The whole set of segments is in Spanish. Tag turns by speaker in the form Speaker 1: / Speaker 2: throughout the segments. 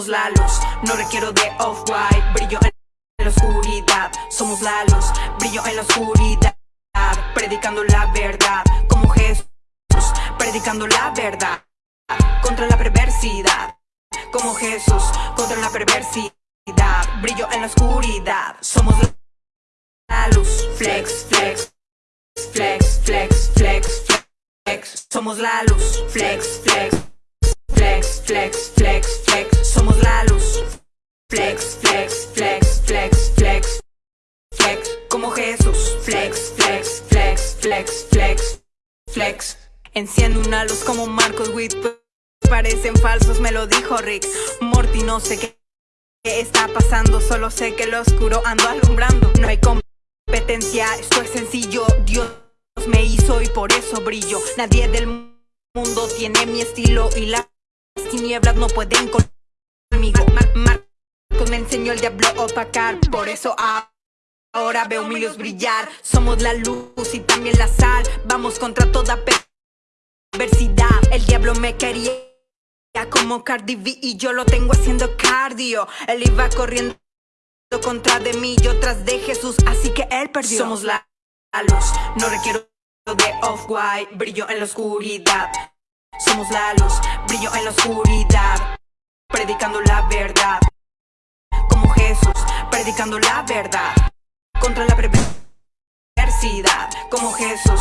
Speaker 1: Somos la luz, no requiero de off-white, Somos la luz y también la sal. Vamos contra toda perversidad. El diablo me quería como Cardi B y yo lo tengo haciendo cardio. Él iba corriendo contra de mí, yo tras de Jesús, así que él perdió. Somos la la luz, no requiero de off-white, brillo en la oscuridad. Somos la luz, brillo en la oscuridad, predicando la verdad. Como Jesús, predicando la verdad. Contra la perversidad, como Jesús,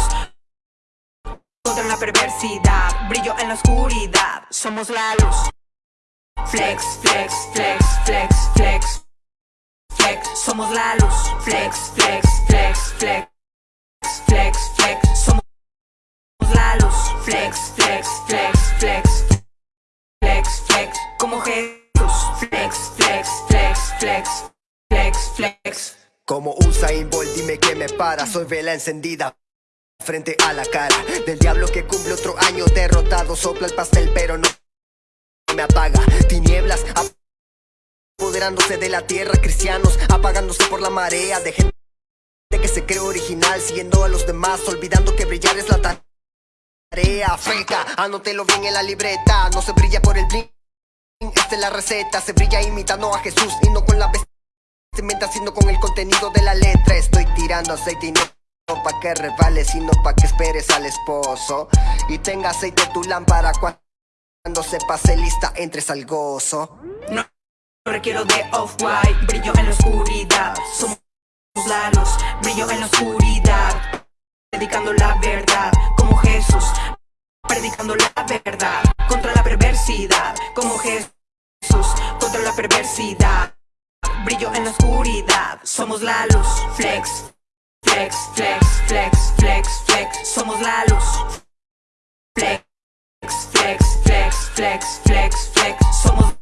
Speaker 1: contra la perversidad, brillo en la oscuridad, somos la luz. Flex, flex, flex, flex, flex, flex, somos la luz. Flex, flex, flex, flex, flex, flex, somos la luz. Flex, flex, flex, flex, flex, flex, como Jesús. Flex, flex, flex, flex, flex, flex.
Speaker 2: Como Usain Bolt, dime que me para, soy vela encendida frente a la cara del diablo que cumple otro año derrotado, sopla el pastel pero no me apaga, tinieblas apoderándose de la tierra, cristianos apagándose por la marea de gente que se cree original, siguiendo a los demás, olvidando que brillar es la tarea, feca, anótelo bien en la libreta, no se brilla por el bling, esta es la receta, se brilla imitando a Jesús y no con la vestimenta, sino con el contenido de la letra, estoy tirando aceite y no pa' que revales, sino pa' que esperes al esposo Y tenga aceite tu lámpara cuando se pase lista entres al gozo
Speaker 1: No, requiero de off-white, brillo en la oscuridad. Somos la brillo en la oscuridad. Predicando la verdad, como Jesús. Predicando la verdad, contra la perversidad, como Jesús. Contra la perversidad, brillo en la oscuridad. Somos la luz, flex, flex, flex, flex, flex, flex. Somos la luz, flex, flex, flex, flex, flex, flex. Somos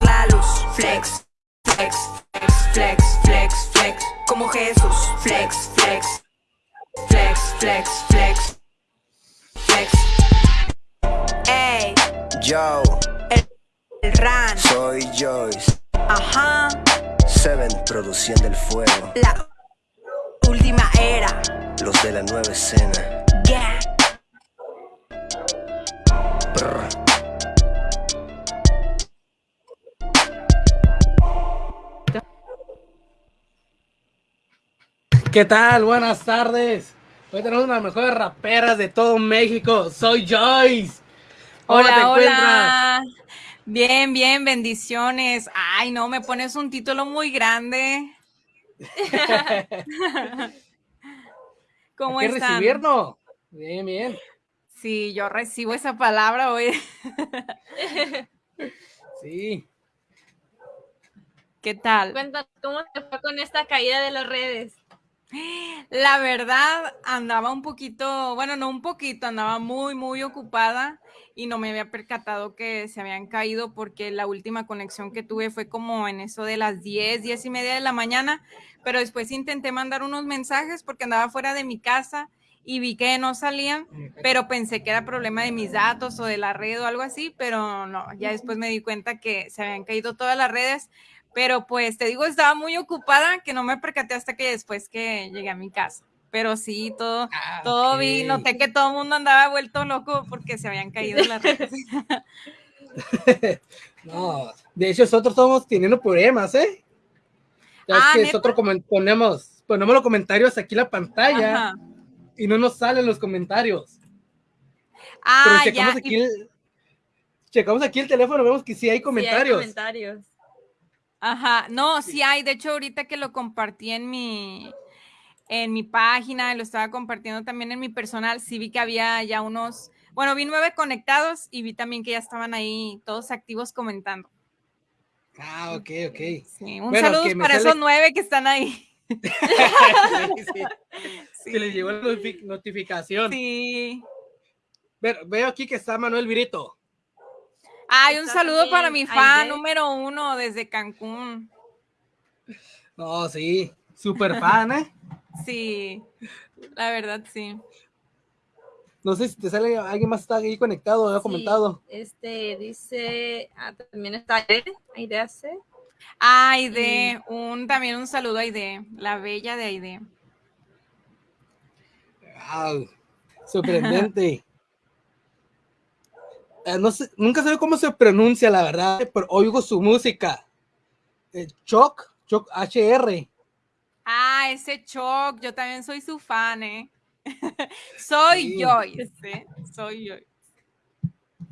Speaker 1: la luz, flex, flex, flex, flex, flex, flex, como Jesús, flex, flex, flex, flex, flex, flex. Ey,
Speaker 2: Yo,
Speaker 1: el ran,
Speaker 2: soy Joyce
Speaker 1: ajá,
Speaker 2: Seven produciendo el fuego
Speaker 1: la última era,
Speaker 2: Los de la nueva escena
Speaker 1: yeah.
Speaker 2: Brr.
Speaker 3: ¿Qué tal? Buenas tardes. Hoy tenemos una de las mejores raperas de todo México. Soy Joyce. ¿Cómo te
Speaker 4: Hola,
Speaker 3: encuentras?
Speaker 4: Bien, bien, bendiciones. Ay, no, me pones un título muy grande. ¿Cómo
Speaker 3: Hay que
Speaker 4: están?
Speaker 3: recibirnos. Bien, bien.
Speaker 4: Sí, yo recibo esa palabra hoy.
Speaker 3: Sí.
Speaker 4: ¿Qué tal?
Speaker 5: Cuéntanos cómo te fue con esta caída de las redes.
Speaker 4: La verdad, andaba un poquito, bueno, no un poquito, andaba muy, muy ocupada y no me había percatado que se habían caído porque la última conexión que tuve fue como en eso de las 10, 10 y media de la mañana, pero después intenté mandar unos mensajes porque andaba fuera de mi casa y vi que no salían, pero pensé que era problema de mis datos o de la red o algo así, pero no, ya después me di cuenta que se habían caído todas las redes, pero pues te digo, estaba muy ocupada que no me percaté hasta que después que llegué a mi casa. Pero sí, todo,
Speaker 3: Ah,
Speaker 4: todo vi, noté que todo el mundo andaba vuelto loco porque se habían caído las redes.
Speaker 3: No, de hecho nosotros estamos teniendo problemas, ¿eh?
Speaker 4: Ah,
Speaker 3: que nosotros ponemos, ponemos los comentarios aquí en la pantalla
Speaker 4: Ajá.
Speaker 3: y no nos salen los comentarios. Pero
Speaker 4: Ah,
Speaker 3: checamos
Speaker 4: ya.
Speaker 3: aquí,
Speaker 4: y-
Speaker 3: el, checamos aquí el teléfono, vemos que sí hay
Speaker 5: Sí, hay
Speaker 3: comentarios.
Speaker 5: comentarios.
Speaker 4: Ajá, no, sí hay. De hecho, ahorita que lo compartí en mi, en mi página, lo estaba compartiendo también en mi personal, sí vi que había ya unos, bueno, vi nueve conectados y vi también que ya estaban ahí todos activos comentando.
Speaker 3: Ah, ok, ok.
Speaker 4: Sí, un
Speaker 3: Bueno,
Speaker 4: saludo para
Speaker 3: sale-
Speaker 4: esos nueve que están ahí.
Speaker 3: Sí, sí,
Speaker 4: Sí.
Speaker 3: Que les llegó la notifi- notificación.
Speaker 4: Sí.
Speaker 3: Ve- veo aquí que está Manuel Virito.
Speaker 4: Ay, un saludo para mi fan número uno desde Cancún.
Speaker 3: No, sí, super fan, ¿eh?
Speaker 4: Sí, la verdad, sí.
Speaker 3: No sé si te sale alguien más está ahí conectado, ha
Speaker 5: Sí,
Speaker 3: comentado.
Speaker 5: Este dice, ah, también está Aide, Aide hace.
Speaker 4: Ah, Aide, un, también un saludo a Aide, la bella de Aide.
Speaker 3: Wow, sorprendente. Eh, no sé, nunca sé cómo se pronuncia, la verdad, pero oigo su música. Eh, Choc, Choc HR.
Speaker 4: Ah, ese Choc, yo también soy su fan, ¿eh? soy
Speaker 3: Sí.
Speaker 4: Joyce, ¿eh? Soy Joyce.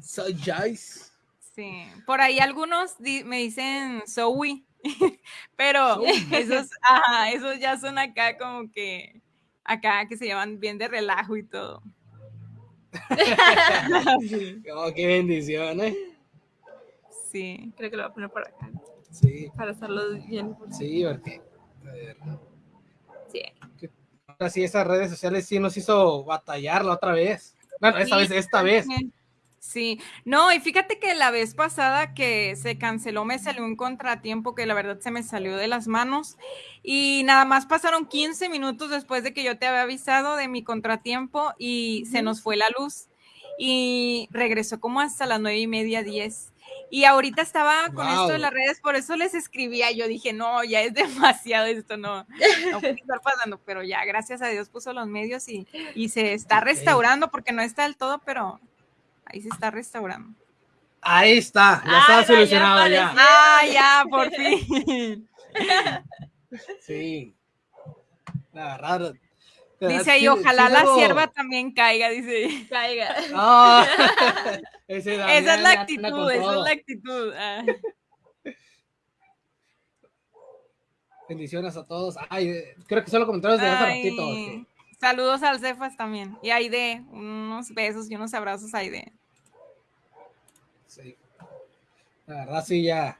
Speaker 3: Soy Joyce.
Speaker 4: Sí, por ahí algunos di- me dicen Zoe, pero esos, ajá, esos ya son acá como que, acá que se llevan bien de relajo y todo.
Speaker 3: Oh, qué bendición, ¿eh?
Speaker 4: Sí.
Speaker 5: Creo que lo voy a poner por acá
Speaker 3: Sí,
Speaker 5: para hacerlo bien.
Speaker 3: sí, porque.
Speaker 5: Sí.
Speaker 3: ahora sí, esas redes sociales sí nos hizo batallar la otra vez. Bueno, esta
Speaker 4: Sí,
Speaker 3: vez, esta vez.
Speaker 4: Sí, no, y fíjate que la vez pasada que se canceló me salió un contratiempo que la verdad se me salió de las manos y nada más pasaron 15 minutos después de que yo te había avisado de mi contratiempo y se nos fue la luz y regresó como hasta las nueve y media, diez. Y ahorita estaba con esto de las redes, por eso les escribía. Yo dije, no, ya es demasiado esto, no, no puede estar pasando. Pero ya, gracias a Dios, puso los medios y, y se está restaurando, porque no está del todo, pero ahí se está restaurando.
Speaker 3: Ahí está, ya
Speaker 5: Ah,
Speaker 3: está solucionado ya.
Speaker 4: Ah, ya, por fin.
Speaker 3: Sí. La verdad.
Speaker 4: Dice ahí, ojalá
Speaker 3: sí
Speaker 4: la sierva también caiga, dice.
Speaker 5: Caiga.
Speaker 3: Ah, ese
Speaker 4: Esa es la actitud, esa es la actitud. ah.
Speaker 3: Bendiciones a todos. Ay, creo que solo comentarios de hace ratito.
Speaker 4: Saludos al Cefas también. Y a Aide, unos besos y unos abrazos a Aide.
Speaker 3: Sí. La verdad, sí, ya.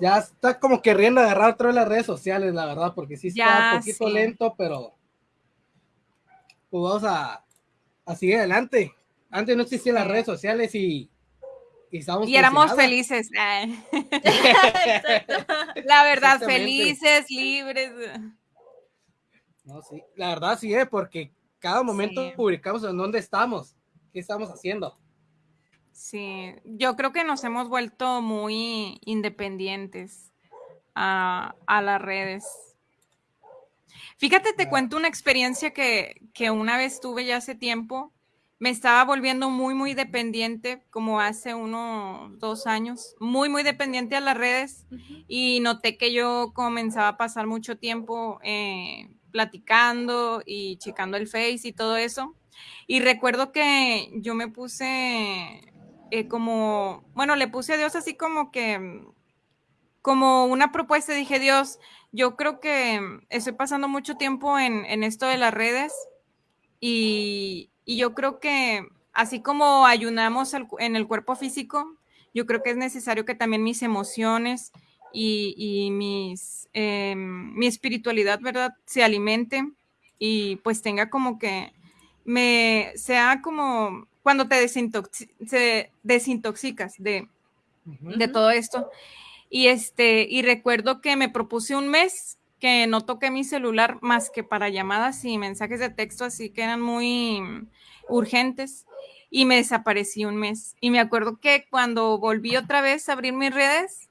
Speaker 3: Ya está como queriendo agarrar otra vez las redes sociales, la verdad, porque sí está
Speaker 4: Ya,
Speaker 3: un poquito
Speaker 4: sí.
Speaker 3: lento, pero. Pues vamos a, a seguir adelante. Antes no existían las redes sociales y. Y, estábamos
Speaker 4: Y éramos felices. ah. La verdad, felices, libres.
Speaker 3: No, sí. La verdad, sí, eh, porque cada momento
Speaker 4: Sí.
Speaker 3: publicamos en dónde estamos, qué estamos haciendo.
Speaker 4: Sí, yo creo que nos hemos vuelto muy independientes a, a las redes. Fíjate, te cuento una experiencia que, que una vez tuve ya hace tiempo. Me estaba volviendo muy, muy dependiente, como hace unos dos años, muy, muy dependiente a las redes y noté que yo comenzaba a pasar mucho tiempo eh, platicando y checando el Face y todo eso. Y recuerdo que yo me puse eh, como, bueno, le puse a Dios así como que, como una propuesta, dije, Dios, yo creo que mm, estoy pasando mucho tiempo en, en esto de las redes y, y yo creo que así como ayunamos al en el cuerpo físico, yo creo que es necesario que también mis emociones y, y mis, em, mi espiritualidad, ¿verdad?, se alimente y pues tenga como que me sea como cuando te desintoxi- se- desintoxicas de, de todo esto. Y este, y recuerdo que me propuse un mes que no toqué mi celular más que para llamadas y mensajes de texto, así que eran muy urgentes y me desaparecí un mes. Y me acuerdo que cuando volví otra vez a abrir mis redes,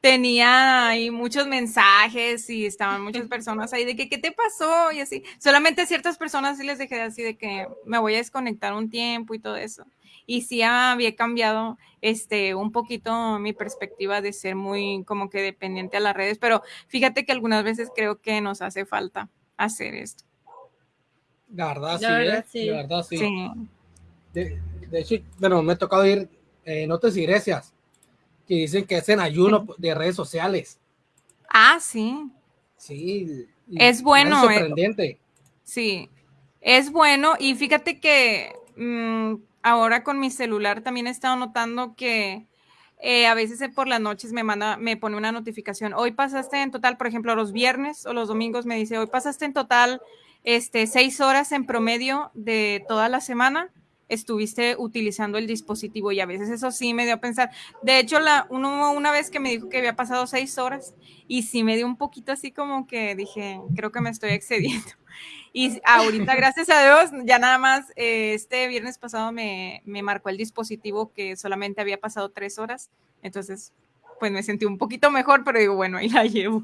Speaker 4: tenía ahí muchos mensajes y estaban muchas personas ahí de que, ¿qué te pasó? Y así. Solamente a ciertas personas sí les dejé así de que me voy a desconectar un tiempo y todo eso. Y sí había cambiado este un poquito mi perspectiva de ser muy como que dependiente a las redes, pero fíjate que algunas veces creo que nos hace falta hacer esto.
Speaker 3: La verdad, sí,
Speaker 5: La verdad,
Speaker 3: ¿eh?
Speaker 5: sí.
Speaker 3: La verdad, sí.
Speaker 4: Sí.
Speaker 3: De, de hecho, bueno, me ha tocado ir eh, en otras iglesias que dicen que hacen ayuno de redes sociales.
Speaker 4: Ah, sí.
Speaker 3: Sí.
Speaker 4: Es bueno,
Speaker 3: Es
Speaker 4: eh.
Speaker 3: sorprendente.
Speaker 4: Sí, es bueno y fíjate que mm, ahora con mi celular también he estado notando que eh, a veces eh, por las noches me manda, me pone una notificación. Hoy pasaste en total, por ejemplo, los viernes o los domingos me dice, hoy pasaste en total este, seis horas en promedio de toda la semana. Estuviste utilizando el dispositivo y a veces eso sí me dio a pensar. De hecho, la, uno, una vez que me dijo que había pasado seis horas y sí me dio un poquito así como que dije, creo que me estoy excediendo. Y ahorita, gracias a Dios, ya nada más, eh, este viernes pasado me, me marcó el dispositivo que solamente había pasado tres horas. Entonces, pues me sentí un poquito mejor, pero digo, bueno, ahí la llevo.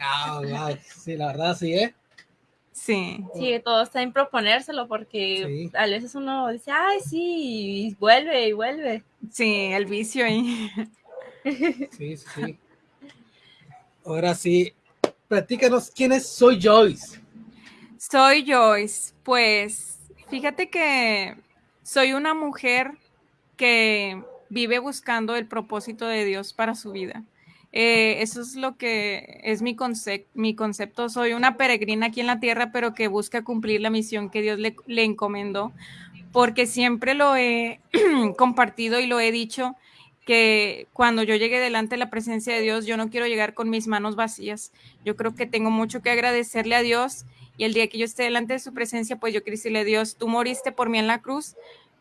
Speaker 3: Ah, sí, la verdad, sí, ¿eh?
Speaker 4: Sí,
Speaker 5: Sí, todo está en proponérselo porque
Speaker 3: Sí.
Speaker 5: a veces uno dice, ay, sí, y vuelve y vuelve.
Speaker 4: sí, el vicio ahí.
Speaker 3: Sí, sí, sí. Ahora sí, platícanos quién es Soy Joyce.
Speaker 4: Soy Joyce. Pues fíjate que soy una mujer que vive buscando el propósito de Dios para su vida. Eh, eso es lo que es mi, concep- mi concepto. Soy una peregrina aquí en la tierra, pero que busca cumplir la misión que Dios le, le encomendó, porque siempre lo he compartido y lo he dicho que cuando yo llegue delante de la presencia de Dios, yo no quiero llegar con mis manos vacías. Yo creo que tengo mucho que agradecerle a Dios y el día que yo esté delante de su presencia, pues yo quiero decirle Dios, tú moriste por mí en la cruz,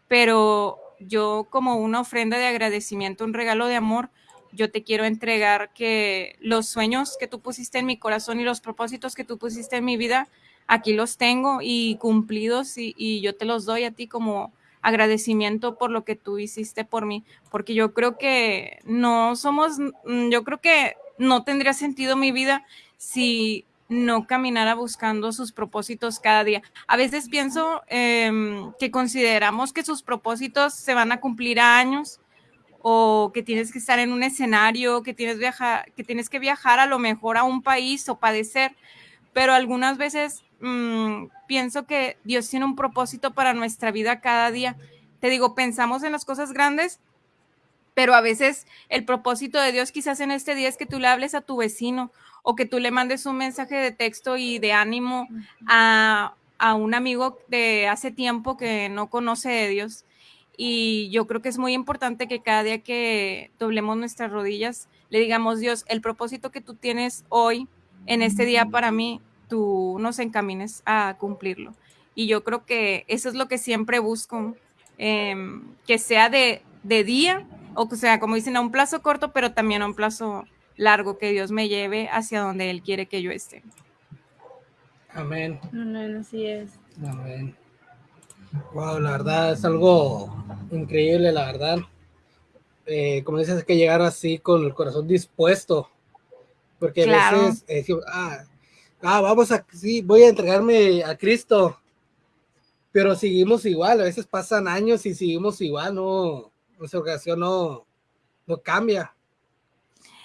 Speaker 4: pero yo como una ofrenda de agradecimiento, un regalo de amor, yo te quiero entregar que los sueños que tú pusiste en mi corazón y los propósitos que tú pusiste en mi vida, aquí los tengo y cumplidos y, yo te los doy a ti como agradecimiento por lo que tú hiciste por mí, porque yo creo que no somos, yo creo que no tendría sentido mi vida si no caminara buscando sus propósitos cada día. A veces pienso em, que consideramos que sus propósitos se van a cumplir a años o que tienes que estar en un escenario, que tienes, viajar, que tienes que viajar a lo mejor a un país o padecer, pero algunas veces mm, pienso que Dios tiene un propósito para nuestra vida cada día. Te digo, pensamos en las cosas grandes, pero a veces el propósito de Dios quizás en este día es que tú le hables a tu vecino o que tú le mandes un mensaje de texto y de ánimo a, a un amigo de hace tiempo que no conoce de Dios. Y yo creo que es muy importante que cada día que doblemos nuestras rodillas, le digamos, Dios, el propósito que tú tienes hoy, en este día para mí, tú nos encamines a cumplirlo. Y yo creo que eso es lo que siempre busco, em, que sea de, de día, o que sea, como dicen, a un plazo corto, pero también a un plazo largo, que Dios me lleve hacia donde Él quiere que yo esté.
Speaker 3: Amén.
Speaker 5: No, no, no, así es.
Speaker 3: Amén. Wow, la verdad es algo increíble, la verdad. Eh, como dices, hay que llegar así con el corazón dispuesto. Porque a
Speaker 4: Claro.
Speaker 3: veces eh, decimos, ah, ah, vamos a, sí, voy a entregarme a Cristo. Pero seguimos igual, a veces pasan años y seguimos igual, no, nuestra ocasión no, no cambia.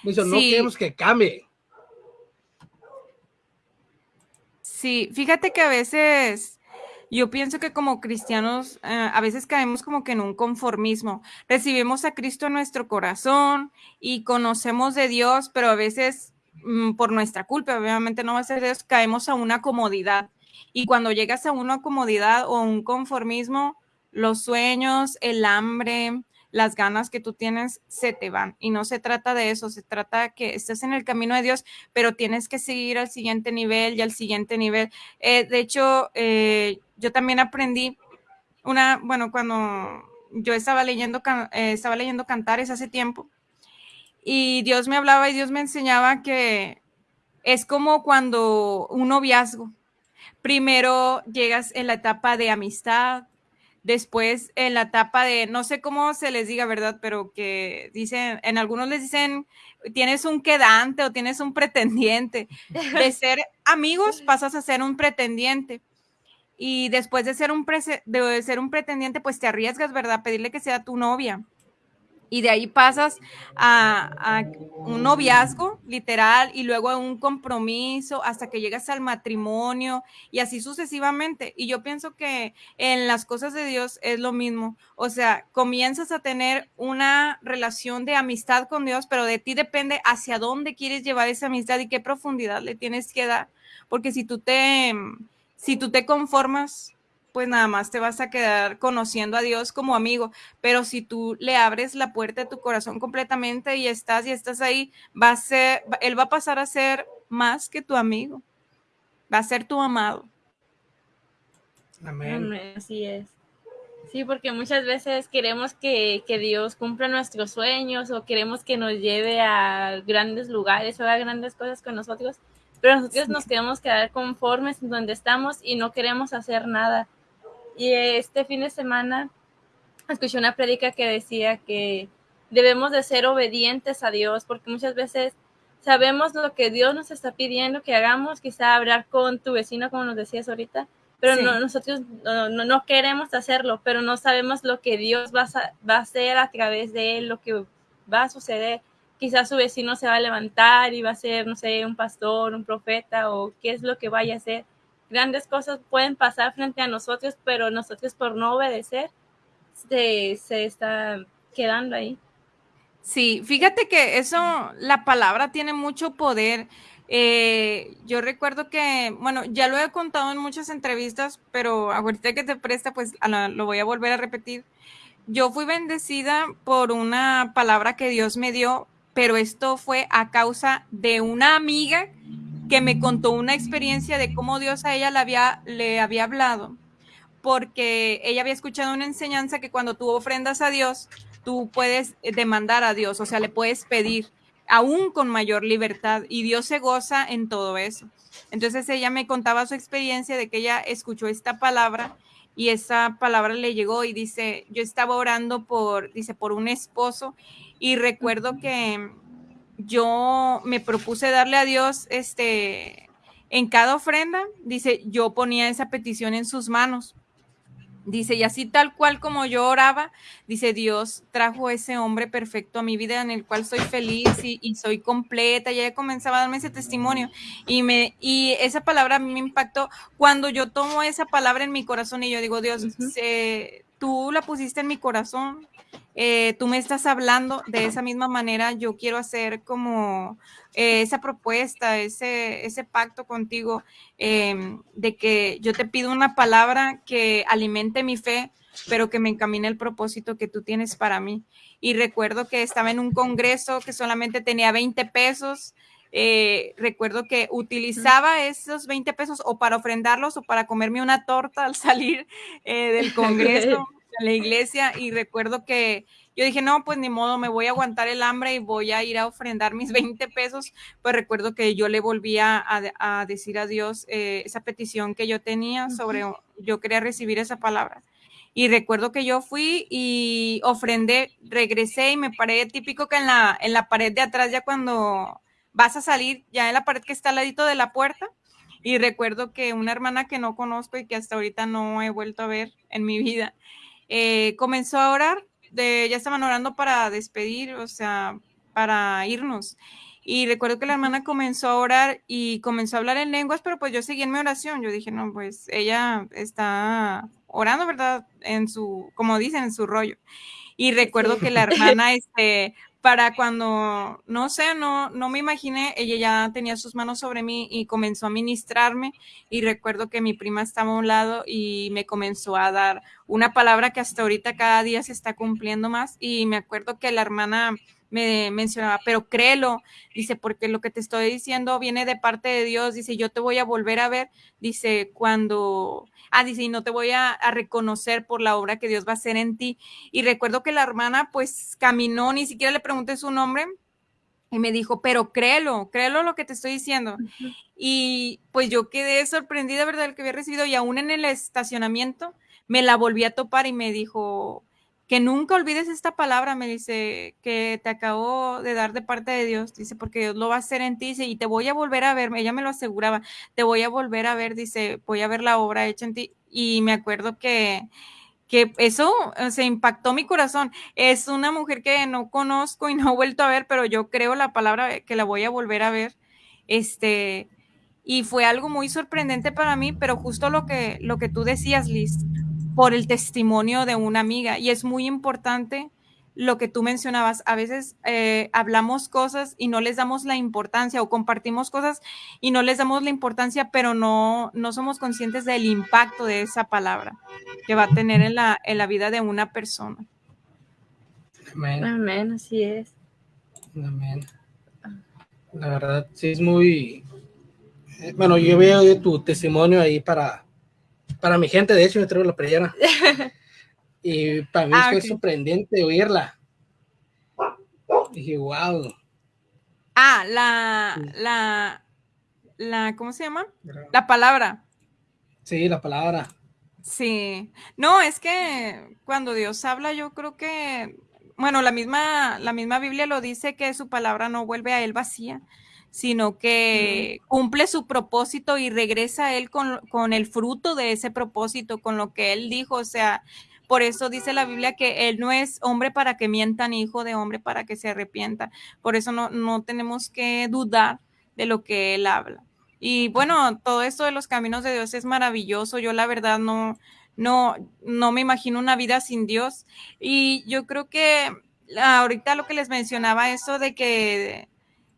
Speaker 3: Dice, no queremos que cambie.
Speaker 4: Sí, fíjate que a veces yo pienso que como cristianos eh, a veces caemos como que en un conformismo. Recibimos a Cristo en nuestro corazón y conocemos de Dios, pero a veces mm, por nuestra culpa, obviamente no va a ser Dios, caemos a una comodidad. Y cuando llegas a una comodidad o un conformismo, los sueños, el hambre, las ganas que tú tienes se te van. Y no se trata de eso, se trata que estés en el camino de Dios, pero tienes que seguir al siguiente nivel y al siguiente nivel. Eh, de hecho, eh, yo también aprendí una, bueno, cuando yo estaba leyendo, eh, estaba leyendo cantares hace tiempo, y Dios me hablaba y Dios me enseñaba que es como cuando un noviazgo. Primero llegas en la etapa de amistad, después en la etapa de, no sé cómo se les diga, ¿verdad? Pero que dicen, en algunos les dicen, tienes un quedante o tienes un pretendiente. De ser amigos pasas a ser un pretendiente. Y después de ser un, de ser un pretendiente, pues te arriesgas, ¿verdad? Pedirle que sea tu novia y de ahí pasas a, un noviazgo literal y luego a un compromiso hasta que llegas al matrimonio y así sucesivamente. Y yo pienso que en las cosas de Dios es lo mismo. O sea, comienzas a tener una relación de amistad con Dios, pero de ti depende hacia dónde quieres llevar esa amistad y qué profundidad le tienes que dar. Porque si tú te, si tú te conformas pues nada más te vas a quedar conociendo a Dios como amigo, pero si tú le abres la puerta de tu corazón completamente y estás y estás ahí, va a ser, él va a pasar a ser más que tu amigo, va a ser tu amado.
Speaker 5: Amén. Así es. Sí, porque muchas veces queremos que, que, Dios cumpla nuestros sueños o queremos que nos lleve a grandes lugares o haga grandes cosas con nosotros, pero nosotros nos queremos quedar conformes en donde estamos y no queremos hacer nada. Y este fin de semana escuché una prédica que decía que debemos de ser obedientes a Dios, porque muchas veces sabemos lo que Dios nos está pidiendo que hagamos, quizá hablar con tu vecino, como nos decías ahorita, pero nosotros no, no, queremos hacerlo, pero no sabemos lo que Dios va a, va a hacer a través de él, lo que va a suceder. Quizás su vecino se va a levantar y va a ser, no sé, un pastor, un profeta o qué es lo que vaya a hacer grandes cosas pueden pasar frente a nosotros, pero nosotros por no obedecer se, se está quedando ahí.
Speaker 4: Sí, fíjate que eso, la palabra tiene mucho poder. Eh, yo recuerdo que, bueno, ya lo he contado en muchas entrevistas, pero ahorita que te presta, pues lo voy a volver a repetir. Yo fui bendecida por una palabra que Dios me dio, pero esto fue a causa de una amiga que me contó una experiencia de cómo Dios a ella le había, le había hablado, porque ella había escuchado una enseñanza que cuando tú ofrendas a Dios, tú puedes demandar a Dios, o sea, le puedes pedir aún con mayor libertad y Dios se goza en todo eso. Entonces ella me contaba su experiencia de que ella escuchó esta palabra y esa palabra le llegó y dice, yo estaba orando por, dice, por un esposo y recuerdo que yo me propuse darle a Dios este en cada ofrenda, dice, yo ponía esa petición en sus manos. Dice, y así tal cual como yo oraba, dice, Dios trajo ese hombre perfecto a mi vida en el cual soy feliz y, soy completa. Ya comenzaba a darme ese testimonio y, me, y esa palabra a mí me impactó cuando yo tomo esa palabra en mi corazón y yo digo, Dios, tú la pusiste en mi corazón, eh, tú me estás hablando de esa misma manera, yo quiero hacer como eh, esa propuesta, ese, ese pacto contigo, em, de que yo te pido una palabra que alimente mi fe, pero que me encamine el propósito que tú tienes para mí. Y recuerdo que estaba en un congreso que solamente tenía 20 pesos. Eh, recuerdo que utilizaba esos 20 pesos o para ofrendarlos o para comerme una torta al salir del congreso la iglesia y recuerdo que yo dije, no, pues ni modo, me voy a aguantar el hambre y voy a ir a ofrendar mis 20 pesos. Pues recuerdo que yo le volvía a, decir a Dios eh, esa petición que yo tenía sobre, yo quería recibir esa palabra. Y recuerdo que yo fui y ofrendé, regresé y me paré típico que en la, en la pared de atrás, ya cuando vas a salir, ya en la pared que está al ladito de la puerta, y recuerdo que una hermana que no conozco y que hasta ahorita no he vuelto a ver en mi vida, eh, comenzó a orar, de, ya estaban orando para despedir, o sea, para irnos. Y recuerdo que la hermana comenzó a orar y comenzó a hablar en lenguas, pero pues yo seguí en mi oración. Yo dije, no, pues ella está orando, ¿verdad? En su, como dicen, en su rollo. Y recuerdo que la hermana, este, para cuando, no sé, no, no me imaginé, ella ya tenía sus manos sobre mí y comenzó a ministrarme y recuerdo que mi prima estaba a un lado y me comenzó a dar una palabra que hasta ahorita cada día se está cumpliendo más y me acuerdo que la hermana me mencionaba, pero créelo, dice, porque lo que te estoy diciendo viene de parte de Dios, dice, yo te voy a volver a ver, dice, cuando ah, dice, y no te voy a, reconocer por la obra que Dios va a hacer en ti. Y recuerdo que la hermana pues caminó, ni siquiera le pregunté su nombre, Y me dijo, pero créelo, créelo lo que te estoy diciendo. Y pues yo quedé sorprendida, ¿verdad? El que había recibido y aún en el estacionamiento me la volví a topar y me dijo, que nunca olvides esta palabra, me dice, que te acabo de dar de parte de Dios, dice, porque Dios lo va a hacer en ti, dice, y te voy a volver a ver, ella me lo aseguraba, te voy a volver a ver, dice, voy a ver la obra hecha en ti, y me acuerdo que, que eso se impactó mi corazón. Es una mujer que no conozco y no he vuelto a ver, pero yo creo la palabra que la voy a volver a ver. Este, y fue algo muy sorprendente para mí, pero justo lo que, lo que tú decías, Liz, por el testimonio de una amiga. Y es muy importante lo que tú mencionabas. A veces eh, hablamos cosas y no les damos la importancia o compartimos cosas y no les damos la importancia, pero no, no somos conscientes del impacto de esa palabra que va a tener en la, en la vida de una persona.
Speaker 3: Amén.
Speaker 5: Amén, así es.
Speaker 3: Amén. La verdad, sí es muy... eh, Bueno, yo veo tu testimonio ahí para, para mi gente, de hecho, me traigo la playera. Y para mí
Speaker 4: Ah,
Speaker 3: fue sorprendente oírla. Dije, wow.
Speaker 4: Ah, la, la, la, ¿cómo se llama? La palabra.
Speaker 3: Sí, la palabra.
Speaker 4: Sí, no, es que cuando Dios habla, yo creo que, bueno, la misma, la misma Biblia lo dice que su palabra no vuelve a él vacía, sino que cumple su propósito y regresa a él con, con el fruto de ese propósito, con lo que él dijo, o sea, por eso dice la Biblia que él no es hombre para que mienta, ni hijo de hombre para que se arrepienta. Por eso no, no tenemos que dudar de lo que él habla. Y bueno, todo esto de los caminos de Dios es maravilloso. Yo la verdad no, no, no me imagino una vida sin Dios. Y yo creo que ahorita lo que les mencionaba, eso de que,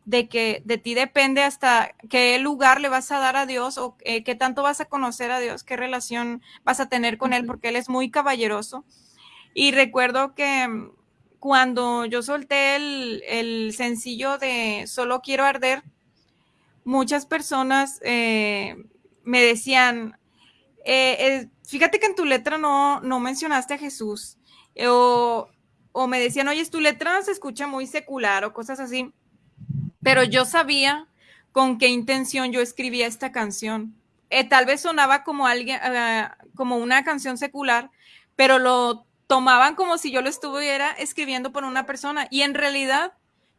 Speaker 4: de que de ti depende hasta qué lugar le vas a dar a Dios o eh, qué tanto vas a conocer a Dios, qué relación vas a tener con Él, porque Él es muy caballeroso. Y recuerdo que mm, cuando yo solté el, el sencillo de Solo quiero arder, muchas personas eh, me decían, eh, fíjate que en tu letra no, no mencionaste a Jesús. O, o me decían, oye, tu letra se escucha muy secular o cosas así. Pero yo sabía con qué intención yo escribía esta canción. Eh, tal vez sonaba como alguien, eh, como una canción secular, pero lo tomaban como si yo lo estuviera escribiendo por una persona. Y en realidad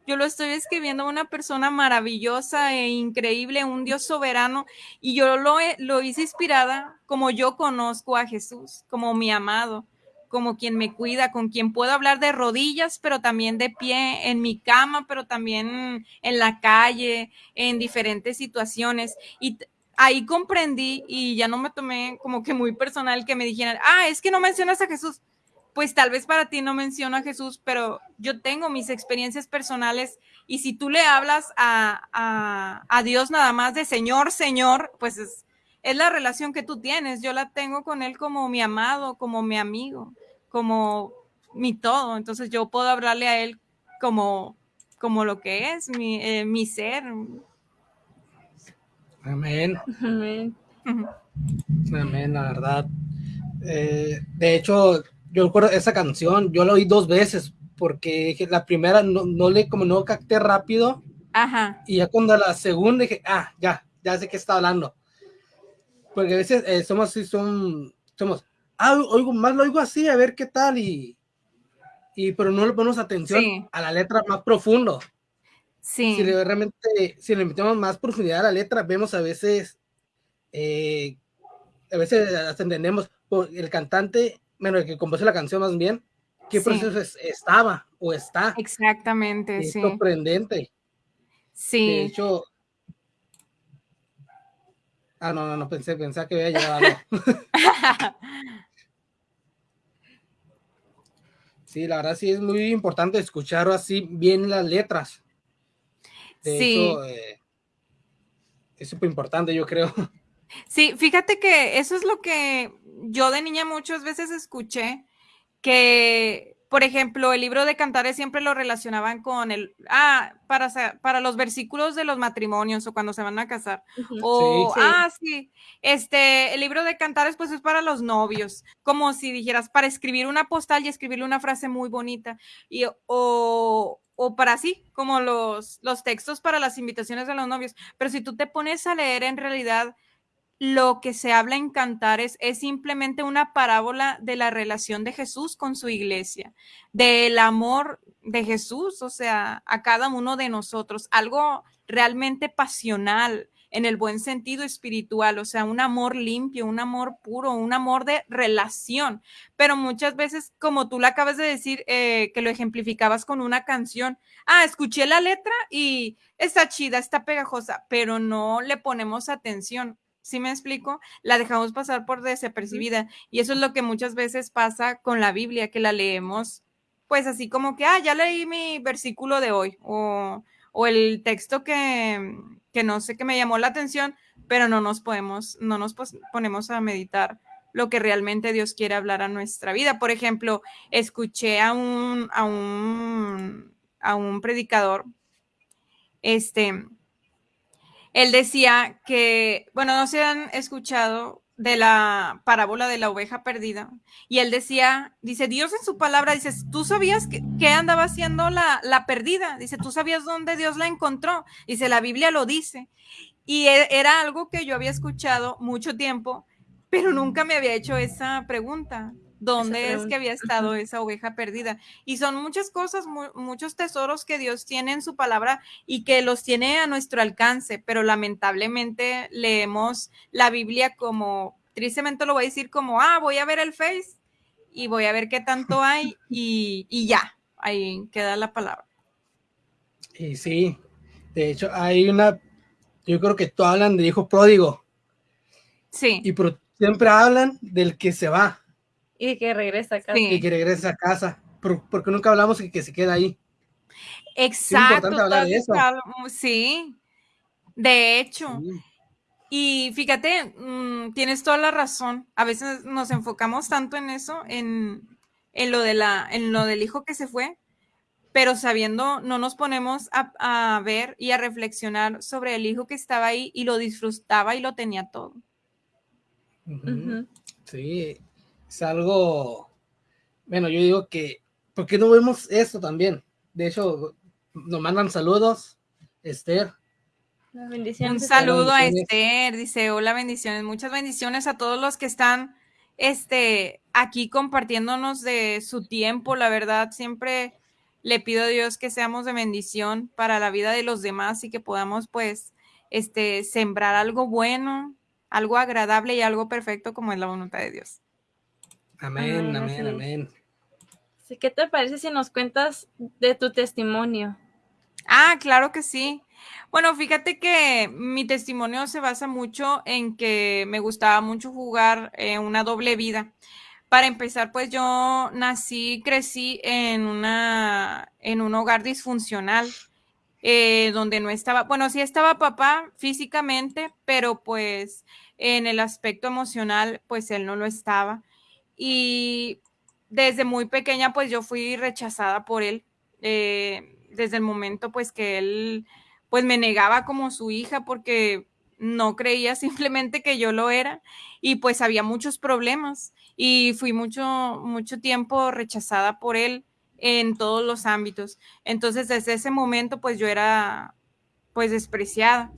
Speaker 4: yo lo estoy escribiendo a una persona maravillosa e increíble, un Dios soberano, y yo lo, lo hice inspirada como yo conozco a Jesús, como mi amado, como quien me cuida, con quien puedo hablar de rodillas, pero también de pie, en mi cama, pero también en la calle, en diferentes situaciones. Y ahí comprendí y ya no me tomé como que muy personal que me dijeran, ah, es que no mencionas a Jesús pues tal vez para ti no menciono a Jesús, pero yo tengo mis experiencias personales y si tú le hablas a, a, a Dios nada más de Señor, Señor, pues es, es la relación que tú tienes. Yo la tengo con Él como mi amado, como mi amigo, como mi todo. Entonces yo puedo hablarle a Él como, como lo que es, mi, eh, mi ser.
Speaker 3: Amén.
Speaker 5: Amén.
Speaker 3: Amén, la verdad. Eh, de hecho, yo recuerdo esa canción, yo la oí dos veces, porque dije, la primera no, no le, como no capté rápido,
Speaker 4: Ajá,
Speaker 3: y ya cuando la segunda dije, ah, ya, ya sé qué está hablando. Porque a veces eh, somos son, somos, ah, oigo, más lo oigo así, a ver qué tal, y, y pero no le ponemos atención
Speaker 4: Sí.
Speaker 3: a la letra más profundo.
Speaker 4: sí,
Speaker 3: Si le, realmente, si le metemos más profundidad a la letra, vemos a veces, eh, a veces hasta entendemos por el cantante, bueno, el que compuso la canción más bien, qué
Speaker 4: Sí.
Speaker 3: proceso es- estaba o está.
Speaker 4: exactamente,
Speaker 3: Es
Speaker 4: sí,
Speaker 3: sorprendente. De
Speaker 4: sí.
Speaker 3: hecho, ah, no, no, no pensé, pensé que había llegado. algo. Sí, la verdad sí es muy importante escuchar así bien las letras. De
Speaker 4: Sí.
Speaker 3: eh, es súper importante, yo creo.
Speaker 4: Sí, fíjate que eso es lo que yo de niña muchas veces escuché, que, por ejemplo, el libro de Cantares siempre lo relacionaban con el, ah, para, para los versículos de los matrimonios o cuando se van a casar. O,
Speaker 5: Sí.
Speaker 4: ah, sí, este, el libro de Cantares pues es para los novios, como si dijeras, para escribir una postal y escribirle una frase muy bonita. Y, o, o para sí, como los, los textos para las invitaciones de los novios. Pero si tú te pones a leer en realidad lo que se habla en Cantares es simplemente una parábola de la relación de Jesús con su iglesia, del amor de Jesús, o sea, a cada uno de nosotros, algo realmente pasional en el buen sentido espiritual, o sea, un amor limpio, un amor puro, un amor de relación. Pero muchas veces, como tú le acabas de decir, eh, que lo ejemplificabas con una canción, ah, escuché la letra y está chida, está pegajosa, pero no le ponemos atención ¿sí me explico? La dejamos pasar por desapercibida. Y eso es lo que muchas veces pasa con la Biblia, que la leemos, pues así como que, ah, ya leí mi versículo de hoy, o, o el texto que, que, no sé, que me llamó la atención, pero no nos podemos, no nos ponemos a meditar lo que realmente Dios quiere hablar a nuestra vida. Por ejemplo, escuché a un, a un, a un predicador, este, él decía que, bueno, no se han escuchado de la parábola de la oveja perdida. Y él decía, dice, Dios en su palabra, dice, tú sabías que, andaba haciendo la, la, perdida, dice, tú sabías dónde Dios la encontró, dice, la Biblia lo dice. Y e, era algo que yo había escuchado mucho tiempo, pero nunca me había hecho esa pregunta dónde es que había estado esa oveja perdida. Y son muchas cosas, muchos tesoros que Dios tiene en su palabra y que los tiene a nuestro alcance, pero lamentablemente leemos la Biblia como, tristemente lo voy a decir como, ah, voy a ver el Face y voy a ver qué tanto hay y, y ya, ahí queda la palabra.
Speaker 3: Y sí, de hecho hay una, yo creo que todos hablan de hijo pródigo.
Speaker 4: Sí.
Speaker 3: Y siempre hablan del que se va.
Speaker 5: Y que regresa a casa.
Speaker 3: Y que regresa a casa. Porque nunca hablamos de que se queda ahí.
Speaker 4: Exacto. de eso. Sí, de hecho. Y fíjate, mm, tienes toda la razón. A veces nos enfocamos tanto en eso, en, en, lo de la, en lo del hijo que se fue, pero sabiendo, no nos ponemos a, ver y a reflexionar sobre el hijo que estaba ahí y lo disfrutaba y lo tenía todo.
Speaker 3: Sí, es algo, bueno, yo digo que, ¿por qué no vemos esto también? De hecho, nos mandan saludos, Esther.
Speaker 4: Un saludo a Esther, dice, hola bendiciones, muchas bendiciones a todos los que están este, aquí compartiéndonos de su tiempo, la verdad, siempre le pido a Dios que seamos de bendición para la vida de los demás y que podamos pues este, sembrar algo bueno, algo agradable y algo perfecto como es la voluntad de Dios.
Speaker 3: Amén, amén, amén.
Speaker 5: ¿Qué te parece si nos cuentas de tu testimonio?
Speaker 4: Ah, claro que sí. Bueno, fíjate que mi testimonio se basa mucho en que me gustaba mucho jugar eh, una doble vida. Para empezar, pues yo nací, crecí en una, en un hogar disfuncional, eh, donde no estaba, bueno, sí estaba papá físicamente, pero pues en el aspecto emocional, pues él no lo estaba y desde muy pequeña pues yo fui rechazada por él, eh, desde el momento pues que él pues me negaba como su hija porque no creía simplemente que yo lo era y pues había muchos problemas y fui mucho, mucho tiempo rechazada por él en todos los ámbitos. Entonces desde ese momento pues yo era pues despreciada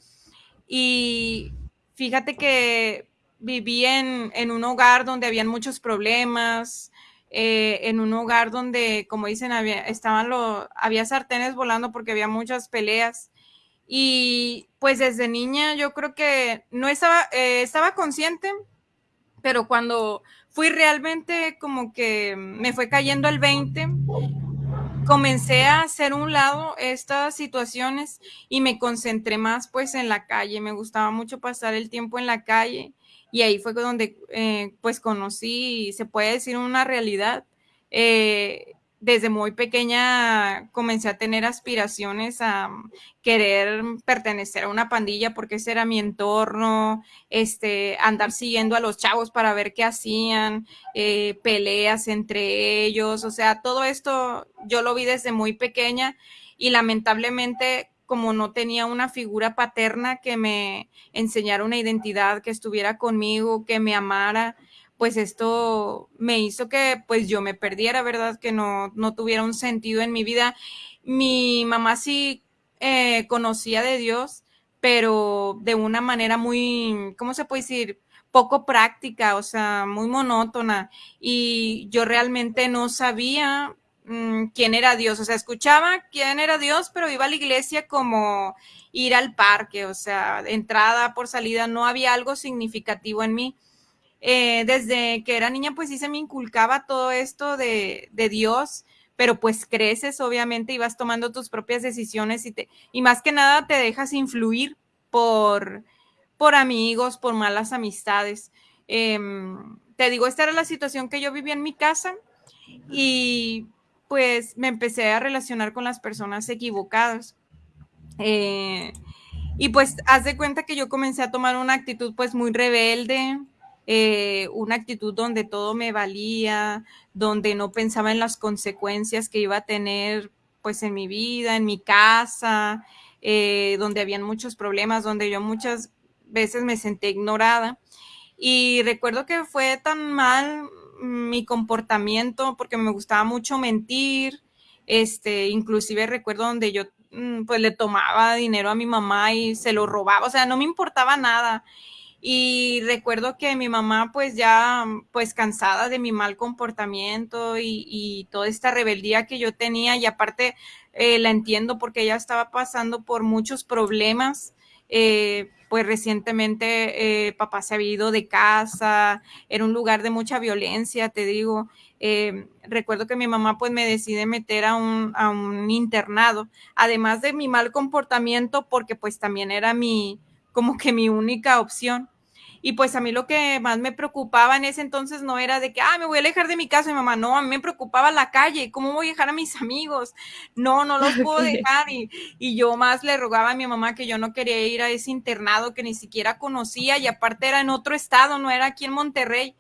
Speaker 4: y fíjate que viví en, un hogar donde habían muchos problemas, eh, en un hogar donde, como dicen, había, estaban lo, había sartenes volando porque había muchas peleas. Y pues desde niña yo creo que no estaba, eh, estaba consciente, pero cuando fui realmente como que me fue cayendo el 20, comencé a hacer un lado estas situaciones y me concentré más pues en la calle. Me gustaba mucho pasar el tiempo en la calle y ahí fue donde eh, pues conocí, se puede decir, una realidad. Eh, desde muy pequeña comencé a tener aspiraciones a querer pertenecer a una pandilla porque ese era mi entorno, este, andar siguiendo a los chavos para ver qué hacían, eh, peleas entre ellos, o sea, todo esto yo lo vi desde muy pequeña y lamentablemente como no tenía una figura paterna que me enseñara una identidad, que estuviera conmigo, que me amara, pues esto me hizo que pues yo me perdiera, ¿verdad? Que no, no tuviera un sentido en mi vida. mi mamá sí eh, conocía de Dios, pero de una manera muy, ¿cómo se puede decir? Poco práctica, o sea, muy monótona. Y yo realmente no sabía mm, quién era Dios. O sea, escuchaba quién era Dios, pero iba a la iglesia como ir al parque, o sea, entrada por salida, no había algo significativo en mí. Eh, desde que era niña, pues sí se me inculcaba todo esto de, de Dios pero pues creces, obviamente, y vas tomando tus propias decisiones y, te, y más que nada te dejas influir por, por amigos, por malas amistades. Em, te digo, esta era la situación que yo vivía en mi casa y pues me empecé a relacionar con las personas equivocadas. Eh, y pues haz de cuenta que yo comencé a tomar una actitud pues muy rebelde, eh, una actitud donde todo me valía, donde no pensaba en las consecuencias que iba a tener pues en mi vida, en mi casa, eh, donde habían muchos problemas, donde yo muchas veces me senté ignorada. Y recuerdo que fue tan mal mi comportamiento porque me gustaba mucho mentir, este, inclusive recuerdo donde yo mm, pues le tomaba dinero a mi mamá y se lo robaba, o sea, no me importaba nada. Y recuerdo que mi mamá, pues ya, pues cansada de mi mal comportamiento y, toda esta rebeldía que yo tenía, y aparte eh, la entiendo porque ella estaba pasando por muchos problemas. Eh, pues recientemente eh, papá se había ido de casa, era un lugar de mucha violencia, te digo. recuerdo que mi mamá pues me decide meter a un, a un internado, además de mi mal comportamiento, porque pues también era mi, como que mi única opción. Y pues a mí lo que más me preocupaba en ese entonces no era de que, ah, me voy a alejar de mi casa, mi mamá, no, a mí me preocupaba la calle, ¿cómo voy a dejar a mis amigos? No, no los puedo dejar. Y, y yo más le rogaba a mi mamá que yo no quería ir a ese internado que ni siquiera conocía y aparte era en otro estado, no era aquí en Monterrey.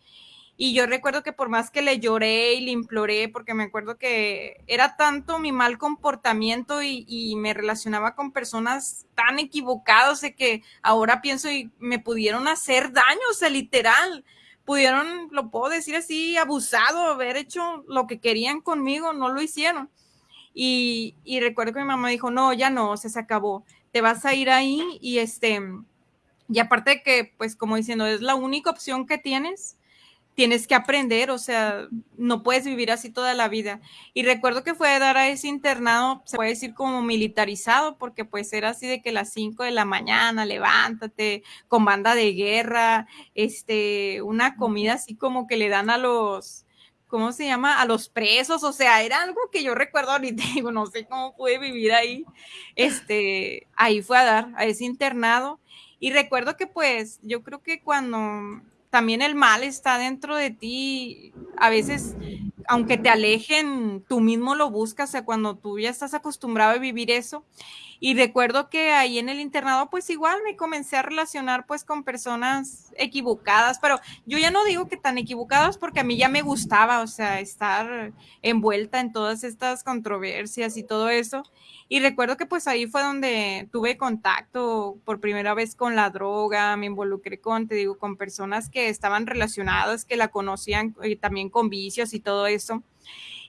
Speaker 4: Y yo recuerdo que por más que le lloré y le imploré, porque me acuerdo que era tanto mi mal comportamiento y, me relacionaba con personas tan equivocadas de que ahora pienso y me pudieron hacer daño, o sea, literal. Pudieron, lo puedo decir así, abusado, haber hecho lo que querían conmigo, no lo hicieron. Y, recuerdo que mi mamá dijo, no, ya no, se acabó, te vas a ir ahí y este, y aparte de que, pues como diciendo, es la única opción que tienes, tienes que aprender, o sea, no puedes vivir así toda la vida. Y recuerdo que fue a dar a ese internado, se puede decir como militarizado, porque pues era así de que las 5 de la mañana, levántate, con banda de guerra, este, una comida así como que le dan a los, ¿cómo se llama? A los presos, o sea, era algo que yo recuerdo ahorita, digo, no sé cómo pude vivir ahí, este, ahí fue a dar a ese internado. Y recuerdo que pues yo creo que cuando también el mal está dentro de ti. A veces, aunque te alejen, tú mismo lo buscas, o sea, cuando tú ya estás acostumbrado a vivir eso. Y recuerdo que ahí en el internado, pues igual me comencé a relacionar pues con personas equivocadas, pero yo ya no digo que tan equivocadas porque a mí ya me gustaba, o sea, estar envuelta en todas estas controversias y todo eso. Y recuerdo que pues ahí fue donde tuve contacto por primera vez con la droga, me involucré con, te digo, con personas que estaban relacionadas, que la conocían y eh, también con vicios y todo eso.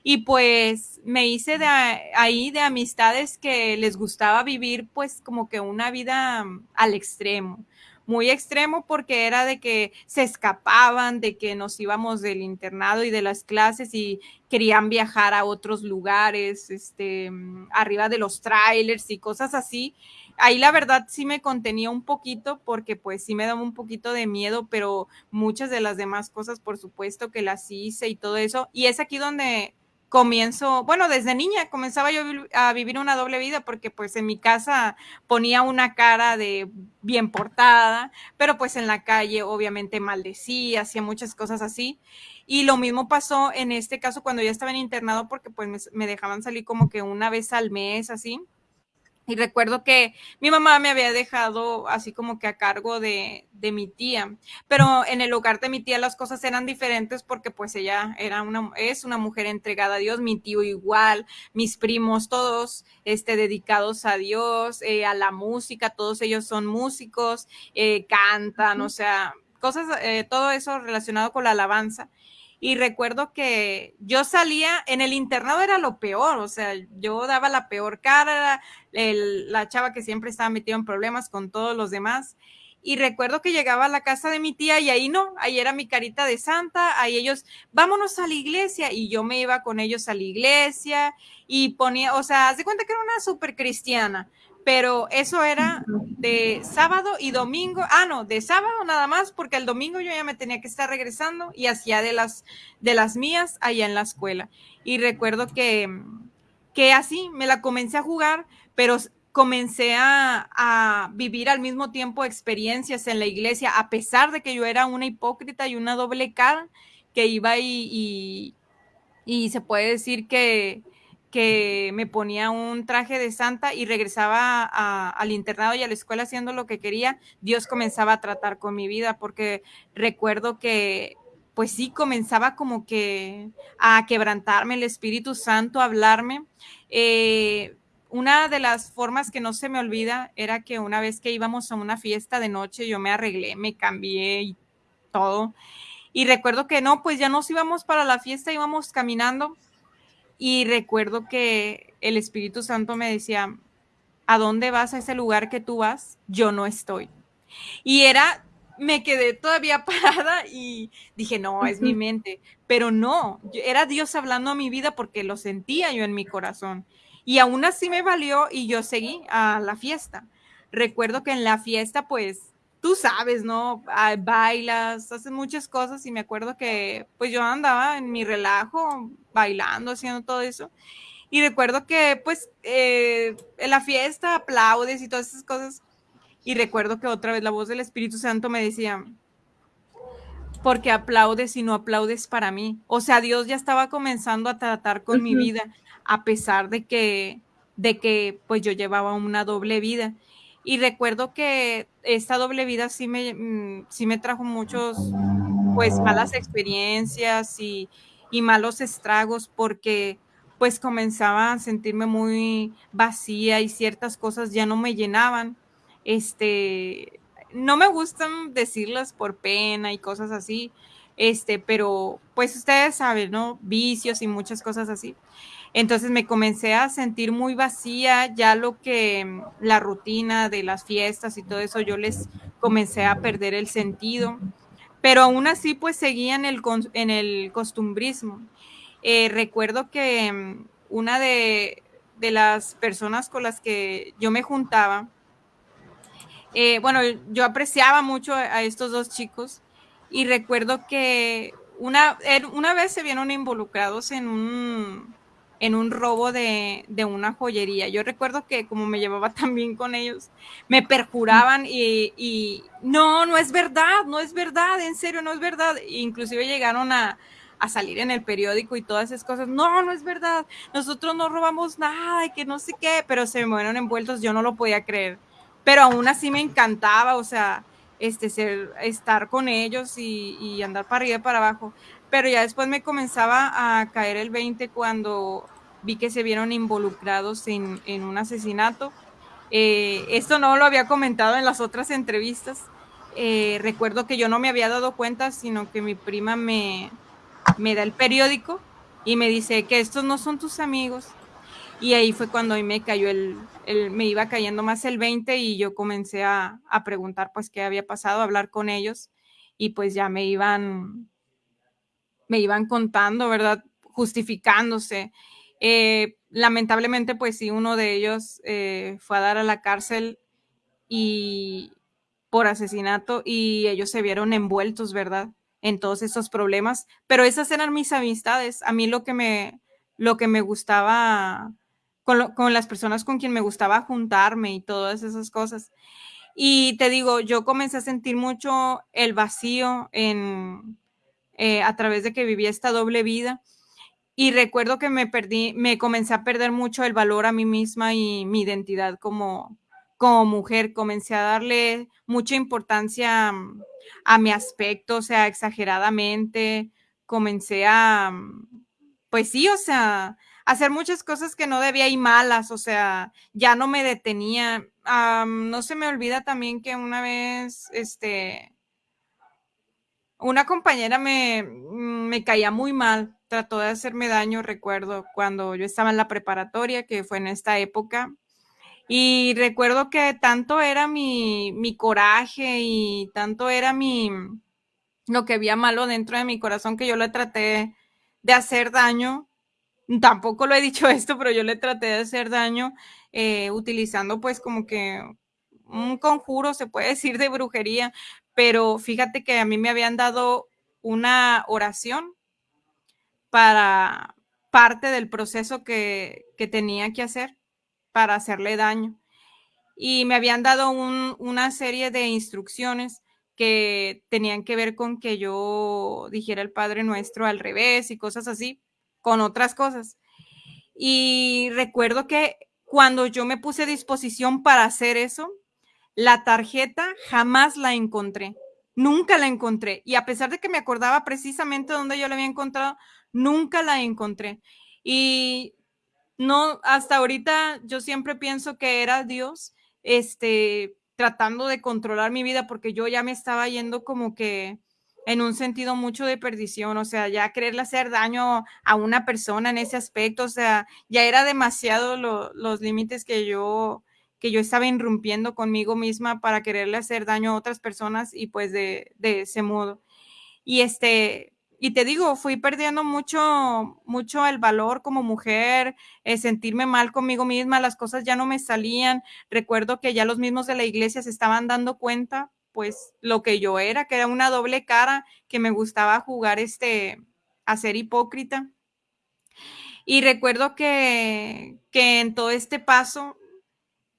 Speaker 4: Y pues me hice de ahí de amistades que les gustaba vivir pues como que una vida mm, al extremo, muy extremo porque era de que se escapaban, de que nos íbamos del internado y de las clases y querían viajar a otros lugares, este, mm, arriba de los trailers y cosas así. Ahí la verdad sí me contenía un poquito porque pues sí me daba un poquito de miedo, pero muchas de las demás cosas por supuesto que las hice y todo eso. Y es aquí donde comienzo, bueno, desde niña comenzaba yo a vivir una doble vida porque pues en mi casa ponía una cara de bien portada, pero pues en la calle obviamente maldecía, hacía muchas cosas así. Y lo mismo pasó en este caso cuando ya estaba en internado porque pues me, me dejaban salir como que una vez al mes así. Y recuerdo que mi mamá me había dejado así como que a cargo de, de, mi tía, pero en el hogar de mi tía las cosas eran diferentes porque pues ella era una, es una mujer entregada a Dios, mi tío igual, mis primos todos este, dedicados a Dios, eh, a la música, todos ellos son músicos, eh, cantan, o sea, cosas, eh, todo eso relacionado con la alabanza. Y recuerdo que yo salía, en el internado era lo peor, o sea, yo daba la peor cara, el, la chava que siempre estaba metida en problemas con todos los demás. Y recuerdo que llegaba a la casa de mi tía y ahí no, ahí era mi carita de santa, ahí ellos, vámonos a la iglesia. Y yo me iba con ellos a la iglesia y ponía, o sea, haz de cuenta que era una súper cristiana pero eso era de sábado y domingo, ah, no, de sábado nada más, porque el domingo yo ya me tenía que estar regresando y hacía de las, de las mías allá en la escuela. Y recuerdo que, que así me la comencé a jugar, pero comencé a, a, vivir al mismo tiempo experiencias en la iglesia, a pesar de que yo era una hipócrita y una doble cara, que iba y, y, y se puede decir que, que me ponía un traje de santa y regresaba al internado y a la escuela haciendo lo que quería, Dios comenzaba a tratar con mi vida, porque recuerdo que, pues sí, comenzaba como que a quebrantarme el Espíritu Santo, a hablarme. Eh, una de las formas que no se me olvida era que una vez que íbamos a una fiesta de noche, yo me arreglé, me cambié y todo. Y recuerdo que no, pues ya nos íbamos para la fiesta, íbamos caminando y recuerdo que el Espíritu Santo me decía, ¿a dónde vas a ese lugar que tú vas? Yo no estoy. Y era, me quedé todavía parada y dije, no, es mi mente, pero no, era Dios hablando a mi vida porque lo sentía yo en mi corazón. Y aún así me valió y yo seguí a la fiesta. Recuerdo que en la fiesta, pues, tú sabes, ¿no? Bailas, haces muchas cosas y me acuerdo que pues yo andaba en mi relajo, bailando, haciendo todo eso. Y recuerdo que pues eh, en la fiesta aplaudes y todas esas cosas. Y recuerdo que otra vez la voz del Espíritu Santo me decía, porque aplaudes y no aplaudes para mí. O sea, Dios ya estaba comenzando a tratar con mi vida, a pesar de que, de que pues yo llevaba una doble vida. Y recuerdo que esta doble vida sí me, mm, sí me trajo muchos, pues, malas experiencias y, y malos estragos porque pues comenzaba a sentirme muy vacía y ciertas cosas ya no me llenaban. Este, no me gustan decirlas por pena y cosas así, este, pero pues ustedes saben, ¿no? Vicios y muchas cosas así. Entonces me comencé a sentir muy vacía, ya lo que la rutina de las fiestas y todo eso, yo les comencé a perder el sentido, pero aún así pues seguía en el, el costumbrismo. Eh, recuerdo que mm, una de, de, las personas con las que yo me juntaba, eh, bueno, yo apreciaba mucho a estos dos chicos y recuerdo que una, er, una vez se vieron involucrados en un, en un robo de, de, una joyería. Yo recuerdo que como me llevaba tan bien con ellos, me perjuraban y, y, no, no es verdad, no es verdad, en serio, no es verdad. Inclusive llegaron a, a salir en el periódico y todas esas cosas. No, no es verdad, nosotros no robamos nada y que no sé qué, pero se me fueron envueltos, yo no lo podía creer. Pero aún así me encantaba, o sea, este, ser, estar con ellos y, y andar para arriba y para abajo pero ya después me comenzaba a caer el 20 cuando vi que se vieron involucrados en, en un asesinato. Eh, esto no lo había comentado en las otras entrevistas. Eh, recuerdo que yo no me había dado cuenta, sino que mi prima me, me da el periódico y me dice que estos no son tus amigos. Y ahí fue cuando a mí me cayó el, el, me iba cayendo más el 20 y yo comencé a, a preguntar pues qué había pasado, a hablar con ellos y pues ya me iban me iban contando, ¿verdad? Justificándose. Eh, lamentablemente, pues sí, uno de ellos eh, fue a dar a la cárcel y por asesinato y ellos se vieron envueltos, ¿verdad? En todos esos problemas. Pero esas eran mis amistades. A mí lo que me, lo que me gustaba, con, lo, con las personas con quien me gustaba juntarme y todas esas cosas. Y te digo, yo comencé a sentir mucho el vacío en, eh, a través de que vivía esta doble vida. Y recuerdo que me perdí, me comencé a perder mucho el valor a mí misma y mi identidad como, como mujer. Comencé a darle mucha importancia mm, a mi aspecto, o sea, exageradamente. Comencé a, mm, pues sí, o sea, hacer muchas cosas que no debía y malas, o sea, ya no me detenía. No se me olvida también que una vez, este, una compañera me, me caía muy mal, trató de hacerme daño, recuerdo, cuando yo estaba en la preparatoria, que fue en esta época. Y recuerdo que tanto era mi, mi coraje y tanto era mi, lo que había malo dentro de mi corazón que yo le traté de hacer daño. Tampoco lo he dicho esto, pero yo le traté de hacer daño eh, utilizando pues como que un conjuro, se puede decir, de brujería, pero fíjate que a mí me habían dado una oración para parte del proceso que, que tenía que hacer para hacerle daño. Y me habían dado un, una serie de instrucciones que tenían que ver con que yo dijera el Padre Nuestro al revés y cosas así, con otras cosas. Y recuerdo que cuando yo me puse a disposición para hacer eso, la tarjeta jamás la encontré. Nunca la encontré. Y a pesar de que me acordaba precisamente dónde yo la había encontrado, nunca la encontré. Y no, hasta ahorita yo siempre pienso que era Dios, este, tratando de controlar mi vida porque yo ya me estaba yendo como que en un sentido mucho de perdición, o sea, ya quererle hacer daño a una persona en ese aspecto, o sea, ya era demasiado los límites que yo que yo estaba irrumpiendo conmigo misma para quererle hacer daño a otras personas y pues de, ese modo. Y este, y te digo, fui perdiendo mucho, mucho el valor como mujer, eh, sentirme mal conmigo misma, las cosas ya no me salían. Recuerdo que ya los mismos de la iglesia se estaban dando cuenta, pues, lo que yo era, que era una doble cara, que me gustaba jugar este, a ser hipócrita. Y recuerdo que, que en todo este paso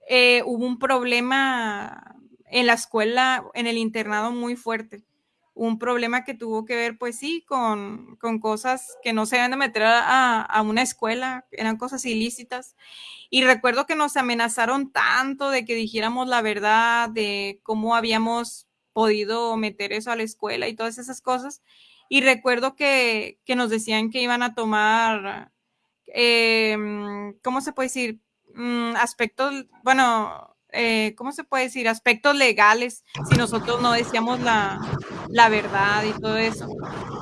Speaker 4: eh, hubo un problema en la escuela, en el internado muy fuerte un problema que tuvo que ver, pues sí, con, con cosas que no se deben de meter a, a, una escuela, eran cosas ilícitas. Y recuerdo que nos amenazaron tanto de que dijéramos la verdad, de cómo habíamos podido meter eso a la escuela y todas esas cosas. Y recuerdo que, que nos decían que iban a tomar, eh, ¿cómo se puede decir? Mm, aspectos, bueno, eh, ¿cómo se puede decir? Aspectos legales si nosotros no decíamos la, la, verdad y todo eso.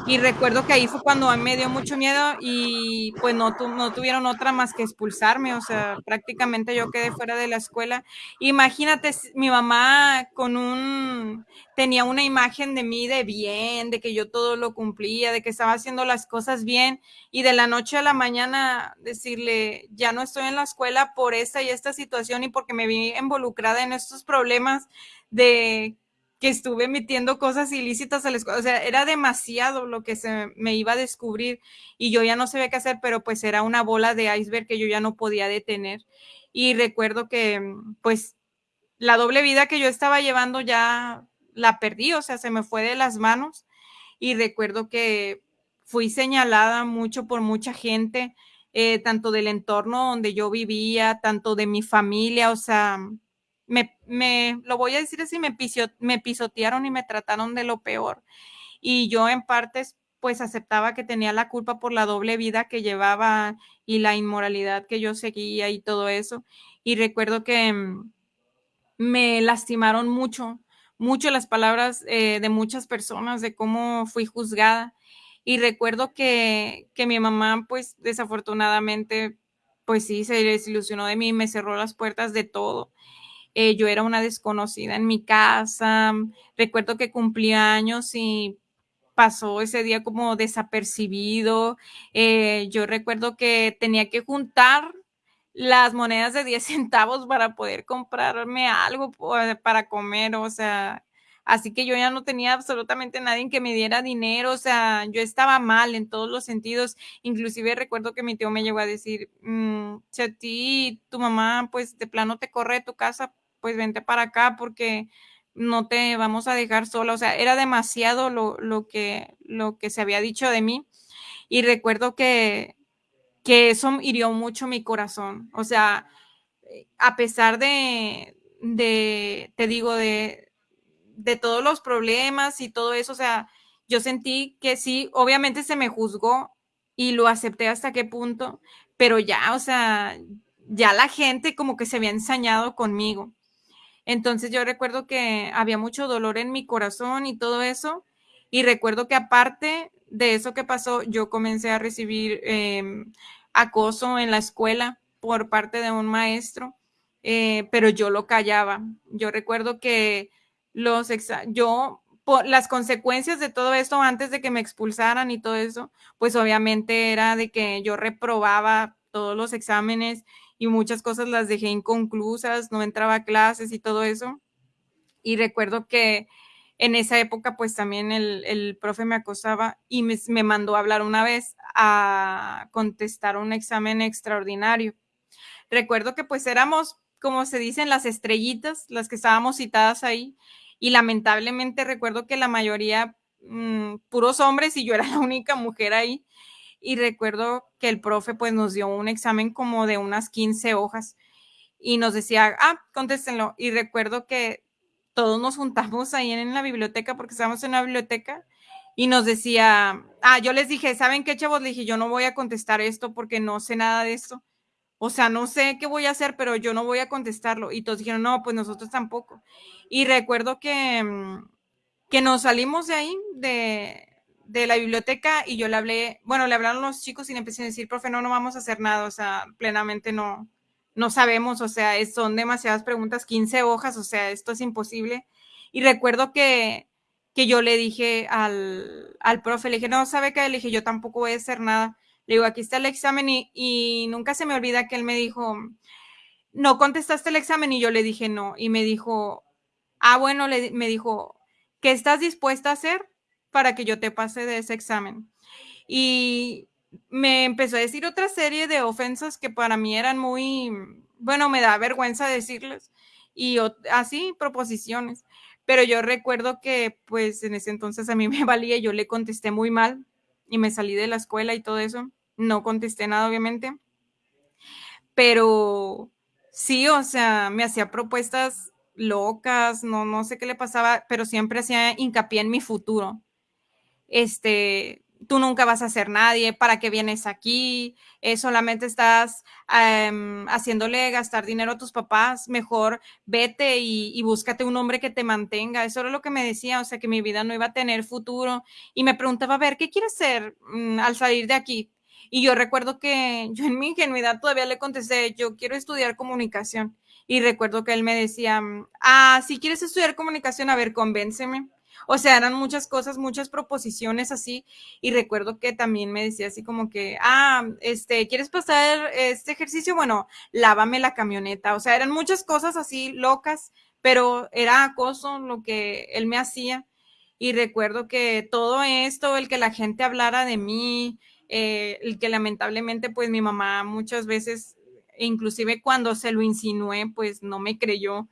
Speaker 4: Y recuerdo que ahí fue cuando me dio mucho miedo y pues no, no tuvieron otra más que expulsarme, o sea, prácticamente yo quedé fuera de la escuela. Imagínate, mi mamá con un, tenía una imagen de mí de bien, de que yo todo lo cumplía, de que estaba haciendo las cosas bien y de la noche a la mañana decirle, ya no estoy en la escuela por esta y esta situación y porque me vi involucrada en estos problemas de que estuve metiendo cosas ilícitas a la escuela. O sea, era demasiado lo que se me iba a descubrir y yo ya no sabía qué hacer, pero pues era una bola de iceberg que yo ya no podía detener. Y recuerdo que pues la doble vida que yo estaba llevando ya la perdí, o sea, se me fue de las manos y recuerdo que fui señalada mucho por mucha gente, eh, tanto del entorno donde yo vivía, tanto de mi familia, o sea, me, me lo voy a decir así, me, me pisotearon y me trataron de lo peor. Y yo en partes pues aceptaba que tenía la culpa por la doble vida que llevaba y la inmoralidad que yo seguía y todo eso. Y recuerdo que mm, me lastimaron mucho mucho las palabras eh, de muchas personas de cómo fui juzgada. Y recuerdo que, que mi mamá, pues desafortunadamente, pues sí, se desilusionó de mí, me cerró las puertas de todo. Eh, yo era una desconocida en mi casa. Recuerdo que cumplía años y pasó ese día como desapercibido. Eh, yo recuerdo que tenía que juntar las monedas de 10 centavos para poder comprarme algo para comer, o sea, así que yo ya no tenía absolutamente nadie que me diera dinero, o sea, yo estaba mal en todos los sentidos, inclusive recuerdo que mi tío me llegó a decir, mm, si a ti tu mamá pues de plano te corre de tu casa, pues vente para acá porque no te vamos a dejar sola, o sea, era demasiado lo, lo, que, lo que se había dicho de mí. Y recuerdo que que eso hirió mucho mi corazón. O sea, a pesar de, de te digo, de, de todos los problemas y todo eso, o sea, yo sentí que sí, obviamente se me juzgó y lo acepté hasta qué punto, pero ya, o sea, ya la gente como que se había ensañado conmigo. Entonces yo recuerdo que había mucho dolor en mi corazón y todo eso. Y recuerdo que aparte de eso que pasó, yo comencé a recibir eh, acoso en la escuela por parte de un maestro, eh, pero yo lo callaba. Yo recuerdo que los yo por las consecuencias de todo esto antes de que me expulsaran y todo eso, pues obviamente era de que yo reprobaba todos los exámenes y muchas cosas las dejé inconclusas, no entraba a clases y todo eso. Y recuerdo que en esa época pues también el, el profe me acosaba y me, me, mandó a hablar una vez a contestar un examen extraordinario. Recuerdo que pues éramos, como se dicen, las estrellitas, las que estábamos citadas ahí y lamentablemente recuerdo que la mayoría, mmm, puros hombres y yo era la única mujer ahí. Y recuerdo que el profe pues nos dio un examen como de unas 15 hojas y nos decía, ah, contéstenlo. Y recuerdo que todos nos juntamos ahí en la biblioteca porque estábamos en la biblioteca y nos decía, ah, yo les dije, ¿saben qué, chavos? Le dije, yo no voy a contestar esto porque no sé nada de esto. O sea, no sé qué voy a hacer, pero yo no voy a contestarlo. Y todos dijeron, no, pues nosotros tampoco. Y recuerdo que, mm, que nos salimos de ahí, de, de la biblioteca, y yo le hablé, bueno, le hablaron los chicos y le empecé a decir, profe, no, no vamos a hacer nada, o sea, plenamente no, no sabemos, o sea, son demasiadas preguntas, 15 hojas, o sea, esto es imposible. Y recuerdo que, que yo le dije al, al profe, le dije, no, ¿sabe qué? Le dije, yo tampoco voy a hacer nada. Le digo, aquí está el examen y, y nunca se me olvida que él me dijo, no contestaste el examen y yo le dije no. Y me dijo, ah, bueno, le, me dijo, ¿qué estás dispuesta a hacer para que yo te pase de ese examen? Y me empezó a decir otra serie de ofensas que para mí eran muy, bueno, me da vergüenza decirles, y así proposiciones. Pero yo recuerdo que pues en ese entonces a mí me valía, yo le contesté muy mal y me salí de la escuela y todo eso. No contesté nada, obviamente. Pero sí, o sea, me hacía propuestas locas, no, no sé qué le pasaba, pero siempre hacía hincapié en mi futuro. Este, tú nunca vas a ser nadie, ¿para qué vienes aquí? Eh, solamente estás um, haciéndole gastar dinero a tus papás, mejor vete y, búscate un hombre que te mantenga. Eso era lo que me decía, o sea, que mi vida no iba a tener futuro. Y me preguntaba, a ver, ¿qué quieres hacer um, al salir de aquí? Y yo recuerdo que yo en mi ingenuidad todavía le contesté, yo quiero estudiar comunicación. Y recuerdo que él me decía, ah, si quieres estudiar comunicación, a ver, convénceme. O sea, eran muchas cosas, muchas proposiciones así. Y recuerdo que también me decía así como que, ah, este, ¿quieres pasar este ejercicio? Bueno, lávame la camioneta. O sea, eran muchas cosas así locas, pero era acoso lo que él me hacía. Y recuerdo que todo esto, el que la gente hablara de mí, eh, el que lamentablemente pues mi mamá muchas veces, inclusive cuando se lo insinué, pues no me creyó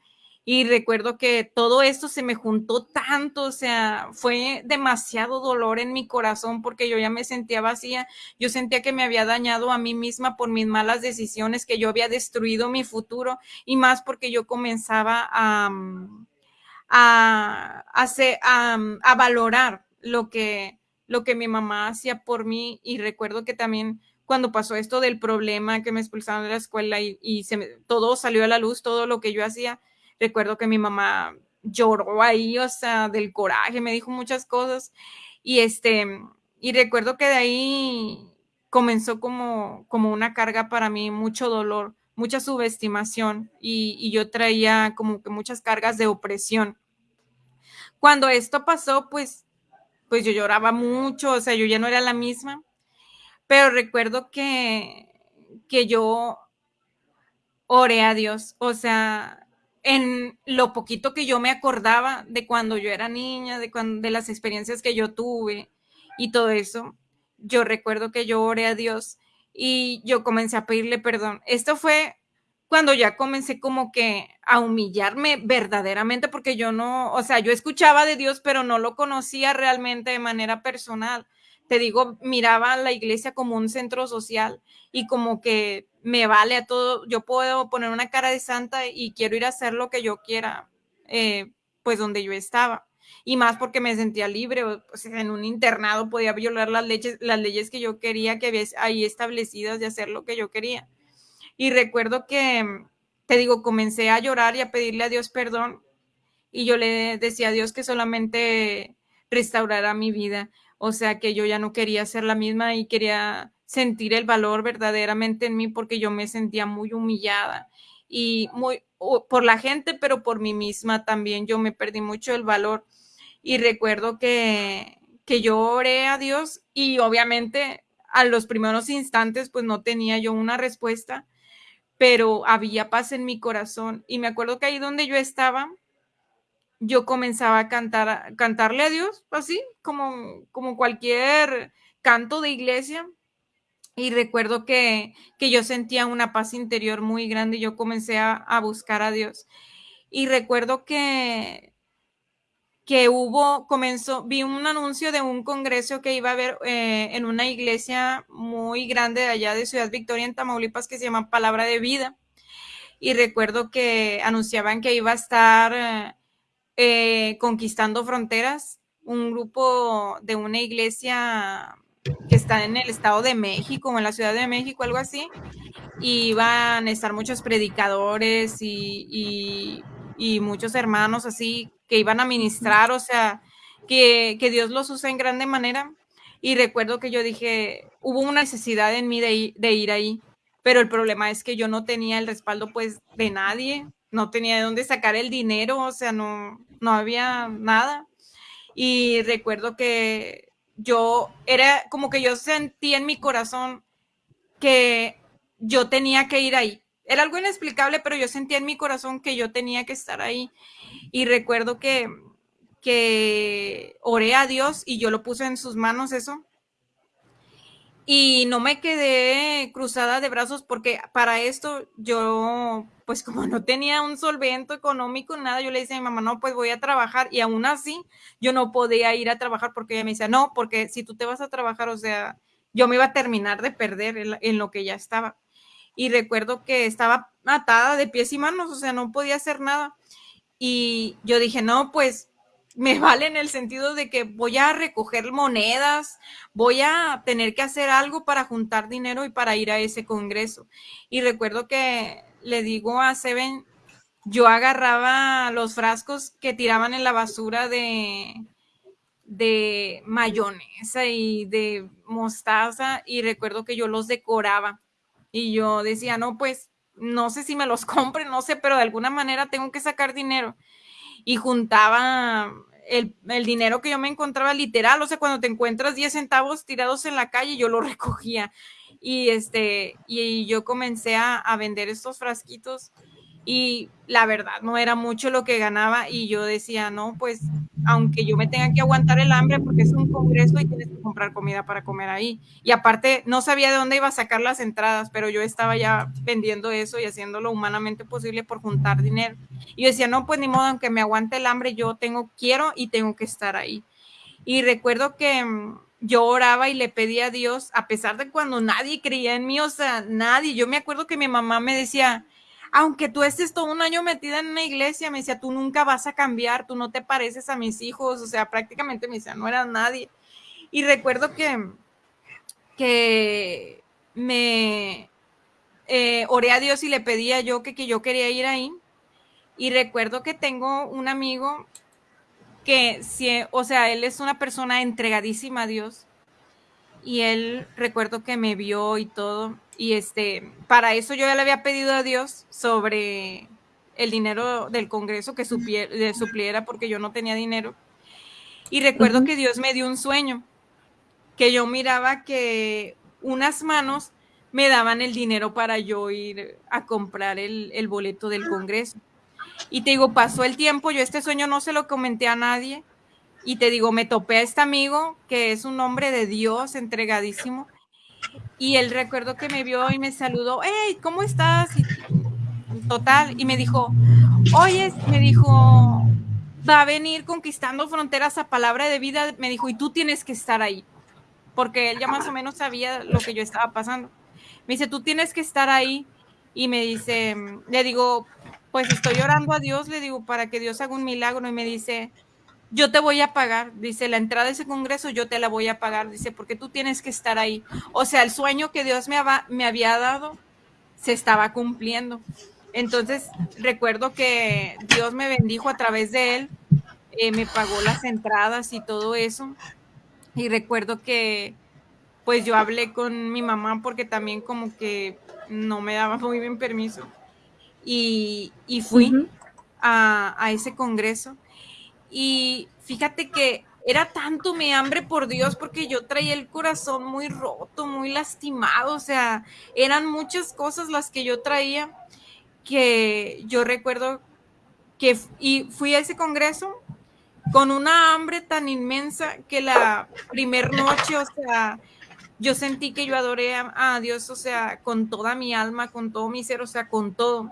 Speaker 4: y recuerdo que todo esto se me juntó tanto, o sea, fue demasiado dolor en mi corazón porque yo ya me sentía vacía, yo sentía que me había dañado a mí misma por mis malas decisiones, que yo había destruido mi futuro y más porque yo comenzaba a, a, a, a valorar lo que, lo que mi mamá hacía por mí y recuerdo que también cuando pasó esto del problema que me expulsaron de la escuela y, y se me, todo salió a la luz, todo lo que yo hacía, Recuerdo que mi mamá lloró ahí, o sea, del coraje, me dijo muchas cosas. Y este, y recuerdo que de ahí comenzó como, como una carga para mí, mucho dolor, mucha subestimación y, y yo traía como que muchas cargas de opresión. Cuando esto pasó, pues, pues yo lloraba mucho, o sea, yo ya no era la misma, pero recuerdo que, que yo oré a Dios, o sea, en lo poquito que yo me acordaba de cuando yo era niña, de, cuando, de las experiencias que yo tuve y todo eso, yo recuerdo que yo oré a Dios y yo comencé a pedirle perdón. Esto fue cuando ya comencé como que a humillarme verdaderamente porque yo no, o sea, yo escuchaba de Dios, pero no lo conocía realmente de manera personal. Te digo, miraba la iglesia como un centro social y como que me vale a todo, yo puedo poner una cara de santa y quiero ir a hacer lo que yo quiera, eh, pues donde yo estaba. Y más porque me sentía libre, o, en un internado podía violar las leyes, las leyes que yo quería, que había ahí establecidas de hacer lo que yo quería. Y recuerdo que, te digo, comencé a llorar y a pedirle a Dios perdón. Y yo le decía a Dios que solamente restaurara mi vida. O sea, que yo ya no quería ser la misma y quería sentir el valor verdaderamente en mí porque yo me sentía muy humillada y muy por la gente, pero por mí misma también yo me perdí mucho el valor. Y recuerdo que, que yo oré a Dios y obviamente a los primeros instantes pues no tenía yo una respuesta, pero había paz en mi corazón. Y me acuerdo que ahí donde yo estaba, yo comenzaba a cantar, cantarle a Dios, así como, como cualquier canto de iglesia. Y recuerdo que, que yo sentía una paz interior muy grande y yo comencé a, a buscar a Dios. Y recuerdo que, que hubo, comenzó, vi un anuncio de un congreso que iba a haber eh, en una iglesia muy grande de allá de Ciudad Victoria, en Tamaulipas, que se llama Palabra de Vida. Y recuerdo que anunciaban que iba a estar eh, eh, conquistando fronteras, un grupo de una iglesia que está en el Estado de México o en la Ciudad de México, algo así, y van a estar muchos predicadores y, y, muchos hermanos así que iban a ministrar, o sea, que, que, Dios los usa en grande manera. Y recuerdo que yo dije, hubo una necesidad en mí de, de ir ahí, pero el problema es que yo no tenía el respaldo pues de nadie, no tenía de dónde sacar el dinero, o sea, no, no había nada. Y recuerdo que yo era como que yo sentí en mi corazón que yo tenía que ir ahí. Era algo inexplicable, pero yo sentía en mi corazón que yo tenía que estar ahí. Y recuerdo que, que oré a Dios y yo lo puse en sus manos eso y no me quedé cruzada de brazos porque para esto yo, pues como no tenía un solvento económico, nada, yo le decía a mi mamá, no, pues voy a trabajar y aún así yo no podía ir a trabajar porque ella me decía, no, porque si tú te vas a trabajar, o sea, yo me iba a terminar de perder en, en lo que ya estaba. Y recuerdo que estaba atada de pies y manos, o sea, no podía hacer nada. Y yo dije, no, pues me vale en el sentido de que voy a recoger monedas, voy a tener que hacer algo para juntar dinero y para ir a ese congreso. Y recuerdo que le digo a Seven, yo agarraba los frascos que tiraban en la basura de, de mayonesa y de mostaza y recuerdo que yo los decoraba y yo decía, no, pues no sé si me los compre, no sé, pero de alguna manera tengo que sacar dinero y juntaba el, el, dinero que yo me encontraba literal, o sea, cuando te encuentras 10 centavos tirados en la calle, yo lo recogía. Y este, y yo comencé a, a vender estos frasquitos y la verdad no era mucho lo que ganaba y yo decía, no, pues aunque yo me tenga que aguantar el hambre porque es un congreso y tienes que comprar comida para comer ahí. Y aparte no sabía de dónde iba a sacar las entradas, pero yo estaba ya vendiendo eso y haciéndolo humanamente posible por juntar dinero. Y yo decía, no, pues ni modo, aunque me aguante el hambre, yo tengo, quiero y tengo que estar ahí. Y recuerdo que mm, yo oraba y le pedía a Dios, a pesar de cuando nadie creía en mí, o sea, nadie. Yo me acuerdo que mi mamá me decía, aunque tú estés todo un año metida en una iglesia, me decía, tú nunca vas a cambiar, tú no te pareces a mis hijos, o sea, prácticamente me decía, no era nadie. Y recuerdo que, que me eh, oré a Dios y le pedía yo que, que yo quería ir ahí. Y recuerdo que tengo un amigo que, si, o sea, él es una persona entregadísima a Dios. Y él recuerdo que me vio y todo y este, para eso yo ya le había pedido a Dios sobre el dinero del Congreso que supliera porque yo no tenía dinero. Y recuerdo que Dios me dio un sueño, que yo miraba que unas manos me daban el dinero para yo ir a comprar el, el boleto del Congreso. Y te digo, pasó el tiempo, yo este sueño no se lo comenté a nadie. Y te digo, me topé a este amigo que es un hombre de Dios, entregadísimo. Y él recuerdo que me vio y me saludó, hey, ¿cómo estás? Y, total, y me dijo, oye, me dijo, va a venir conquistando fronteras a palabra de vida, me dijo, y tú tienes que estar ahí, porque él ya más o menos sabía lo que yo estaba pasando. Me dice, tú tienes que estar ahí, y me dice, le digo, pues estoy orando a Dios, le digo, para que Dios haga un milagro, y me dice, yo te voy a pagar, dice, la entrada de ese congreso yo te la voy a pagar, dice, porque tú tienes que estar ahí. O sea, el sueño que Dios me, me había dado se estaba cumpliendo. Entonces, recuerdo que Dios me bendijo a través de él. eh, me pagó las entradas y todo eso. Y recuerdo que pues yo hablé con mi mamá porque también como que no me daba muy bien permiso. Y, y fui a, a ese congreso. Y fíjate que era tanto mi hambre por Dios porque yo traía el corazón muy roto, muy lastimado. O sea, eran muchas cosas las que yo traía que yo recuerdo que y fui a ese congreso con una hambre tan inmensa que la primer noche, o sea, yo sentí que yo adoré a, a Dios, o sea, con toda mi alma, con todo mi ser, o sea, con todo.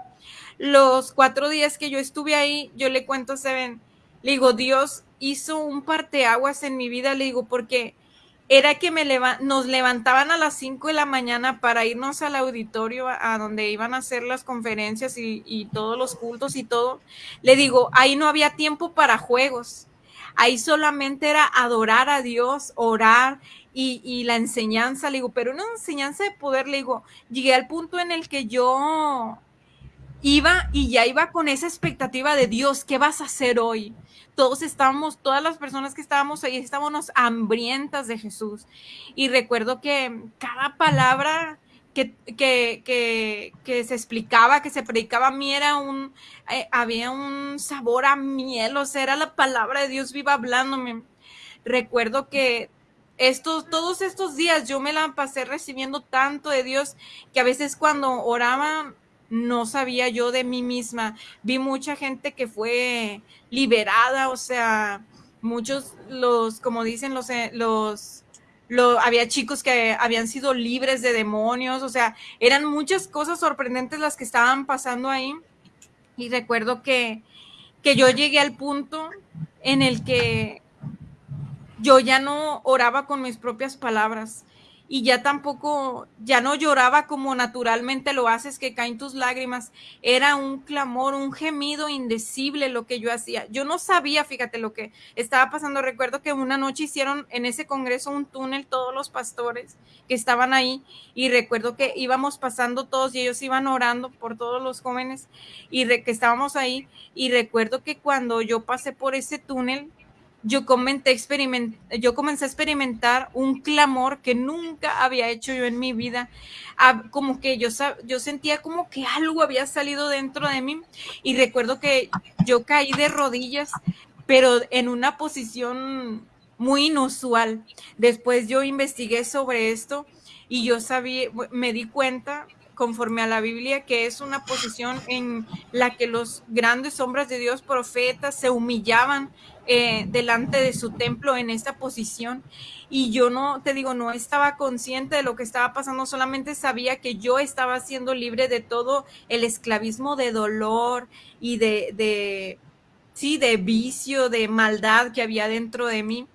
Speaker 4: Los cuatro días que yo estuve ahí, yo le cuento a Seven, le digo, Dios hizo un parteaguas en mi vida, le digo, porque era que me nos levantaban a las 5 de la mañana para irnos al auditorio a, a donde iban a hacer las conferencias y, y todos los cultos y todo. Le digo, ahí no había tiempo para juegos. Ahí solamente era adorar a Dios, orar y, y la enseñanza. Le digo, pero una enseñanza de poder, le digo, llegué al punto en el que yo iba y ya iba con esa expectativa de Dios, ¿qué vas a hacer hoy? Todos estábamos, todas las personas que estábamos ahí, estábamos hambrientas de Jesús. Y recuerdo que cada palabra que, que, que, que se explicaba, que se predicaba a mí era un, eh, había un sabor a miel, o sea, era la palabra de Dios viva hablándome. Recuerdo que estos, todos estos días yo me la pasé recibiendo tanto de Dios que a veces cuando oraba no sabía yo de mí misma. Vi mucha gente que fue liberada, o sea, muchos los, como dicen los, eh, los, lo, había chicos que habían sido libres de demonios, o sea, eran muchas cosas sorprendentes las que estaban pasando ahí. Y recuerdo que, que yo llegué al punto en el que yo ya no oraba con mis propias palabras y ya tampoco, ya no lloraba como naturalmente lo haces, que caen tus lágrimas. Era un clamor, un gemido indecible lo que yo hacía. Yo no sabía, fíjate lo que estaba pasando. Recuerdo que una noche hicieron en ese congreso un túnel todos los pastores que estaban ahí y recuerdo que íbamos pasando todos y ellos iban orando por todos los jóvenes y que estábamos ahí y recuerdo que cuando yo pasé por ese túnel yo, comencé a experimentar un clamor que nunca había hecho yo en mi vida. Como que yo, yo sentía como que algo había salido dentro de mí y recuerdo que yo caí de rodillas, pero en una posición muy inusual. Después yo investigué sobre esto y yo sabía, me di cuenta conforme a la Biblia, que es una posición en la que los grandes hombres de Dios, profetas, se humillaban eh, delante de su templo en esta posición. Y yo no, te digo, no estaba consciente de lo que estaba pasando, solamente sabía que yo estaba siendo libre de todo el esclavismo de dolor y de, de sí, de vicio, de maldad que había dentro de mí.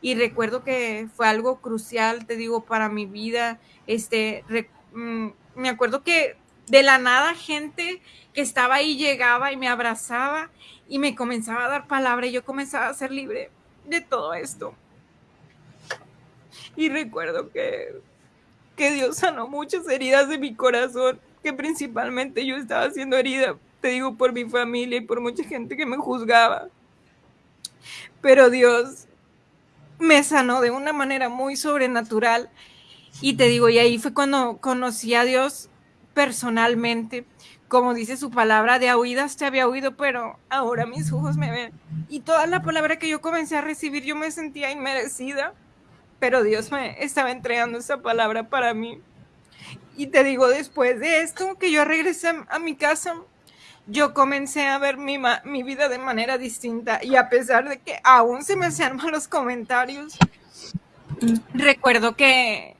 Speaker 4: Y recuerdo que fue algo crucial, te digo, para mi vida. Este, mmm, me acuerdo que de la nada gente que estaba ahí llegaba y me abrazaba y me comenzaba a dar palabra y yo comenzaba a ser libre de todo esto. Y recuerdo que, que Dios sanó muchas heridas de mi corazón, que principalmente yo estaba siendo herida, te digo, por mi familia y por mucha gente que me juzgaba. Pero Dios me sanó de una manera muy sobrenatural. Y te digo, y ahí fue cuando conocí a Dios personalmente como dice su palabra, de oídas te había oído, pero ahora mis ojos me ven. Y toda la palabra que yo comencé a recibir, yo me sentía inmerecida, pero Dios me estaba entregando esa palabra para mí. Y te digo, después de esto, que yo regresé a mi casa, yo comencé a ver mi, mi vida de manera distinta. Y a pesar de que aún se me hacían malos comentarios, recuerdo que,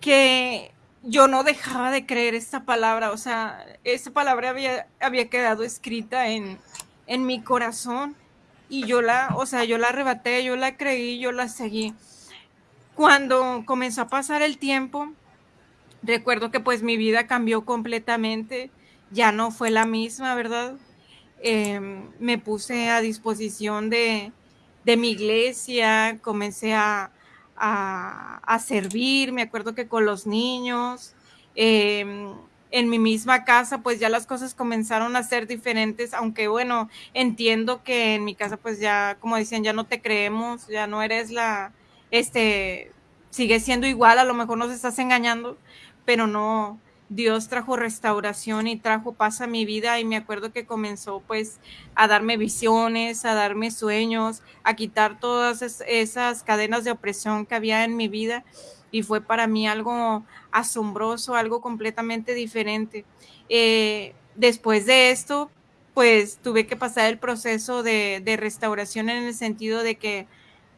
Speaker 4: que yo no dejaba de creer esta palabra, o sea, esa palabra había, había quedado escrita en, en mi corazón y yo la, o sea, yo la arrebaté, yo la creí, yo la seguí. Cuando comenzó a pasar el tiempo, recuerdo que pues mi vida cambió completamente, ya no fue la misma, ¿verdad? Eh, me puse a disposición de, de mi iglesia, comencé a, a, servir, me acuerdo que con los niños, eh, en mi misma casa, pues ya las cosas comenzaron a ser diferentes, aunque bueno, entiendo que en mi casa pues ya, como decían, ya no te creemos, ya no eres la, este, sigue siendo igual, a lo mejor nos estás engañando, pero no, Dios trajo restauración y trajo paz a mi vida y me acuerdo que comenzó pues a darme visiones, a darme sueños, a quitar todas esas cadenas de opresión que había en mi vida y fue para mí algo asombroso, algo completamente diferente. Eh, después de esto, pues tuve que pasar el proceso de, de, restauración en el sentido de que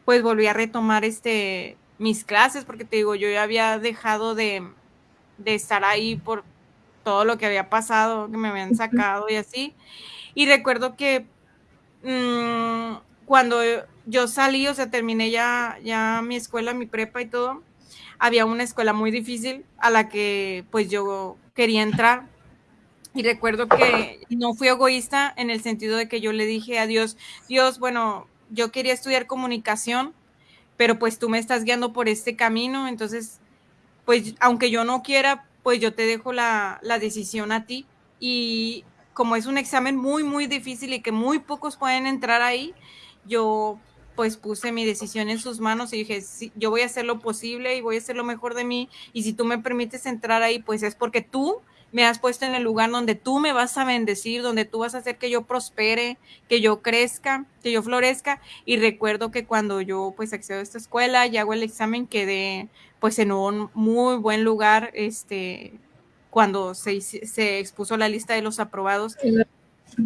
Speaker 4: pues volví a retomar este, mis clases, porque te digo, yo ya había dejado de, de estar ahí por todo lo que había pasado, que me habían sacado y así. Y recuerdo que mmm, cuando yo salí, o sea, terminé ya, ya mi escuela, mi prepa y todo, había una escuela muy difícil a la que pues yo quería entrar. Y recuerdo que no fui egoísta en el sentido de que yo le dije a Dios, Dios, bueno, yo quería estudiar comunicación, pero pues tú me estás guiando por este camino, entonces, pues aunque yo no quiera, pues yo te dejo la, la decisión a ti. Y como es un examen muy, muy difícil y que muy pocos pueden entrar ahí, yo pues puse mi decisión en sus manos y dije, sí, yo voy a hacer lo posible y voy a hacer lo mejor de mí y si tú me permites entrar ahí, pues es porque tú me has puesto en el lugar donde tú me vas a bendecir, donde tú vas a hacer que yo prospere, que yo crezca, que yo florezca. Y recuerdo que cuando yo pues accedo a esta escuela y hago el examen, quedé pues en un muy buen lugar, este, cuando se, se expuso la lista de los aprobados.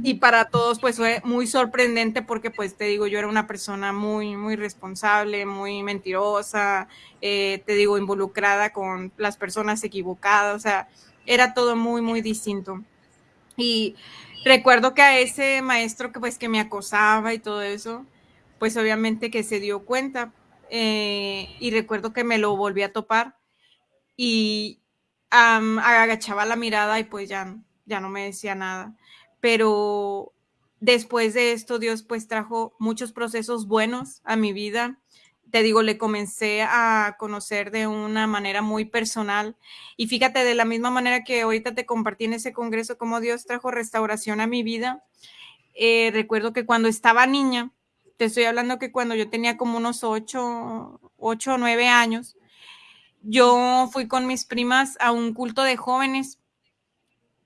Speaker 4: Y para todos pues fue muy sorprendente porque pues te digo yo era una persona muy muy responsable muy mentirosa eh, te digo involucrada con las personas equivocadas o sea era todo muy muy distinto. Y recuerdo que a ese maestro que pues que me acosaba y todo eso pues obviamente que se dio cuenta eh, y recuerdo que me lo volví a topar y agachaba la mirada y pues ya ya no me decía nada pero después de esto Dios pues trajo muchos procesos buenos a mi vida. Te digo, le comencé a conocer de una manera muy personal y fíjate, de la misma manera que ahorita te compartí en ese congreso, cómo Dios trajo restauración a mi vida. Eh, recuerdo que cuando estaba niña, te estoy hablando que cuando yo tenía como unos ocho, ocho o nueve años, yo fui con mis primas a un culto de jóvenes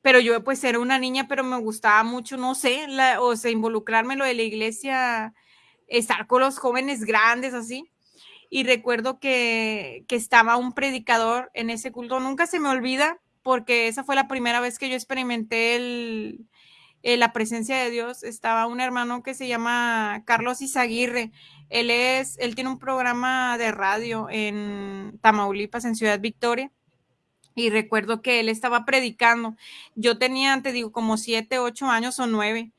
Speaker 4: pero yo pues era una niña, pero me gustaba mucho, no sé, o sea, involucrarme lo de la iglesia, estar con los jóvenes grandes así. Y recuerdo que, que estaba un predicador en ese culto, nunca se me olvida, porque esa fue la primera vez que yo experimenté el, el, la presencia de Dios. Estaba un hermano que se llama Carlos Izaguirre. Él es, él tiene un programa de radio en Tamaulipas, en Ciudad Victoria y recuerdo que él estaba predicando. Yo tenía, te digo, como siete, ocho años o nueve.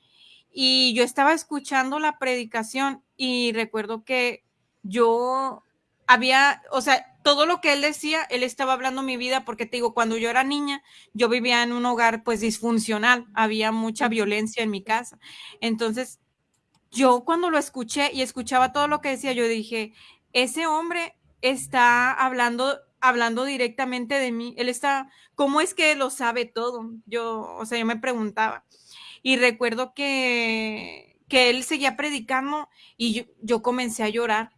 Speaker 4: Y yo estaba escuchando la predicación y recuerdo que yo había, o sea, todo lo que él decía, él estaba hablando mi vida, porque te digo, cuando yo era niña, yo vivía en un hogar pues disfuncional, había mucha violencia en mi casa. Entonces, yo cuando lo escuché y escuchaba todo lo que decía, yo dije, ese hombre está hablando hablando directamente de mí. Él está, ¿cómo es que lo sabe todo? Yo, o sea, yo me preguntaba. Y recuerdo que, que él seguía predicando y yo, yo comencé a llorar.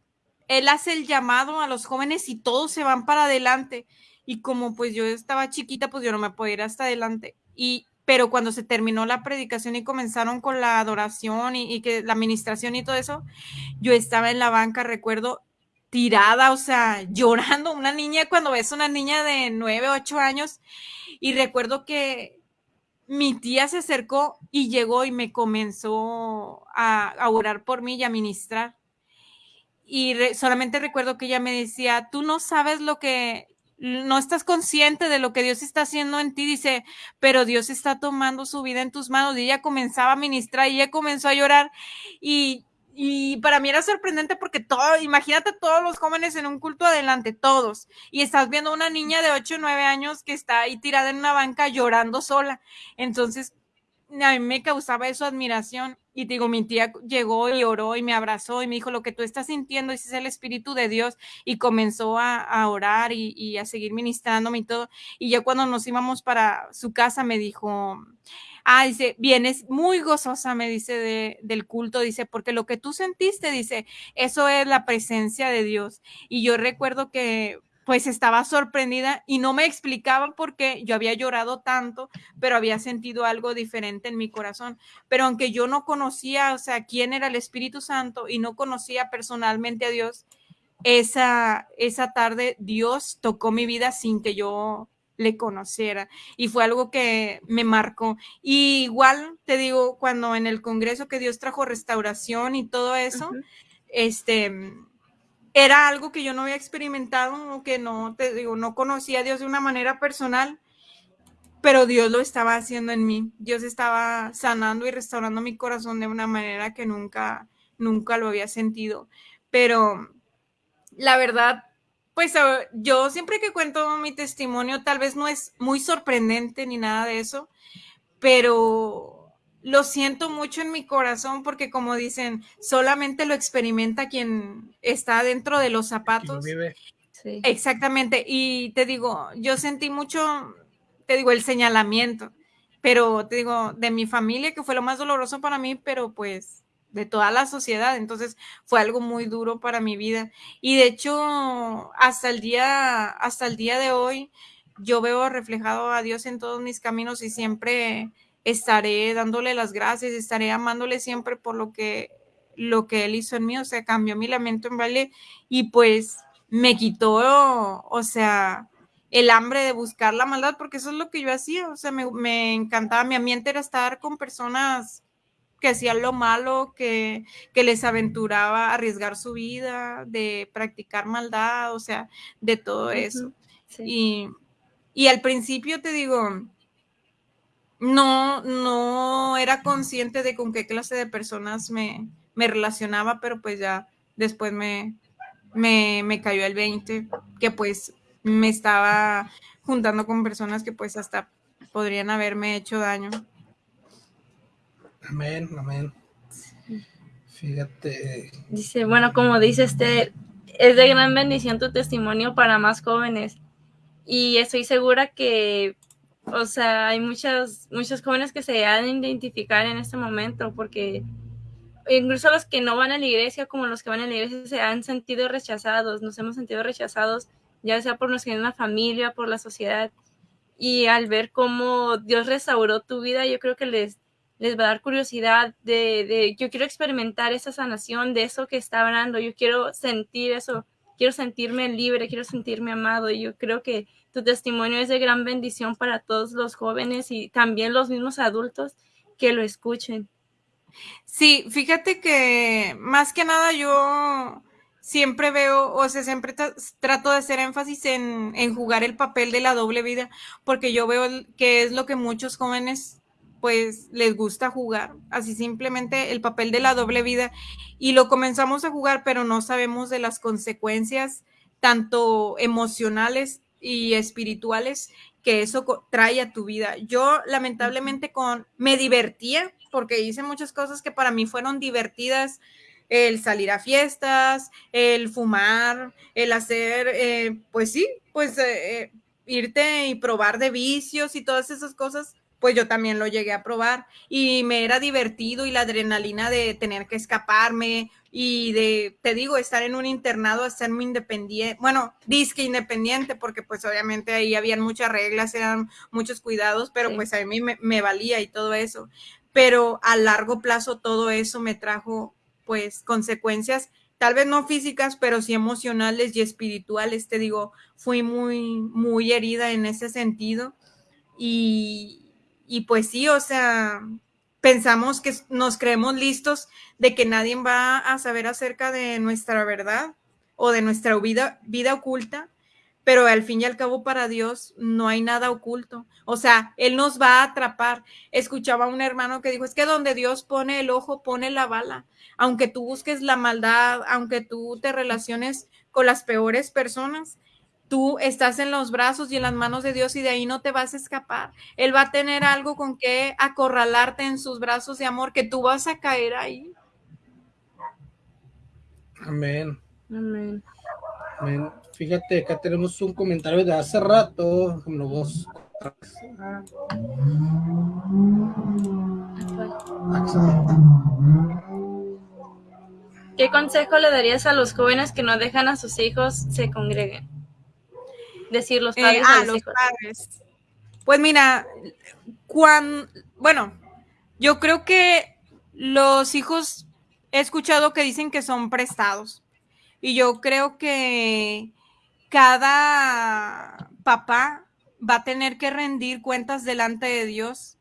Speaker 4: Él hace el llamado a los jóvenes y todos se van para adelante. Y como pues yo estaba chiquita, pues yo no me podía ir hasta adelante. Y pero cuando se terminó la predicación y comenzaron con la adoración y, que la administración y todo eso, yo estaba en la banca, recuerdo, tirada, o sea, llorando, una niña cuando ves una niña de nueve, ocho años, y recuerdo que mi tía se acercó y llegó y me comenzó a, a orar por mí y a ministrar. Y solamente recuerdo que ella me decía, tú no sabes lo que, no estás consciente de lo que Dios está haciendo en ti, dice, pero Dios está tomando su vida en tus manos. Y ella comenzaba a ministrar y ella comenzó a llorar. Y y para mí era sorprendente porque todo, imagínate todos los jóvenes en un culto adelante, todos. Y estás viendo una niña de 8 o 9 años que está ahí tirada en una banca llorando sola. Entonces, a mí me causaba eso admiración. Y digo, mi tía llegó y oró y me abrazó y me dijo, lo que tú estás sintiendo ese es el Espíritu de Dios. Y comenzó a, a orar y, a seguir ministrándome y todo. Y ya cuando nos íbamos para su casa me dijo, ah, dice, vienes muy gozosa, me dice, de, del culto, dice, porque lo que tú sentiste, dice, eso es la presencia de Dios. Y yo recuerdo que pues estaba sorprendida y no me explicaba por qué yo había llorado tanto, pero había sentido algo diferente en mi corazón. Pero aunque yo no conocía, o sea, quién era el Espíritu Santo y no conocía personalmente a Dios, esa, esa tarde Dios tocó mi vida sin que yo le conociera y fue algo que me marcó. Y igual te digo, cuando en el Congreso que Dios trajo restauración y todo eso, uh -huh. este era algo que yo no había experimentado, que no, te digo, no conocía a Dios de una manera personal, pero Dios lo estaba haciendo en mí. Dios estaba sanando y restaurando mi corazón de una manera que nunca, nunca lo había sentido. Pero la verdad, pues yo siempre que cuento mi testimonio, tal vez no es muy sorprendente ni nada de eso, pero lo siento mucho en mi corazón porque como dicen, solamente lo experimenta quien está dentro de los zapatos. Sí. Exactamente. Y te digo, yo sentí mucho, te digo, el señalamiento, pero te digo, de mi familia, que fue lo más doloroso para mí, pero pues de toda la sociedad. Entonces fue algo muy duro para mi vida. Y de hecho, hasta el día, hasta el día de hoy, yo veo reflejado a Dios en todos mis caminos y siempre estaré dándole las gracias, estaré amándole siempre por lo que, lo que él hizo en mí, o sea, cambió mi lamento en baile y pues me quitó, o sea, el hambre de buscar la maldad, porque eso es lo que yo hacía, o sea, me, me encantaba, mi ambiente era estar con personas que hacían lo malo, que, que les aventuraba a arriesgar su vida, de practicar maldad, o sea, de todo eso. Sí. Y, y al principio te digo, no, no era consciente de con qué clase de personas me, me relacionaba, pero pues ya después me, me, me, cayó el 20, que pues me estaba juntando con personas que pues hasta podrían haberme hecho daño.
Speaker 3: Amén, amén. Fíjate.
Speaker 5: Dice, bueno, como dice este, es de gran bendición tu testimonio para más jóvenes. Y estoy segura que o sea, hay muchas, muchos jóvenes que se han de identificar en este momento porque incluso los que no van a la iglesia como los que van a la iglesia se han sentido rechazados, nos hemos sentido rechazados ya sea por nuestra familia, por la sociedad. Y al ver cómo Dios restauró tu vida, yo creo que les, les va a dar curiosidad de, de, yo quiero experimentar esa sanación de eso que está hablando, yo quiero sentir eso, quiero sentirme libre, quiero sentirme amado y yo creo que tu testimonio es de gran bendición para todos los jóvenes y también los mismos adultos que lo escuchen.
Speaker 4: Sí, fíjate que más que nada yo siempre veo, o sea, siempre trato de hacer énfasis en, en, jugar el papel de la doble vida, porque yo veo que es lo que muchos jóvenes pues les gusta jugar, así simplemente el papel de la doble vida y lo comenzamos a jugar, pero no sabemos de las consecuencias tanto emocionales y espirituales que eso trae a tu vida. Yo lamentablemente con me divertía porque hice muchas cosas que para mí fueron divertidas, el salir a fiestas, el fumar, el hacer, eh, pues sí, pues eh, irte y probar de vicios y todas esas cosas pues yo también lo llegué a probar y me era divertido y la adrenalina de tener que escaparme y de, te digo, estar en un internado, hacerme independiente, bueno, disque independiente, porque pues obviamente ahí habían muchas reglas, eran muchos cuidados, pero sí. pues a mí me, me valía y todo eso. Pero a largo plazo todo eso me trajo pues consecuencias tal vez no físicas, pero sí emocionales y espirituales. Te digo, fui muy, muy herida en ese sentido. Y, y pues sí, o sea, pensamos que nos creemos listos de que nadie va a saber acerca de nuestra verdad o de nuestra vida, vida oculta, pero al fin y al cabo para Dios no hay nada oculto. O sea, Él nos va a atrapar. Escuchaba a un hermano que dijo, es que donde Dios pone el ojo, pone la bala. Aunque tú busques la maldad, aunque tú te relaciones con las peores personas, tú estás en los brazos y en las manos de Dios y de ahí no te vas a escapar. Él va a tener algo con que acorralarte en sus brazos de amor, que tú vas a caer ahí.
Speaker 3: Amén.
Speaker 5: Amén.
Speaker 3: Amén. Fíjate, acá tenemos un comentario de hace rato. Como vos.
Speaker 5: ¿Qué consejo le darías a los jóvenes que no dejan a sus hijos se congreguen? Decir los
Speaker 4: Eh,
Speaker 5: padres
Speaker 4: ah,
Speaker 5: a los
Speaker 4: los
Speaker 5: hijos.
Speaker 4: padres. Pues mira, cuan, bueno, yo creo que los hijos he escuchado que dicen que son prestados. Y yo creo que cada papá va a tener que rendir cuentas delante de Dios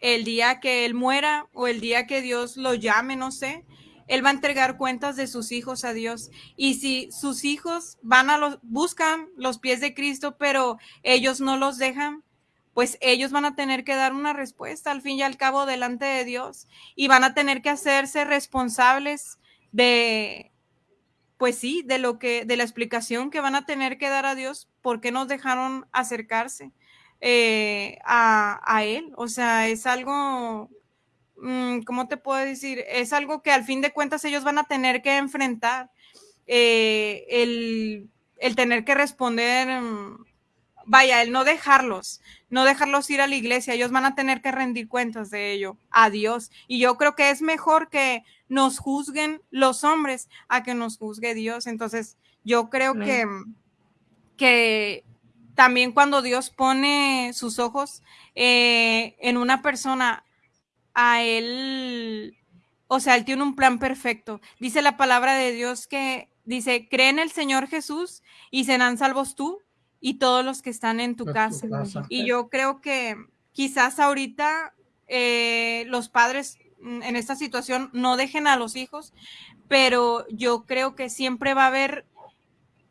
Speaker 4: el día que él muera o el día que Dios lo llame, no sé. Él va a entregar cuentas de sus hijos a Dios. Y si sus hijos van a los, buscan los pies de Cristo, pero ellos no los dejan, pues ellos van a tener que dar una respuesta al fin y al cabo delante de Dios y van a tener que hacerse responsables de, pues sí, de lo que, de la explicación que van a tener que dar a Dios, por qué nos dejaron acercarse eh, a, a Él. O sea, es algo, ¿cómo te puedo decir? Es algo que al fin de cuentas ellos van a tener que enfrentar. Eh, el, el tener que responder, mm, vaya, el no dejarlos, no dejarlos ir a la iglesia, ellos van a tener que rendir cuentas de ello a Dios. Y yo creo que es mejor que nos juzguen los hombres a que nos juzgue Dios. Entonces, yo creo que, que también cuando Dios pone sus ojos eh, en una persona, a él, o sea, él tiene un plan perfecto. Dice la palabra de Dios que dice, cree en el Señor Jesús y serán salvos tú y todos los que están en tu casa. Y yo creo que quizás ahorita eh, los padres en esta situación no dejen a los hijos, pero yo creo que siempre va a haber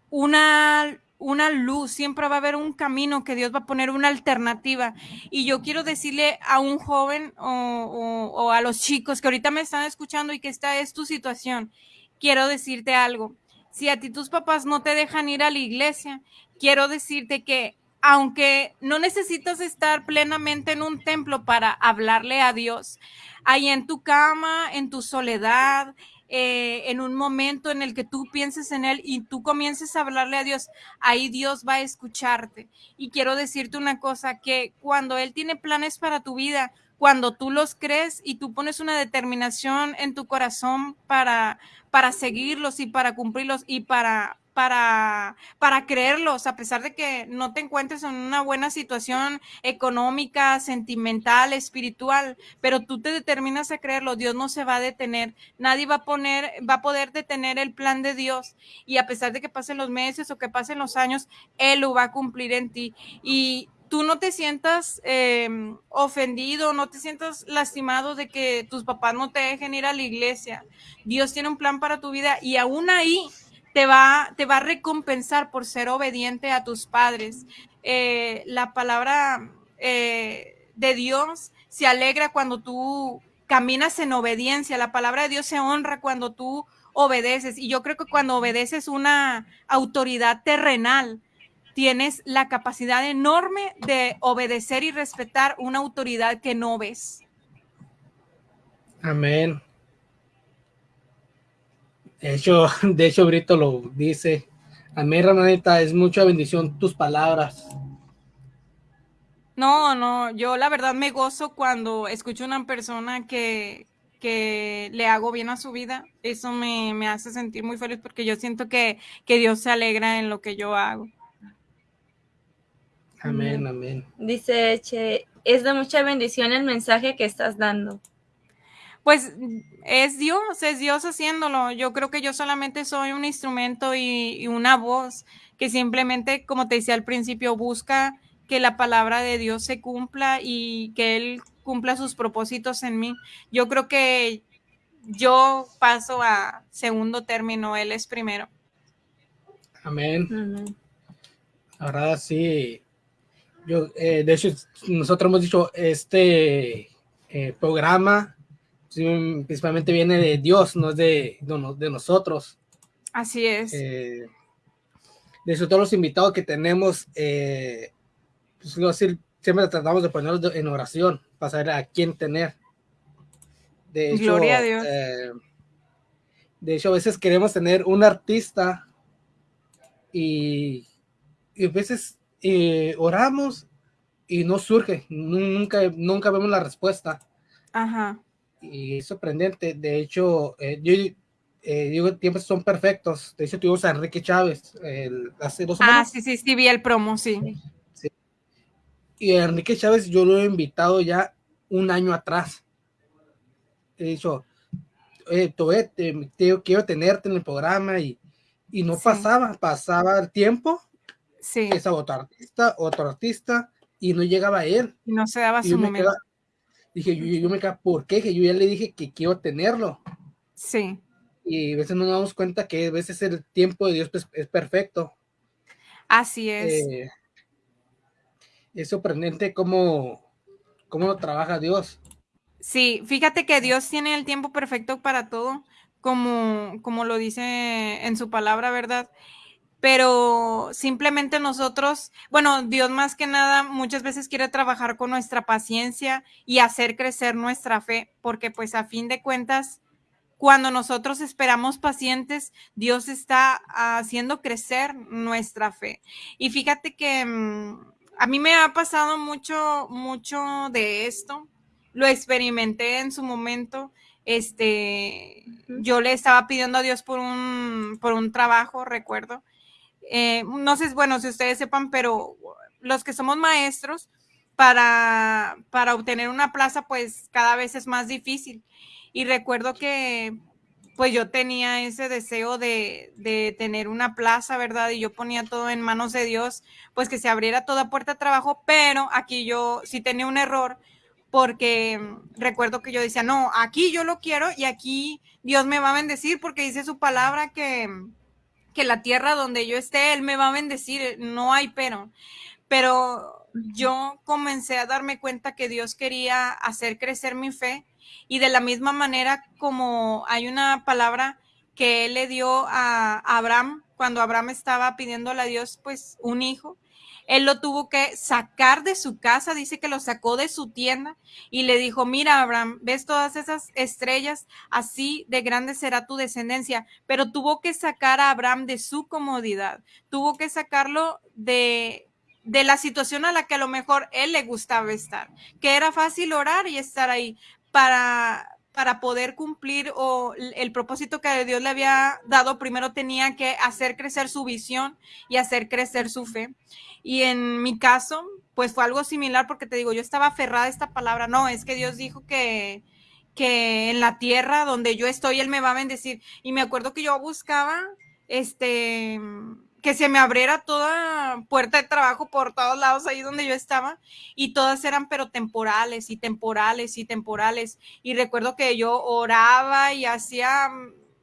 Speaker 4: una, una luz, siempre va a haber un camino que Dios va a poner una alternativa. Y yo quiero decirle a un joven o, a los chicos que ahorita me están escuchando y que esta es tu situación, quiero decirte algo. Si a ti tus papás no te dejan ir a la iglesia, quiero decirte que aunque no necesitas estar plenamente en un templo para hablarle a Dios, ahí en tu cama, en tu soledad, eh, en un momento en el que tú pienses en Él y tú comiences a hablarle a Dios, ahí Dios va a escucharte. Y quiero decirte una cosa, que cuando Él tiene planes para tu vida, cuando tú los crees y tú pones una determinación en tu corazón para, para seguirlos y para cumplirlos y para, para, para creerlos, a pesar de que no te encuentres en una buena situación económica, sentimental, espiritual, pero tú te determinas a creerlo, Dios no se va a detener, nadie va a poner, va a poder detener el plan de Dios y a pesar de que pasen los meses o que pasen los años, Él lo va a cumplir en ti y tú no te sientas eh, ofendido, no te sientas lastimado de que tus papás no te dejen ir a la iglesia. Dios tiene un plan para tu vida y aún ahí te va, te va a recompensar por ser obediente a tus padres. Eh, la palabra eh, de Dios se alegra cuando tú caminas en obediencia. La palabra de Dios se honra cuando tú obedeces. Y yo creo que cuando obedeces una autoridad terrenal, tienes la capacidad enorme de obedecer y respetar una autoridad que no ves.
Speaker 3: Amén. De hecho, de hecho, Brito lo dice. Amén, hermanita, es mucha bendición tus palabras.
Speaker 4: No, no, yo la verdad me gozo cuando escucho una persona que, que le hago bien a su vida. Eso me, me hace sentir muy feliz porque yo siento que, que Dios se alegra en lo que yo hago.
Speaker 3: Amén, amén.
Speaker 5: Dice Che, es de mucha bendición el mensaje que estás dando.
Speaker 4: Pues es Dios, es Dios haciéndolo. Yo creo que yo solamente soy un instrumento y, y una voz que simplemente, como te decía al principio, busca que la palabra de Dios se cumpla y que Él cumpla sus propósitos en mí. Yo creo que yo paso a segundo término, Él es primero.
Speaker 3: Amén.
Speaker 5: Amén.
Speaker 3: Ahora sí. Yo, eh, de hecho, nosotros hemos dicho, este eh, programa principalmente viene de Dios, no es de, de, no- de nosotros.
Speaker 4: Así es.
Speaker 3: Eh, de hecho, todos los invitados que tenemos, eh, pues, decir, siempre tratamos de ponerlos en oración para saber a quién tener. De hecho,
Speaker 4: Gloria a Dios.
Speaker 3: eh, de hecho, a veces queremos tener un artista y, y a veces eh, oramos y no surge, nu- nunca, nunca vemos la respuesta.
Speaker 4: Ajá.
Speaker 3: Y es sorprendente. De hecho, eh, yo eh, digo, tiempos son perfectos. De hecho, tuvimos a Enrique Chávez el- hace dos
Speaker 4: Ah,
Speaker 3: semanas.
Speaker 4: sí, sí, sí, vi el promo, sí.
Speaker 3: Y a Enrique Chávez yo lo he invitado ya un año atrás. He dicho, "Oye, Toé, te, te- quiero tenerte en el programa y, y no
Speaker 4: Sí.
Speaker 3: pasaba, pasaba el tiempo,
Speaker 4: Sí,
Speaker 3: esa otro artista, otro artista, y no llegaba él.
Speaker 4: y no se daba
Speaker 3: Y
Speaker 4: su momento.
Speaker 3: quedaba- dije, yo, yo me quedaba, ¿por qué? Que yo ya le dije que quiero tenerlo.
Speaker 4: Sí,
Speaker 3: Y a veces no nos damos cuenta que a veces el tiempo de Dios pues, es perfecto.
Speaker 4: así es.
Speaker 3: Eh, es sorprendente cómo, cómo lo trabaja Dios.
Speaker 4: Sí, fíjate que Dios tiene el tiempo perfecto para todo, como, como lo dice en su palabra, ¿verdad? Pero simplemente nosotros, bueno, Dios más que nada muchas veces quiere trabajar con nuestra paciencia y hacer crecer nuestra fe, porque pues a fin de cuentas, cuando nosotros esperamos pacientes, Dios está haciendo crecer nuestra fe. Y fíjate que mm, a mí me ha pasado mucho, mucho de esto lo experimenté en su momento. Este, yo le estaba pidiendo a Dios por un, por un trabajo, recuerdo. Eh, no sé, bueno, si ustedes sepan, pero los que somos maestros, para, para obtener una plaza, pues cada vez es más difícil. Y recuerdo que pues yo tenía ese deseo de, de tener una plaza, ¿verdad? Y yo ponía todo en manos de Dios, pues que se abriera toda puerta de trabajo, pero aquí yo sí tenía un error porque recuerdo que yo decía, no, aquí yo lo quiero y aquí Dios me va a bendecir porque dice su palabra que, que la tierra donde yo esté, Él me va a bendecir, no hay pero. Pero yo comencé a darme cuenta que Dios quería hacer crecer mi fe y de la misma manera como hay una palabra que Él le dio a Abraham cuando Abraham estaba pidiéndole a Dios pues un hijo. Él lo tuvo que sacar de su casa, dice que lo sacó de su tienda y le dijo, mira Abraham, ves todas esas estrellas, así de grande será tu descendencia, pero tuvo que sacar a Abraham de su comodidad, tuvo que sacarlo de, de la situación a la que a lo mejor él le gustaba estar, que era fácil orar y estar ahí. Para, para poder cumplir o el propósito que Dios le había dado, primero tenía que hacer crecer su visión y hacer crecer su fe. Y en mi caso, pues fue algo similar porque te digo, yo estaba aferrada a esta palabra. No, es que Dios dijo que, que en la tierra donde yo estoy, Él me va a bendecir. Y me acuerdo que yo buscaba, este, que se me abriera toda puerta de trabajo por todos lados ahí donde yo estaba y todas eran pero temporales y temporales y temporales. Y recuerdo que yo oraba y hacía,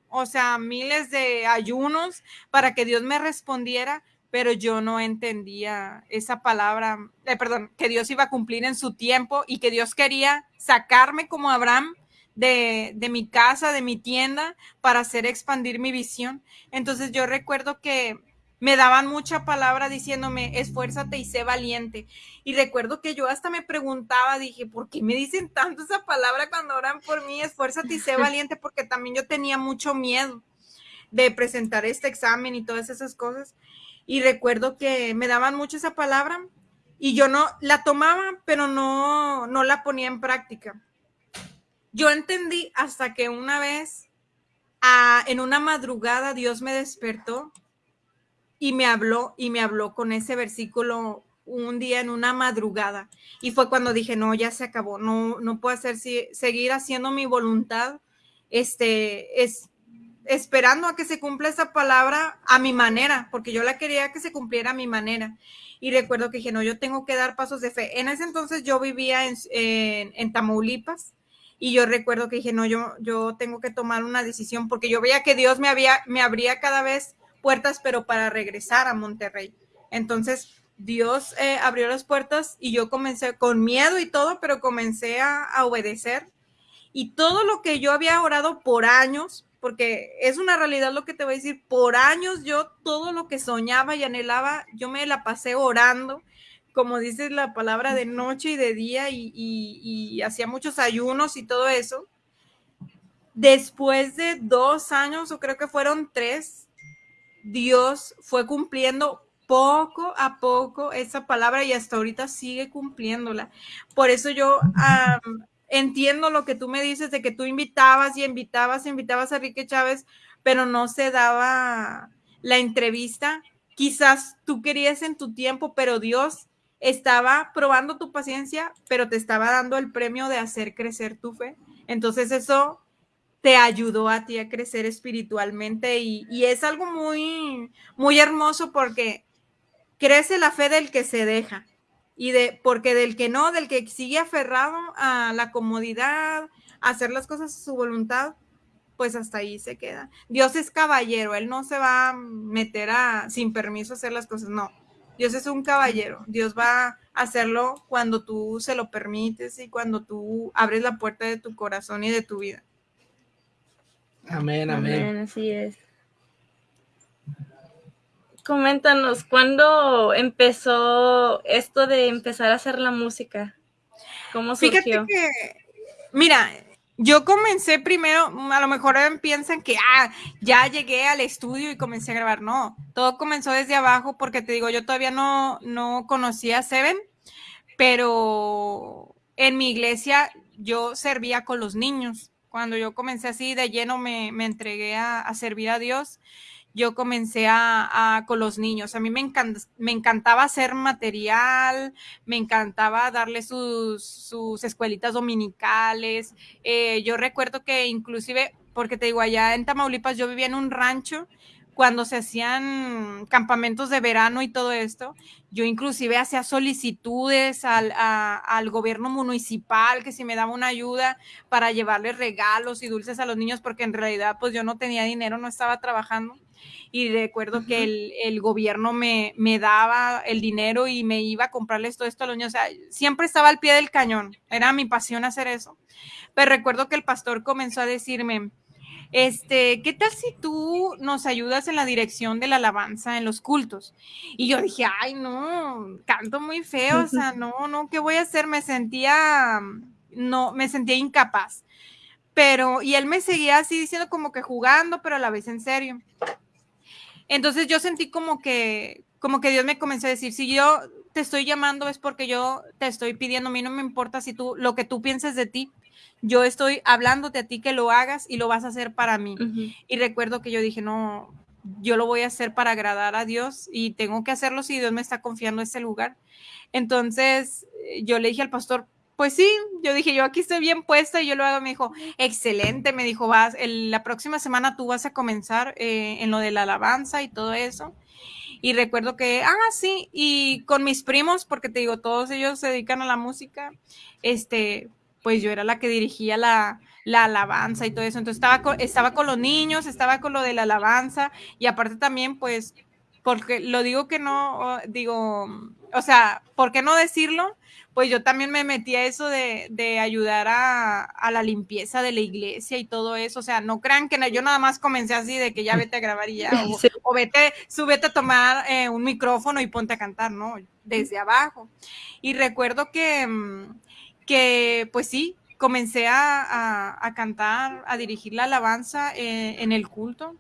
Speaker 4: o sea, miles de ayunos para que Dios me respondiera, pero yo no entendía esa palabra, eh, perdón, que Dios iba a cumplir en su tiempo y que Dios quería sacarme como Abraham de, de, mi casa, de mi tienda, para hacer expandir mi visión. Entonces yo recuerdo que me daban mucha palabra diciéndome, esfuérzate y sé valiente. Y recuerdo que yo hasta me preguntaba, dije, ¿por qué me dicen tanto esa palabra cuando oran por mí? Esfuérzate y sé valiente, porque también yo tenía mucho miedo de presentar este examen y todas esas cosas. Y recuerdo que me daban mucho esa palabra y yo no la tomaba, pero no, no la ponía en práctica. Yo entendí hasta que una vez, a, en una madrugada, Dios me despertó y me habló y me habló con ese versículo un día en una madrugada. Y fue cuando dije, no, ya se acabó, no, no puedo hacer, seguir haciendo mi voluntad, este, es esperando a que se cumpla esa palabra a mi manera, porque yo la quería que se cumpliera a mi manera. Y recuerdo que dije, no, yo tengo que dar pasos de fe. En ese entonces yo vivía en, en, en Tamaulipas y yo recuerdo que dije, no, yo, yo tengo que tomar una decisión porque yo veía que Dios me, había, me abría cada vez puertas, pero para regresar a Monterrey. Entonces, Dios eh, abrió las puertas y yo comencé con miedo y todo, pero comencé a, obedecer. Y todo lo que yo había orado por años, porque es una realidad lo que te voy a decir. Por años yo todo lo que soñaba y anhelaba, yo me la pasé orando, como dices la palabra de noche y de día y, y hacía muchos ayunos y todo eso. Después de dos años, o creo que fueron tres, Dios fue cumpliendo poco a poco esa palabra y hasta ahorita sigue cumpliéndola. Por eso yo entiendo lo que tú me dices de que tú invitabas y invitabas, invitabas a Enrique Chávez, pero no se daba la entrevista. Quizás tú querías en tu tiempo, pero Dios estaba probando tu paciencia, pero te estaba dando el premio de hacer crecer tu fe. Entonces eso te ayudó a ti a crecer espiritualmente y, y es algo muy, muy hermoso porque crece la fe del que se deja y de porque del que no, del que sigue aferrado a la comodidad, a hacer las cosas a su voluntad, pues hasta ahí se queda. Dios es caballero, él no se va a meter a sin permiso a hacer las cosas, no. Dios es un caballero, Dios va a hacerlo cuando tú se lo permites y cuando tú abres la puerta de tu corazón y de tu vida.
Speaker 3: Amén, amén.
Speaker 5: Amén, así es. Coméntanos, ¿cuándo empezó esto de empezar a hacer la música? ¿Cómo surgió?
Speaker 4: Fíjate que, mira, yo comencé primero, a lo mejor piensan que ah, ya llegué al estudio y comencé a grabar. No, todo comenzó desde abajo porque te digo, yo todavía no, no conocía a Seven, pero en mi iglesia yo servía con los niños. Cuando yo comencé así de lleno me, me entregué a, a servir a Dios yo comencé a, con los niños. A mí me, me encantaba hacer material, me encantaba darle sus, sus escuelitas dominicales. Eh, yo recuerdo que inclusive, porque te digo, allá en Tamaulipas yo vivía en un rancho cuando se hacían campamentos de verano y todo esto, yo inclusive hacía solicitudes al, al, gobierno municipal que si me daba una ayuda para llevarles regalos y dulces a los niños, porque en realidad pues yo no tenía dinero, no estaba trabajando y recuerdo que el, el gobierno me, me, daba el dinero y me iba a comprarles todo esto a los niños. O sea, siempre estaba al pie del cañón. Era mi pasión hacer eso. Pero recuerdo que el pastor comenzó a decirme, este, ¿qué tal si tú nos ayudas en la dirección de la alabanza en los cultos? Y yo dije, ay, no, canto muy feo, o sea, no, no, ¿qué voy a hacer? Me sentía, no, me sentía incapaz. Pero, y él me seguía así diciendo como que jugando, pero a la vez en serio. Entonces yo sentí como que, como que Dios me comenzó a decir, si yo te estoy llamando es porque yo te estoy pidiendo, a mí no me importa si tú, lo que tú pienses de ti, yo estoy hablándote a ti que lo hagas y lo vas a hacer para mí. Y recuerdo que yo dije, no, yo lo voy a hacer para agradar a Dios y tengo que hacerlo si Dios me está confiando ese lugar. Entonces yo le dije al pastor, pues sí, yo dije, yo aquí estoy bien puesta y yo lo hago. Me dijo, excelente, me dijo, vas, la próxima semana tú vas a comenzar eh, en lo de la alabanza y todo eso. Y recuerdo que, ah, sí, y con mis primos, porque te digo, todos ellos se dedican a la música, este, pues yo era la que dirigía la, la alabanza y todo eso. Entonces estaba con, estaba con los niños, estaba con lo de la alabanza y aparte también, pues, porque lo digo que no, digo, o sea, ¿por qué no decirlo? pues yo también me metí a eso de, ayudar a, la limpieza de la iglesia y todo eso. O sea, no crean que yo nada más comencé así de que ya vete a grabar y ya, o, vete, súbete a tomar eh, un micrófono y ponte a cantar, ¿no? Desde abajo. Y recuerdo que, mm, que pues sí, comencé a, cantar, a dirigir la alabanza eh, en el culto.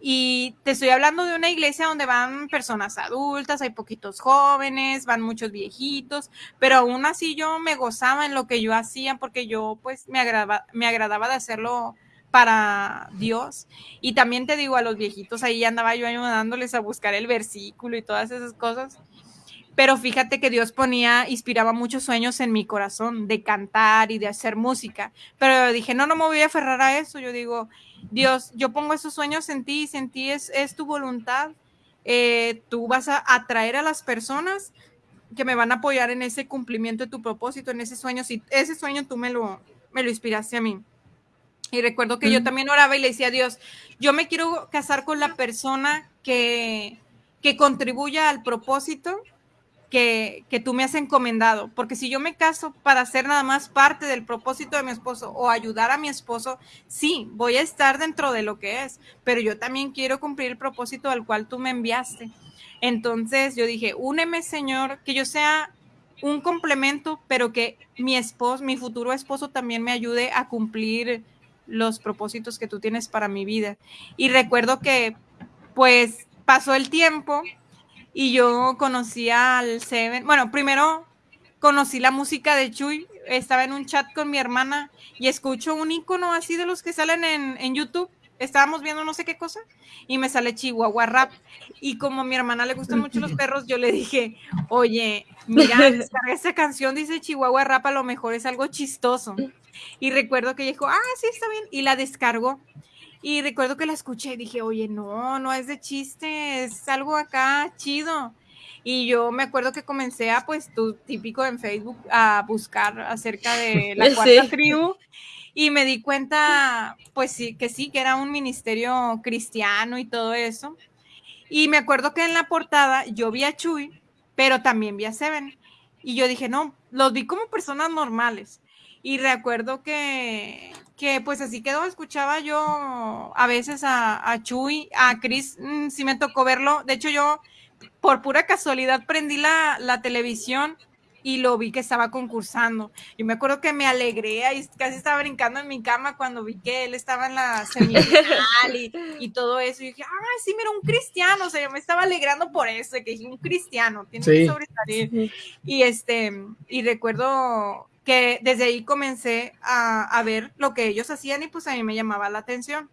Speaker 4: Y te estoy hablando de una iglesia donde van personas adultas, hay poquitos jóvenes, van muchos viejitos, pero aún así yo me gozaba en lo que yo hacía porque yo pues me agradaba, me agradaba de hacerlo para Dios. Y también te digo a los viejitos, ahí andaba yo ayudándoles a buscar el versículo y todas esas cosas. Pero fíjate que Dios ponía, inspiraba muchos sueños en mi corazón de cantar y de hacer música. Pero dije, no, no me voy a aferrar a eso. Yo digo, Dios, yo pongo esos sueños en ti y en ti es, es tu voluntad. Eh, tú vas a atraer a las personas que me van a apoyar en ese cumplimiento de tu propósito, en ese sueño. Si ese sueño tú me lo, me lo inspiraste a mí. Y recuerdo que yo también oraba y le decía a Dios, yo me quiero casar con la persona que, que contribuya al propósito que, tú me has encomendado, porque si yo me caso para ser nada más parte del propósito de mi esposo o ayudar a mi esposo, sí, voy a estar dentro de lo que es, pero yo también quiero cumplir el propósito al cual tú me enviaste. Entonces yo dije, úneme Señor, que yo sea un complemento, pero que mi esposo, mi futuro esposo también me ayude a cumplir los propósitos que tú tienes para mi vida. Y recuerdo que pues pasó el tiempo y yo conocí al Seven. Bueno, primero conocí la música de Chuy. Estaba en un chat con mi hermana y escucho un icono así de los que salen en, en YouTube. Estábamos viendo no sé qué cosa y me sale Chihuahua Rap. Y como a mi hermana le gustan mucho los perros, yo le dije, oye, mira, esta canción, dice Chihuahua Rap, a lo mejor es algo chistoso. Y recuerdo que dijo, ah, sí, está bien. Y la descargó. Y recuerdo que la escuché y dije, oye, no, no es de chiste, es algo acá chido. Y yo me acuerdo que comencé a, pues, tu típico en Facebook, a buscar acerca de la cuarta sí. tribu. Y me di cuenta, pues sí, que sí, que era un ministerio cristiano y todo eso. Y me acuerdo que en la portada yo vi a Chuy, pero también vi a Seven. Y yo dije, no, los vi como personas normales. Y recuerdo que, que pues así quedó, escuchaba yo a veces a, a Chuy, a Chris, mmm, sí me tocó verlo. De hecho, yo por pura casualidad prendí la, la televisión y lo vi que estaba concursando. Y me acuerdo que me alegré y casi estaba brincando en mi cama cuando vi que él estaba en la semifinal y, y, todo eso. Y dije, ah, sí, mira, un cristiano. O sea, yo me estaba alegrando por eso, que dije, un cristiano, tiene sí. que sobresalir. Sí. Y este, y recuerdo que desde ahí comencé a, a, ver lo que ellos hacían y pues a mí me llamaba la atención.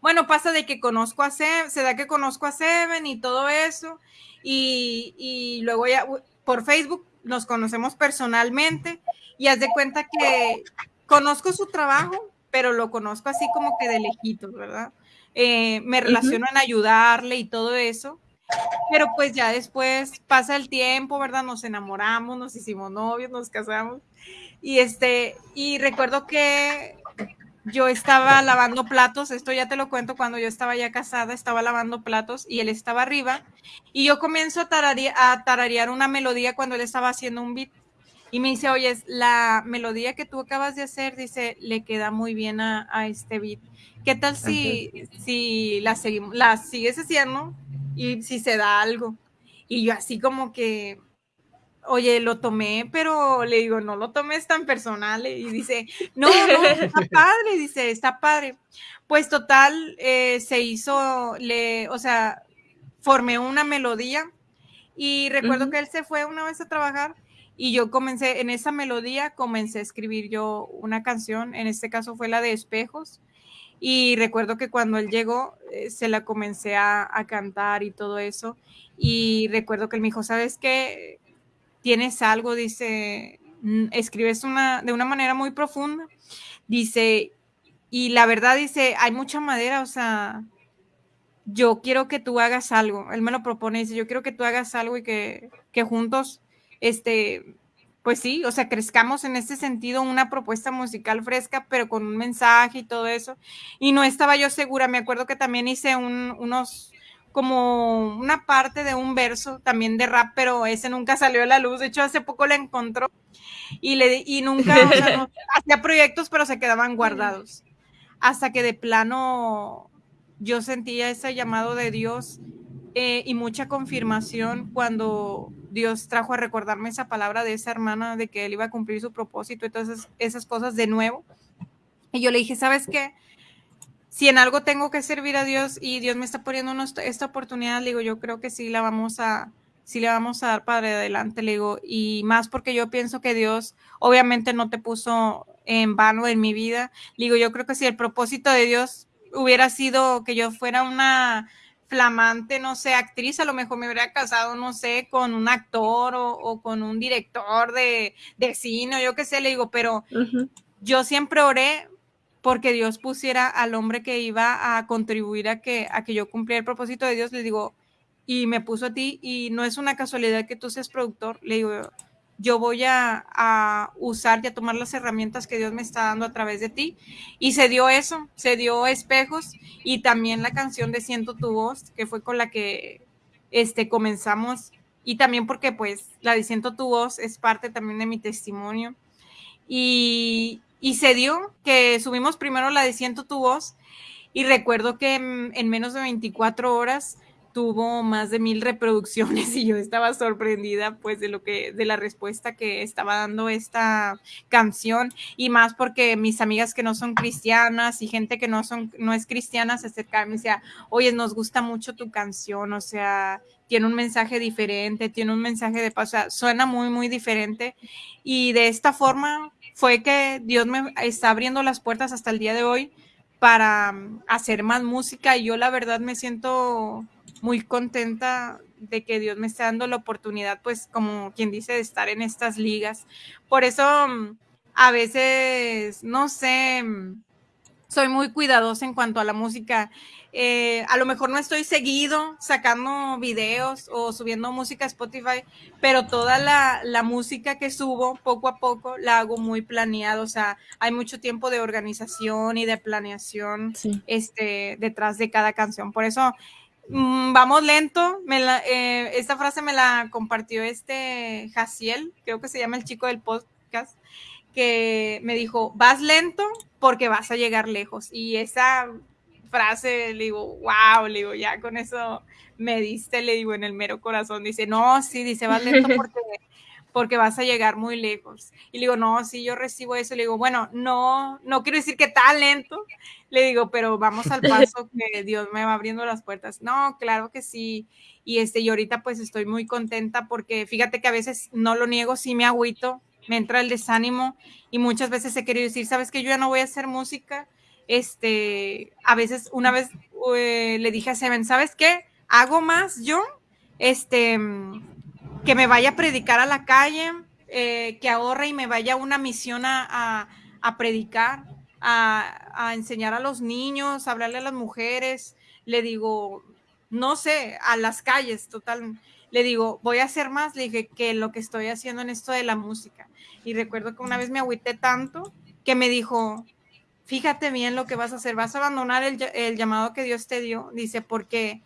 Speaker 4: Bueno, pasa de que conozco a Seven, se da que conozco a Seven y todo eso, y, y luego ya por Facebook nos conocemos personalmente y haz de cuenta que conozco su trabajo, pero lo conozco así como que de lejitos, ¿verdad? Eh, me relaciono uh -huh. en ayudarle y todo eso, pero pues ya después pasa el tiempo, ¿verdad? Nos enamoramos, nos hicimos novios, nos casamos y este, y recuerdo que yo estaba lavando platos, esto ya te lo cuento cuando yo estaba ya casada, estaba lavando platos y él estaba arriba y yo comienzo a, tararear, a tararear una melodía cuando él estaba haciendo un beat y me dice, oye, la melodía que tú acabas de hacer, dice, le queda muy bien a, a este beat. ¿Qué tal si, si la, seguimos, la sigues haciendo y si se da algo? Y yo así como que, oye, lo tomé, pero le digo, no lo tomes tan personal. Y dice, no, no, está padre, dice, está padre. Pues total, eh, se hizo, le, o sea, formé una melodía y recuerdo uh -huh. que él se fue una vez a trabajar y yo comencé, en esa melodía comencé a escribir yo una canción, en este caso fue la de espejos. Y recuerdo que cuando él llegó, eh, se la comencé a, a, cantar y todo eso. Y recuerdo que él me dijo, ¿sabes qué? tienes algo, dice, mm, escribes una, de una manera muy profunda, dice, y la verdad dice, hay mucha madera, o sea, yo quiero que tú hagas algo, él me lo propone, dice, yo quiero que tú hagas algo y que, que juntos, este, pues sí, o sea, crezcamos en este sentido, una propuesta musical fresca, pero con un mensaje y todo eso, y no estaba yo segura, me acuerdo que también hice un, unos como una parte de un verso también de rap, pero ese nunca salió a la luz. De hecho, hace poco lo encontró y, le, y nunca o sea, no, hacía proyectos, pero se quedaban guardados. Hasta que de plano yo sentía ese llamado de Dios eh, y mucha confirmación cuando Dios trajo a recordarme esa palabra de esa hermana de que él iba a cumplir su propósito y todas esas, cosas de nuevo. Y yo le dije, ¿sabes qué? si en algo tengo que servir a Dios y Dios me está poniendo esta oportunidad, le digo, yo creo que sí la vamos a, sí le vamos a dar para adelante, le digo, y más porque yo pienso que Dios obviamente no te puso en vano en mi vida, le digo, yo creo que si el propósito de Dios hubiera sido que yo fuera una flamante, no sé, actriz, a lo mejor me hubiera casado, no sé, con un actor o, o con un director de, de cine, o yo qué sé, le digo, pero uh -huh. yo siempre oré porque Dios pusiera al hombre que iba a contribuir a que, a que yo cumpliera el propósito de Dios, le digo, y me puso a ti, y no es una casualidad que tú seas productor, le digo, yo voy a, usar y a tomar las herramientas que Dios me está dando a través de ti. Y se dio eso, se dio espejos y también la canción de Siento tu voz, que fue con la que este, comenzamos y también porque pues la de Siento tu voz es parte también de mi testimonio. Y, y se dio que subimos primero la de Siento tu voz y recuerdo que en menos de 24 horas tuvo más de mil reproducciones y yo estaba sorprendida pues de lo que de la respuesta que estaba dando esta canción. Y más porque mis amigas que no son cristianas y gente que no son no es cristiana se acercaban y me decía oye nos gusta mucho tu canción o sea tiene un mensaje diferente tiene un mensaje de paz o sea, suena muy muy diferente. Y de esta forma fue que Dios me está abriendo las puertas hasta el día de hoy para hacer más música. Y yo la verdad me siento muy contenta de que Dios me esté dando la oportunidad, pues como quien dice, de estar en estas ligas. Por eso mm, a veces, no sé, mm, soy muy cuidadosa en cuanto a la música. Eh, a lo mejor no estoy seguido sacando videos o subiendo música a Spotify, pero toda la, la, música que subo poco a poco la hago muy planeada. O sea, hay mucho tiempo de organización y de planeación sí. este, detrás de cada canción. Por eso vamos lento. Me la, eh, esta frase me la compartió este Jaciel, creo que se llama el chico del podcast, que me dijo, vas lento porque vas a llegar lejos. Y esa frase, le digo, wow, le digo, ya con eso me diste, le digo, en el mero corazón. Dice, no, sí, dice, vas lento porque porque vas a llegar muy lejos. Y le digo, no, si yo recibo eso, le digo, bueno, no, no quiero decir que tan lento, le digo, pero vamos al paso que Dios me va abriendo las puertas. No, claro que sí. Y este, y ahorita pues estoy muy contenta porque fíjate que a veces no lo niego, sí me agüito, me entra el desánimo y muchas veces he querido decir, sabes que yo ya no voy a hacer música. Este, a veces una vez eh, le dije a Seven, ¿sabes qué? Hago más yo, este, que me vaya a predicar a la calle, eh, que ahorre y me vaya a una misión a, a, predicar, a, a, enseñar a los niños, a hablarle a las mujeres. Le digo, no sé, a las calles, total. Le digo, voy a hacer más, le dije, que lo que estoy haciendo en esto de la música. Y recuerdo que una vez me agüité tanto que me dijo, fíjate bien lo que vas a hacer, vas a abandonar el, el llamado que Dios te dio, dice, porque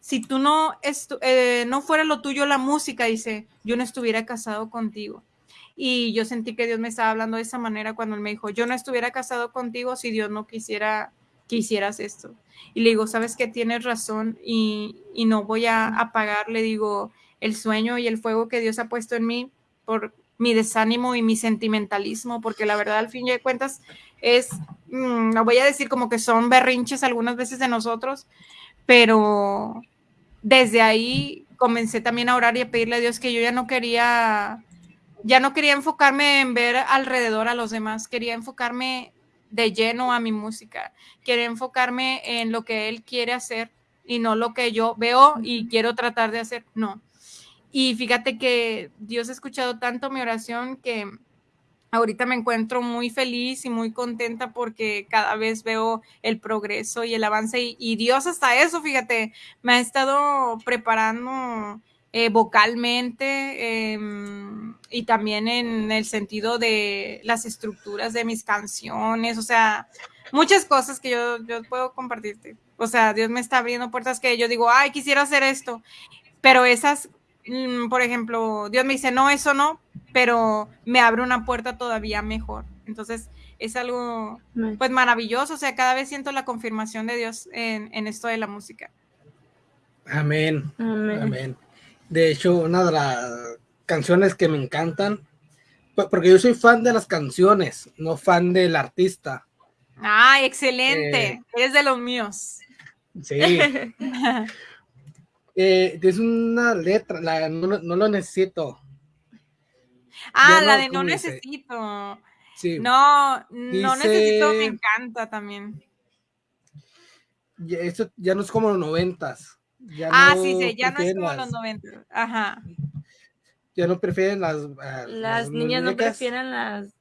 Speaker 4: si tú no, eh, no fuera lo tuyo la música, dice, yo no estuviera casado contigo. Y yo sentí que Dios me estaba hablando de esa manera cuando él me dijo, yo no estuviera casado contigo si Dios no quisiera que hicieras esto. Y le digo, sabes que tienes razón y, y no voy a apagar, le digo, el sueño y el fuego que Dios ha puesto en mí por mi desánimo y mi sentimentalismo, porque la verdad al fin de cuentas es, mm, no voy a decir como que son berrinches algunas veces de nosotros, pero desde ahí comencé también a orar y a pedirle a Dios que yo ya no quería, ya no quería enfocarme en ver alrededor a los demás, quería enfocarme de lleno a mi música, quería enfocarme en lo que Él quiere hacer y no lo que yo veo y quiero tratar de hacer, no. Y fíjate que Dios ha escuchado tanto mi oración que ahorita me encuentro muy feliz y muy contenta porque cada vez veo el progreso y el avance y, Dios hasta eso, fíjate, me ha estado preparando eh, vocalmente em, y también en el sentido de las estructuras de mis canciones, o sea, muchas cosas que yo, yo puedo compartirte. O sea, Dios me está abriendo puertas que yo digo, ay, quisiera hacer esto, pero esas Mm, por ejemplo, Dios me dice, no, eso no, pero me abre una puerta todavía mejor. Entonces, es algo pues maravilloso, o sea, cada vez siento la confirmación de Dios en, en esto de la música.
Speaker 3: Amén. Amén. De hecho, una de las canciones que me encantan, porque yo soy fan de las canciones, no fan del artista.
Speaker 4: Ah, excelente. Eh, Eres de los míos.
Speaker 3: Sí. Eh, es una letra, la, no, lo necesito.
Speaker 4: Ah, la de no necesito. Sí. No, no necesito, me encanta también.
Speaker 3: Ya, eso ya no es como los noventas.
Speaker 4: ah, sí, sí, ya no es como los noventas. Ajá.
Speaker 3: Ya no prefieren las.
Speaker 5: las, niñas no prefieren las.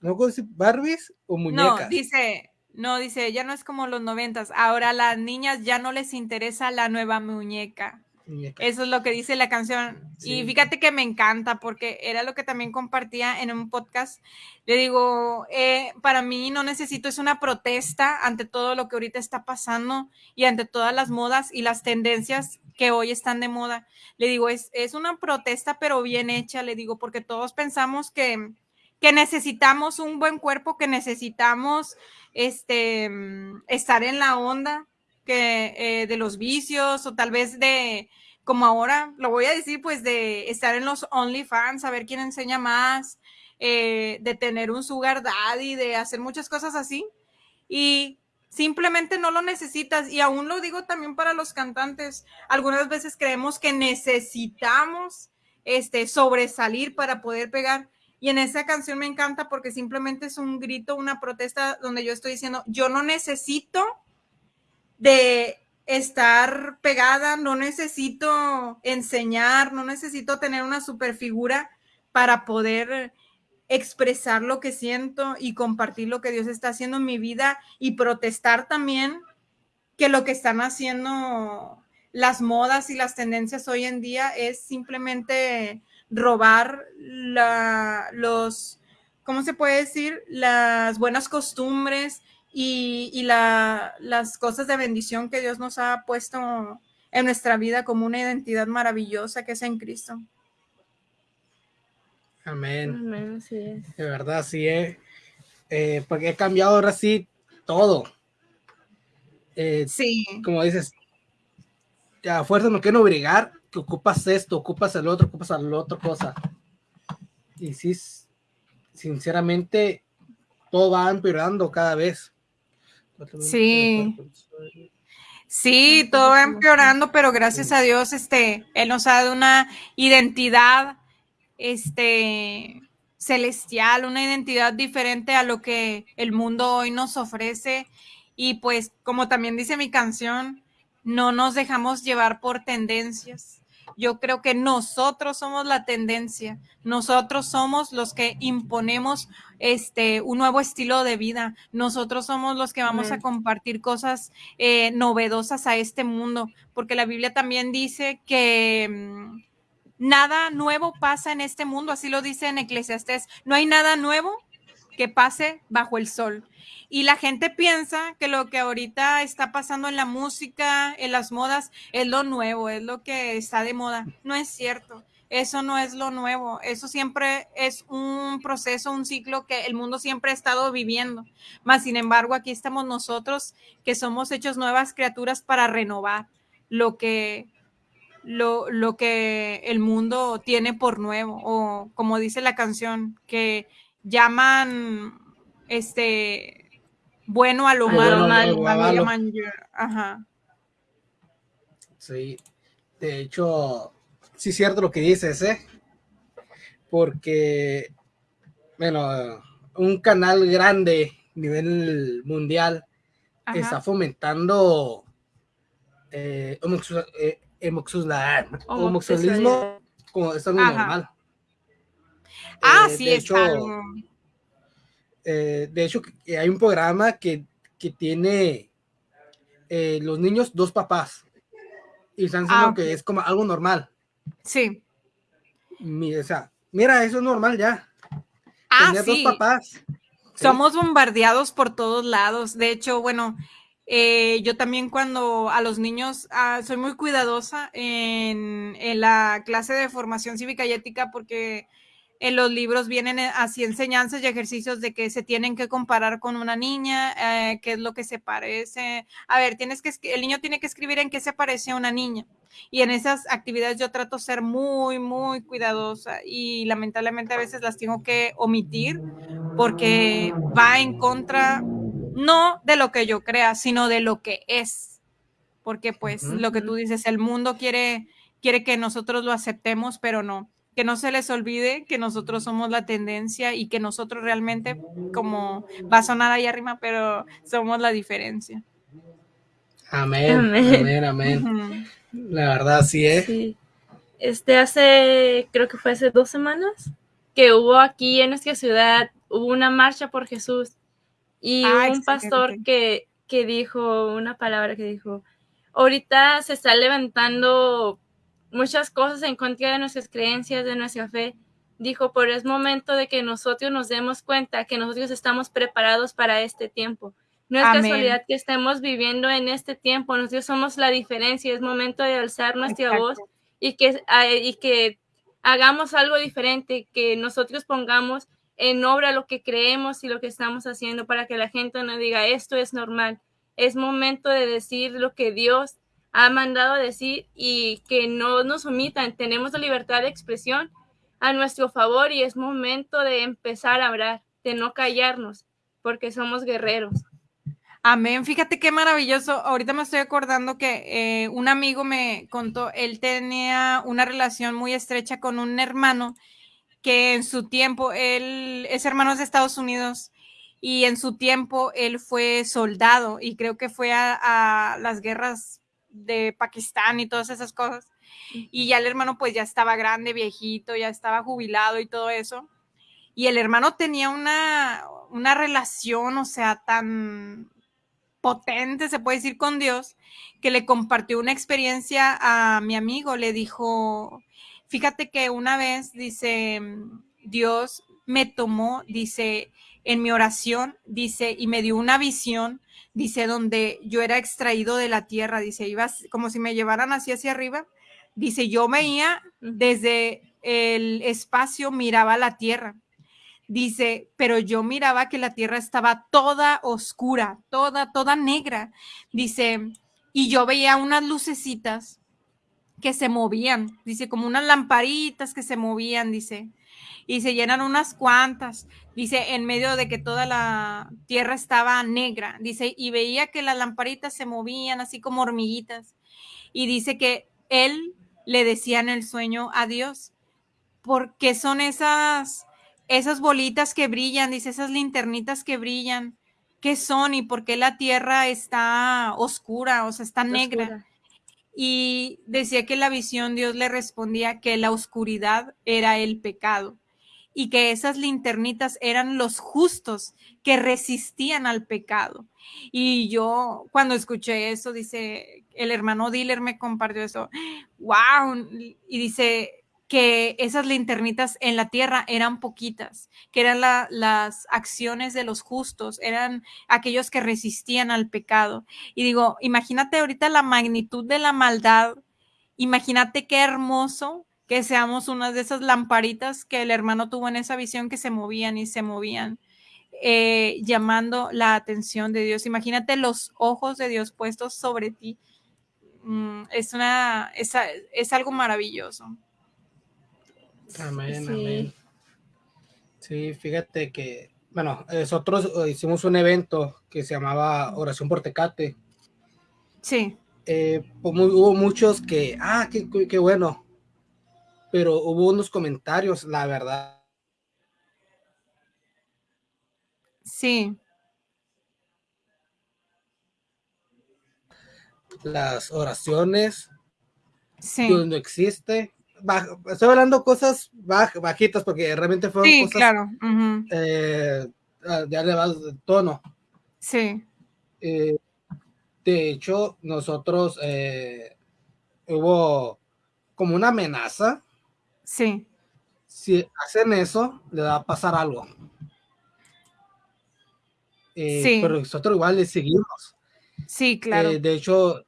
Speaker 3: ¿No Barbies o muñecas?
Speaker 4: No, dice, no, dice, ya no es como los noventas. Ahora a las niñas ya no les interesa la nueva muñeca.
Speaker 3: Muñeca.
Speaker 4: Eso es lo que dice la canción. Y fíjate que me encanta porque era lo que también compartía en un podcast. Le digo, eh, para mí no necesito, es una protesta ante todo lo que ahorita está pasando y ante todas las modas y las tendencias que hoy están de moda. Le digo, es, es una protesta pero bien hecha, le digo, porque todos pensamos que, que necesitamos un buen cuerpo, que necesitamos este, mm, estar en la onda eh, de los vicios o tal vez de, como ahora, lo voy a decir, pues de estar en los OnlyFans, a ver quién enseña más, eh, de tener un sugar daddy, de hacer muchas cosas así. Y simplemente no lo necesitas. Y aún lo digo también para los cantantes. Algunas veces creemos que necesitamos este, sobresalir para poder pegar. Y en esa canción me encanta porque simplemente es un grito, una protesta donde yo estoy diciendo, yo no necesito de estar pegada, no necesito enseñar, no necesito tener una super figura para poder expresar lo que siento y compartir lo que Dios está haciendo en mi vida y protestar también que lo que están haciendo las modas y las tendencias hoy en día es simplemente robar la, los, ¿cómo se puede decir? Las buenas costumbres y, y la, las cosas de bendición que Dios nos ha puesto en nuestra vida como una identidad maravillosa que es en Cristo.
Speaker 3: Amén.
Speaker 5: Amén, así es.
Speaker 3: De verdad, sí, eh. Eh, porque he cambiado ahora sí todo. Eh,
Speaker 4: Sí,
Speaker 3: como dices, a fuerza no quieren obligar que ocupas esto, ocupas el otro, ocupas la otra cosa. Y sí, sinceramente, todo va empeorando cada vez.
Speaker 4: Sí. Sí, todo va empeorando, pero gracias a Dios, este, Él nos ha dado una identidad, este, celestial, una identidad diferente a lo que el mundo hoy nos ofrece. Y pues, como también dice mi canción, no nos dejamos llevar por tendencias. Yo creo que nosotros somos la tendencia, nosotros somos los que imponemos este un nuevo estilo de vida, nosotros somos los que vamos a compartir cosas eh, novedosas a este mundo, porque la Biblia también dice que mm, nada nuevo pasa en este mundo, así lo dice en Eclesiastés, no hay nada nuevo que pase bajo el sol. Y la gente piensa que lo que ahorita está pasando en la música, en las modas, es lo nuevo, es lo que está de moda. No es cierto. Eso no es lo nuevo. Eso siempre es un proceso, un ciclo que el mundo siempre ha estado viviendo. Más sin embargo, aquí estamos nosotros que somos hechos nuevas criaturas para renovar lo que lo, lo que el mundo tiene por nuevo, o como dice la canción, que llaman este bueno a lo malo, llaman ajá.
Speaker 3: Sí, de hecho, sí es cierto lo que dices, ¿eh? Porque, bueno, un canal grande a nivel mundial
Speaker 4: ajá.
Speaker 3: está fomentando eh, eh, homosexual- homosexualismo como es algo
Speaker 4: Ajá.
Speaker 3: normal.
Speaker 4: Ah,
Speaker 3: Eh,
Speaker 4: sí,
Speaker 3: de
Speaker 4: es
Speaker 3: hecho,
Speaker 4: algo.
Speaker 3: eh, de hecho, hay un programa que, que tiene eh, los niños dos papás y están diciendo
Speaker 4: Ah,
Speaker 3: que es como algo normal.
Speaker 4: Sí.
Speaker 3: Mi- o sea, mira, eso es normal ya.
Speaker 4: Ah,
Speaker 3: Tener
Speaker 4: sí.
Speaker 3: dos papás. Sí.
Speaker 4: Somos bombardeados por todos lados. De hecho, bueno, eh, yo también cuando a los niños ah, soy muy cuidadosa en, en la clase de formación cívica y ética porque en los libros vienen eh, así enseñanzas y ejercicios de que se tienen que comparar con una niña, eh, qué es lo que se parece. A ver, tienes que el niño tiene que escribir en qué se parece a una niña. Y en esas actividades yo trato ser muy, muy cuidadosa y lamentablemente a veces las tengo que omitir porque va en contra no de lo que yo crea, sino de lo que es. Porque pues lo que tú dices, el mundo quiere quiere que nosotros lo aceptemos, pero no. Que no se les olvide que nosotros somos la tendencia y que nosotros realmente, como va a sonar ahí arriba, pero somos la diferencia.
Speaker 3: Amén,
Speaker 5: Amén.
Speaker 3: amén. La verdad, sí es.
Speaker 5: Sí. Este hace, creo que fue hace dos semanas, que hubo aquí en nuestra ciudad, hubo una marcha por Jesús. Y
Speaker 4: Ah,
Speaker 5: hubo un pastor que, que dijo una palabra que dijo, ahorita se está levantando muchas cosas en contra de nuestras creencias, de nuestra fe. Dijo, pero es momento de que nosotros nos demos cuenta que nosotros estamos preparados para este tiempo. No es
Speaker 4: Amén.
Speaker 5: casualidad que estemos viviendo en este tiempo, nosotros somos la diferencia, es momento de alzar nuestra
Speaker 4: Exacto.
Speaker 5: voz y que, y que hagamos algo diferente, que nosotros pongamos en obra lo que creemos y lo que estamos haciendo para que la gente no diga esto es normal. Es momento de decir lo que Dios ha mandado a decir y que no nos omitan. Tenemos la libertad de expresión a nuestro favor y es momento de empezar a hablar, de no callarnos, porque somos guerreros.
Speaker 4: Amén. Fíjate qué maravilloso. Ahorita me estoy acordando que eh, un amigo me contó, él tenía una relación muy estrecha con un hermano que en su tiempo, él es hermano de Estados Unidos y en su tiempo él fue soldado y creo que fue a, a las guerras de Pakistán y todas esas cosas. Y ya el hermano pues ya estaba grande, viejito, ya estaba jubilado y todo eso. Y el hermano tenía una, una relación, o sea, tan potente, se puede decir, con Dios, que le compartió una experiencia a mi amigo. Le dijo, fíjate que una vez, dice, Dios me tomó, dice, en mi oración, dice, y me dio una visión, dice, donde yo era extraído de la tierra, dice, iba como si me llevaran así hacia arriba. Dice, yo veía desde el espacio, miraba la tierra. Dice, pero yo miraba que la tierra estaba toda oscura, toda, toda negra. Dice, y yo veía unas lucecitas que se movían, dice, como unas lamparitas que se movían, dice, y se llenan unas cuantas, dice, en medio de que toda la tierra estaba negra, dice, y veía que las lamparitas se movían así como hormiguitas, y dice que él le decía en el sueño a Dios, porque son esas esas bolitas que brillan, dice, esas linternitas que brillan, ¿qué son y por qué la tierra está oscura, o sea, está negra?
Speaker 5: Oscura.
Speaker 4: Y decía que la visión Dios le respondía que la oscuridad era el pecado y que esas linternitas eran los justos que resistían al pecado. Y yo cuando escuché eso, dice, el hermano dealer me compartió eso, wow, y dice, que esas linternitas en la tierra eran poquitas, que eran la, las acciones de los justos, eran aquellos que resistían al pecado. Y digo, imagínate ahorita la magnitud de la maldad, imagínate qué hermoso que seamos unas de esas lamparitas que el hermano tuvo en esa visión que se movían y se movían. eh, llamando la atención de Dios. Imagínate los ojos de Dios puestos sobre ti. Mm, es una, es, es algo maravilloso.
Speaker 3: Amén,
Speaker 5: Sí.
Speaker 3: amén. Sí, fíjate que, bueno, nosotros eh, hicimos un evento que se llamaba Oración por Tecate.
Speaker 4: Sí,
Speaker 3: Eh, pues, hubo muchos que, ah, qué, qué- qué bueno, pero hubo unos comentarios, la verdad,
Speaker 4: sí,
Speaker 3: las oraciones,
Speaker 4: sí.
Speaker 3: Dios no existe. Estoy hablando cosas baj- bajitas porque realmente fueron
Speaker 4: Sí,
Speaker 3: cosas
Speaker 4: claro. ujú,
Speaker 3: eh, ah, ya elevadas de tono.
Speaker 4: Sí,
Speaker 3: Eh, de hecho, nosotros eh, hubo como una amenaza.
Speaker 4: sí,
Speaker 3: Si hacen eso, le va a pasar algo. Eh,
Speaker 4: Sí.
Speaker 3: Pero nosotros igual le seguimos.
Speaker 4: sí, claro.
Speaker 3: Eh, de hecho,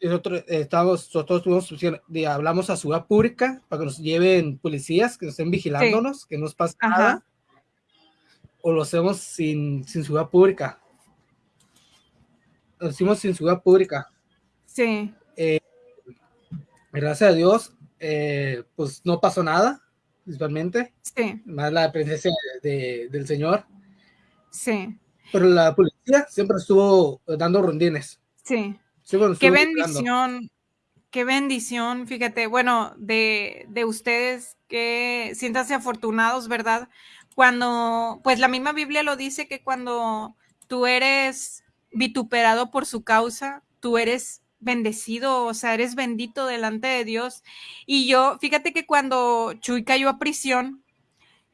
Speaker 3: nosotros eh, estamos, nosotros tuvimos, de- hablamos a Ciudad Pública para que nos lleven policías, que nos estén vigilándonos, que no nos pase
Speaker 4: Ajá.
Speaker 3: nada. O lo hacemos sin, sin Ciudad Pública. Lo hicimos sin Ciudad Pública.
Speaker 4: Sí,
Speaker 3: Gracias a Dios, eh, pues no pasó nada, principalmente,
Speaker 4: sí,
Speaker 3: más la presencia de- del Señor.
Speaker 4: sí,
Speaker 3: Pero la policía siempre estuvo dando rondines.
Speaker 4: sí. Qué bendición, qué bendición, fíjate, bueno, de, de ustedes que siéntanse afortunados, ¿verdad? Cuando, pues la misma Biblia lo dice que cuando tú eres vituperado por su causa, tú eres bendecido, o sea, eres bendito delante de Dios. Y yo, fíjate que cuando Chuy cayó a prisión,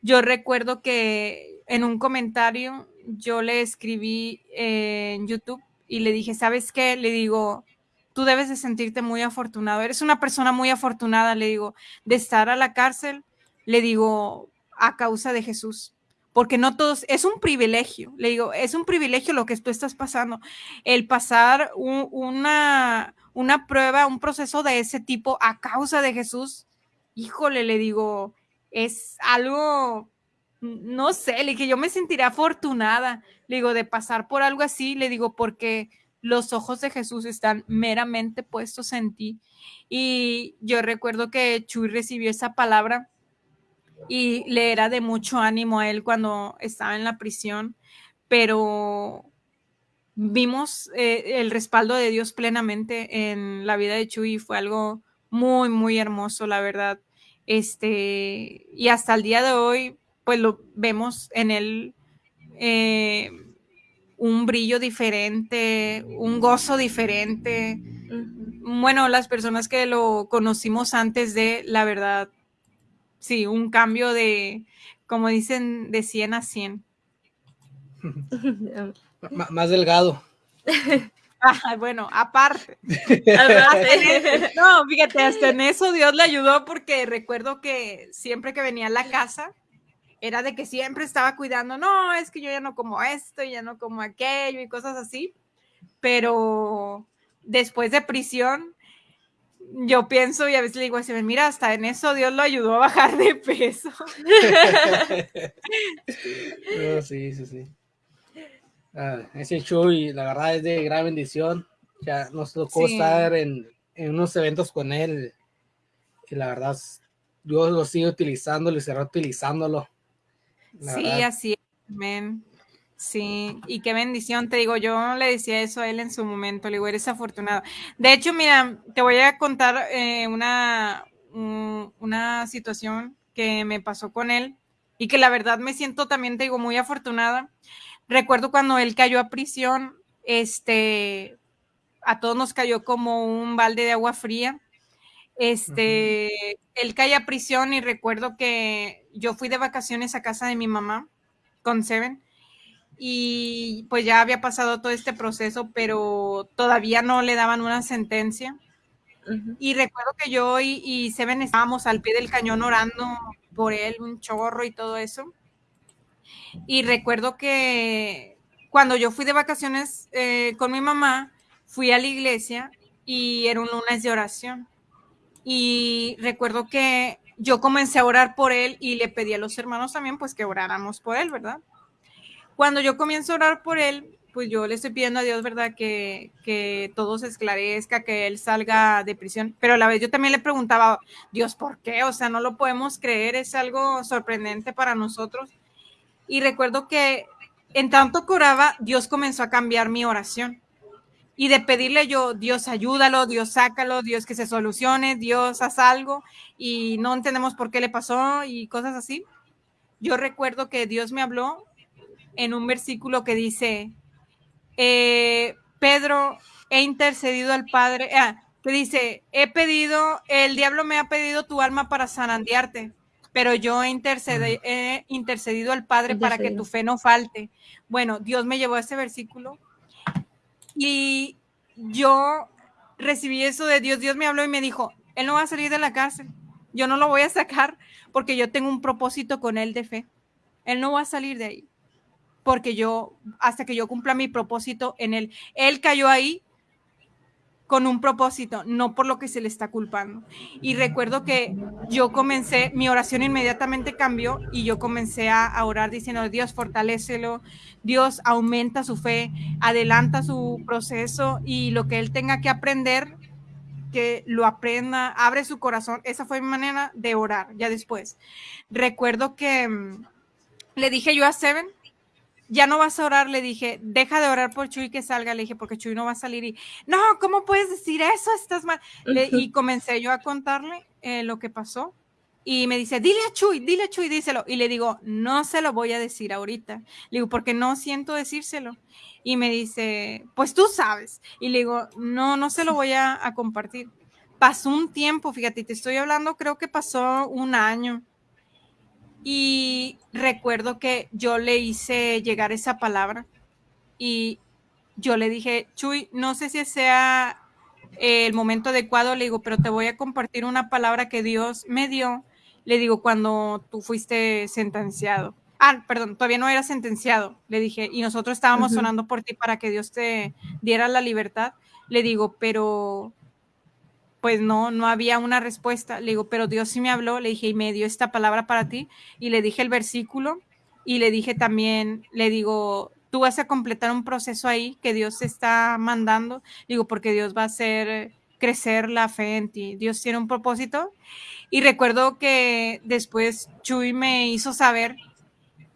Speaker 4: yo recuerdo que en un comentario yo le escribí eh, en YouTube y le dije, ¿sabes qué? Le digo, tú debes de sentirte muy afortunado. Eres una persona muy afortunada, le digo, de estar a la cárcel, le digo, a causa de Jesús. Porque no todos, es un privilegio, le digo, es un privilegio lo que tú estás pasando. El pasar una, una prueba, un proceso de ese tipo a causa de Jesús, híjole, le digo, es algo, no sé, le dije, yo me sentiré afortunada, le digo, de pasar por algo así, le digo, porque los ojos de Jesús están meramente puestos en ti. Y yo recuerdo que Chuy recibió esa palabra y le era de mucho ánimo a él cuando estaba en la prisión, pero vimos eh, el respaldo de Dios plenamente en la vida de Chuy fue algo muy, muy hermoso, la verdad. Este, y hasta el día de hoy, pues lo vemos en él eh, un brillo diferente, un gozo diferente. Bueno, las personas que lo conocimos antes de, la verdad, sí, un cambio de, como dicen, de 100 a 100.
Speaker 3: más delgado.
Speaker 4: Ah, bueno, aparte. no, fíjate, hasta en eso Dios le ayudó porque recuerdo que siempre que venía a la casa, era de que siempre estaba cuidando, no, es que yo ya no como esto, ya no como aquello y cosas así. Pero después de prisión, yo pienso y a veces le digo así, mira, hasta en eso Dios lo ayudó a bajar de peso.
Speaker 3: sí, sí, sí. Ah, ese show y la verdad es de gran bendición. Ya nos tocó estar en, en, unos eventos con él y la verdad Dios lo sigue utilizando y será utilizándolo.
Speaker 4: Sí, así es, amén. Sí, y qué bendición, te digo, yo le decía eso a él en su momento, le digo, eres afortunado. De hecho, mira, te voy a contar eh, una, una situación que me pasó con él y que la verdad me siento también, te digo, muy afortunada. Recuerdo cuando él cayó a prisión, este, a todos nos cayó como un balde de agua fría. Este, él cae a prisión y recuerdo que yo fui de vacaciones a casa de mi mamá con Seven y pues ya había pasado todo este proceso, pero todavía no le daban una sentencia. Y recuerdo que yo y, y Seven estábamos al pie del cañón orando por él, un chorro y todo eso. Y recuerdo que cuando yo fui de vacaciones eh, con mi mamá, fui a la iglesia y era un lunes de oración. Y recuerdo que yo comencé a orar por él y le pedí a los hermanos también pues que oráramos por él, ¿verdad? cuando yo comienzo a orar por él, pues yo le estoy pidiendo a Dios, ¿verdad? Que, que todo se esclarezca, que él salga de prisión. Pero a la vez yo también le preguntaba, Dios, ¿por qué? O sea, no lo podemos creer, es algo sorprendente para nosotros. Y recuerdo que en tanto que oraba, Dios comenzó a cambiar mi oración. Y de pedirle yo, Dios ayúdalo, Dios sácalo, Dios que se solucione, Dios haz algo y no entendemos por qué le pasó y cosas así. Yo recuerdo que Dios me habló en un versículo que dice, eh, Pedro, he intercedido al Padre, ah, que dice, he pedido, el diablo me ha pedido tu alma para zarandearte, pero yo he, he intercedido al Padre para que tu fe no falte. Bueno, Dios me llevó a ese versículo y yo recibí eso de Dios. Dios me habló y me dijo, Él no va a salir de la cárcel. Yo no lo voy a sacar porque yo tengo un propósito con Él de fe. Él no va a salir de ahí porque yo, hasta que yo cumpla mi propósito en él, él cayó ahí con un propósito, no por lo que se le está culpando. Y recuerdo que yo comencé, mi oración inmediatamente cambió y yo comencé a, orar diciendo, Dios, fortalecelo, Dios aumenta su fe, adelanta su proceso y lo que él tenga que aprender, que lo aprenda, abre su corazón. Esa fue mi manera de orar ya después. Recuerdo que mm, le dije yo a Seven, ya no vas a orar, le dije, deja de orar por Chuy que salga, le dije, porque Chuy no va a salir y, no, ¿cómo puedes decir eso? Estás mal. y comencé yo a contarle eh, lo que pasó y me dice, dile a Chuy, dile a Chuy, díselo. Y le digo, no se lo voy a decir ahorita. Le digo, porque no siento decírselo. Y me dice, pues tú sabes. Y le digo, no, no se lo voy a, a compartir. Pasó un tiempo, fíjate, te estoy hablando, creo que pasó un año y recuerdo que yo le hice llegar esa palabra y yo le dije, Chuy, no sé si sea el momento adecuado, le digo, pero te voy a compartir una palabra que Dios me dio, le digo, cuando tú fuiste sentenciado. Ah, perdón, todavía no era sentenciado, le dije, y nosotros estábamos sonando por ti para que Dios te diera la libertad. Le digo, pero pues no, no había una respuesta. Le digo, pero Dios sí me habló, le dije, y me dio esta palabra para ti, y le dije el versículo, y le dije también, le digo, tú vas a completar un proceso ahí que Dios te está mandando, digo, porque Dios va a hacer crecer la fe en ti. Dios tiene un propósito. Y recuerdo que después Chuy me hizo saber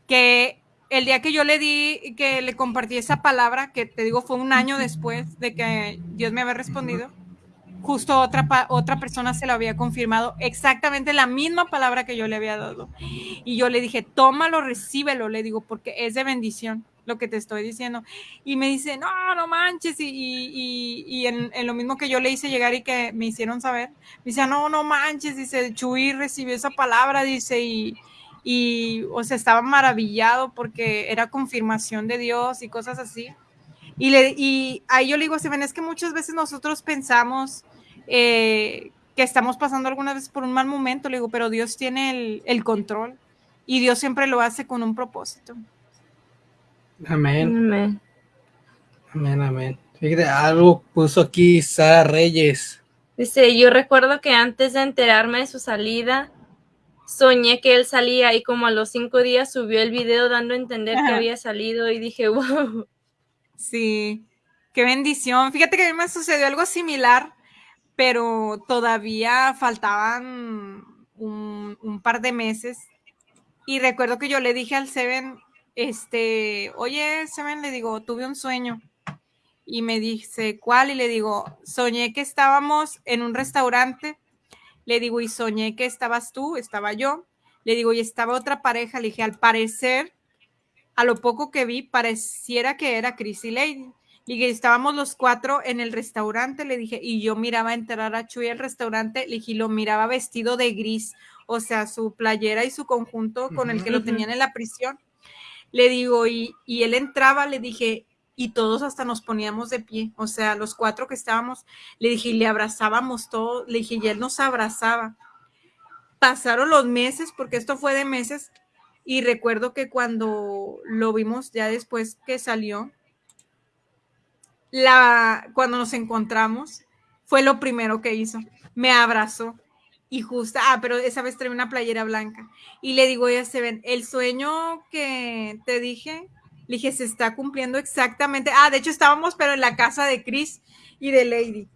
Speaker 4: que el día que yo le di, que le compartí esa palabra, que te digo fue un año después de que Dios me había respondido, justo otra, otra persona se lo había confirmado exactamente la misma palabra que yo le había dado. Y yo le dije, tómalo, recíbelo, le digo, porque es de bendición lo que te estoy diciendo. Y me dice, no, no manches. Y, y, en, lo mismo que yo le hice llegar y que me hicieron saber, me dice, no, no manches, dice, Chuy recibió esa palabra, dice, y, y, o sea, estaba maravillado porque era confirmación de Dios y cosas así. Y, le, y ahí yo le digo, Steven, es que muchas veces nosotros pensamos eh, que estamos pasando algunas veces por un mal momento, le digo, pero Dios tiene el, el control y Dios siempre lo hace con un propósito.
Speaker 3: Amén.
Speaker 5: Amén.
Speaker 3: Amén, amén. Fíjate, algo puso aquí Sara Reyes.
Speaker 5: Dice, yo recuerdo que antes de enterarme de su salida, soñé que él salía y como a los cinco días subió el video dando a entender que había salido y dije, wow.
Speaker 4: Sí, qué bendición. Fíjate que a mí me sucedió algo similar, pero todavía faltaban un, par de meses. Y recuerdo que yo le dije al Seven, este, oye, Seven, le digo, tuve un sueño. Y me dice, ¿cuál? Y le digo, soñé que estábamos en un restaurante. Le digo, y soñé que estabas tú, estaba yo. Le digo, y estaba otra pareja. Le dije, al parecer, a lo poco que vi, pareciera que era Chris y Lady. Dije, estábamos los cuatro en el restaurante, le dije, y yo miraba entrar a Chuy al restaurante, le dije, lo miraba vestido de gris, o sea, su playera y su conjunto con el que lo tenían en la prisión. Le digo, y, y él entraba, le dije, y todos hasta nos poníamos de pie, o sea, los cuatro que estábamos, le dije, y le abrazábamos todos, le dije, y él nos abrazaba. Pasaron los meses, porque esto fue de meses, y recuerdo que cuando lo vimos ya después que salió, la, cuando nos encontramos, fue lo primero que hizo. Me abrazó. Y justo, ah, pero esa vez trae una playera blanca. Y le digo, ya se ven, el sueño que te dije, le dije, se está cumpliendo exactamente. Ah, de hecho estábamos, pero en la casa de Chris y de Lady.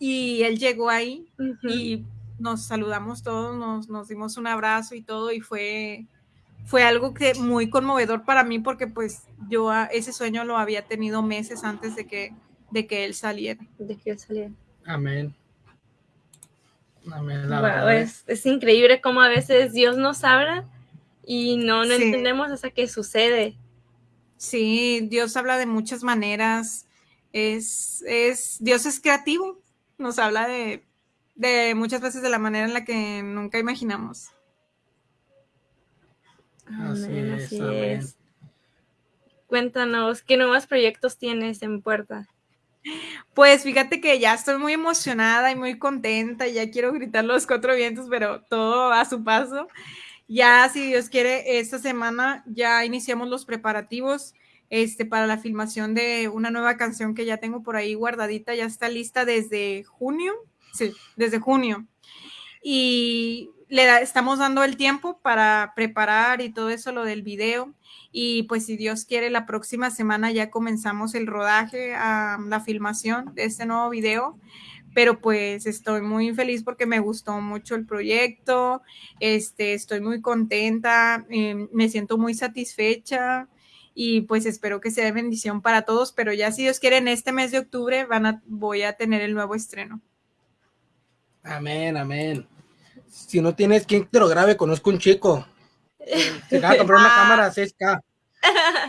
Speaker 4: Y él llegó ahí y nos saludamos todos, nos, nos dimos un abrazo y todo, y fue, fue algo que muy conmovedor para mí porque pues yo a- ese sueño lo había tenido meses antes de que, de que él saliera.
Speaker 5: De que él saliera.
Speaker 3: Amén. Amén, la
Speaker 5: Wow,
Speaker 3: verdad.
Speaker 5: es, es increíble cómo a veces Dios nos habla y no, no
Speaker 4: Sí.
Speaker 5: entendemos hasta que sucede.
Speaker 4: Sí, Dios habla de muchas maneras. Es, es, Dios es creativo. Nos habla de, de muchas veces de la manera en la que nunca imaginamos.
Speaker 3: Así
Speaker 5: Amén,
Speaker 3: es,
Speaker 5: así
Speaker 3: amén.
Speaker 5: es. Cuéntanos, ¿qué nuevos proyectos tienes en puerta?
Speaker 4: Pues fíjate que ya estoy muy emocionada y muy contenta. y Ya quiero gritar los cuatro vientos, pero todo a su paso. Ya, si Dios quiere, esta semana ya iniciamos los preparativos este, para la filmación de una nueva canción que ya tengo por ahí guardadita. Ya está lista desde junio. Sí, desde junio. Y le da- estamos dando el tiempo para preparar y todo eso, lo del video. Y pues si Dios quiere, la próxima semana ya comenzamos el rodaje, la filmación de este nuevo video. Pero pues estoy muy feliz porque me gustó mucho el proyecto, este, estoy muy contenta, eh, me siento muy satisfecha y pues espero que sea de bendición para todos, pero ya si Dios quiere, en este mes de octubre van a, voy a tener el nuevo estreno.
Speaker 3: Amén, amén. Si no tienes quien te lo grabe, conozco un chico. Se acaba de comprar una
Speaker 4: Ah.
Speaker 3: cámara 6K.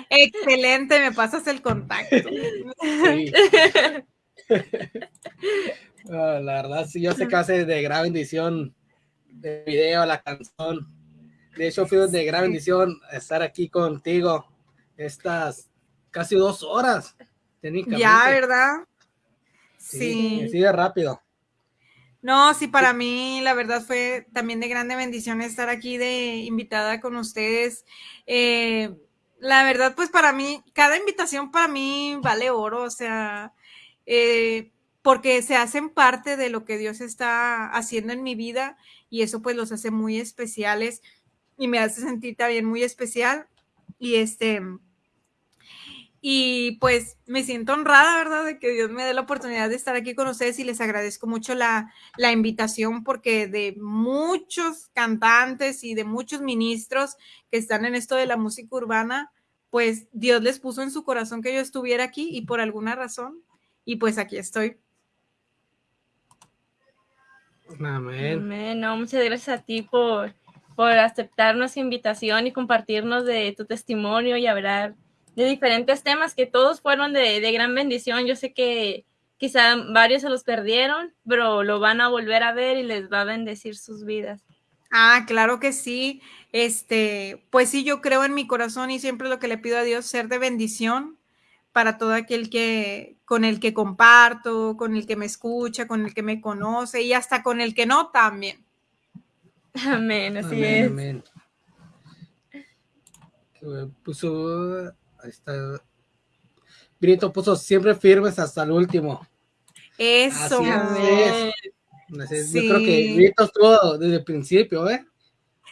Speaker 4: Excelente, me pasas el contacto.
Speaker 3: Sí. Ah, la verdad, sí, yo sé que hace de gran bendición de video, la canción. De hecho, fui de gran bendición estar aquí contigo estas casi dos horas.
Speaker 4: Ya, ¿verdad? Sí.
Speaker 3: Así de rápido.
Speaker 4: No, sí, para mí la verdad fue también de grande bendición estar aquí de invitada con ustedes. Eh, la verdad, pues para mí, cada invitación para mí vale oro, o sea, eh, porque se hacen parte de lo que Dios está haciendo en mi vida y eso pues los hace muy especiales y me hace sentir también muy especial. Y este, y pues me siento honrada, ¿verdad? De que Dios me dé la oportunidad de estar aquí con ustedes y les agradezco mucho la, la, invitación porque de muchos cantantes y de muchos ministros que están en esto de la música urbana, pues Dios les puso en su corazón que yo estuviera aquí y por alguna razón, y pues aquí estoy.
Speaker 3: Amén.
Speaker 5: Amén. No, muchas gracias a ti por, por aceptar nuestra invitación y compartirnos de tu testimonio y hablar de diferentes temas que todos fueron de, de, gran bendición. Yo sé que quizá varios se los perdieron, pero lo van a volver a ver y les va a bendecir sus vidas.
Speaker 4: Ah, claro que sí. Este, pues sí, yo creo en mi corazón y siempre lo que le pido a Dios ser de bendición para todo aquel que con el que comparto, con el que me escucha, con el que me conoce y hasta con el que no también.
Speaker 5: Amén, así
Speaker 3: Amén,
Speaker 5: es.
Speaker 3: amén. Puso, ahí está. Brito puso siempre firmes hasta el último.
Speaker 4: Eso.
Speaker 3: Es.
Speaker 4: Sí.
Speaker 3: Yo creo que Brito estuvo desde el principio, ¿eh?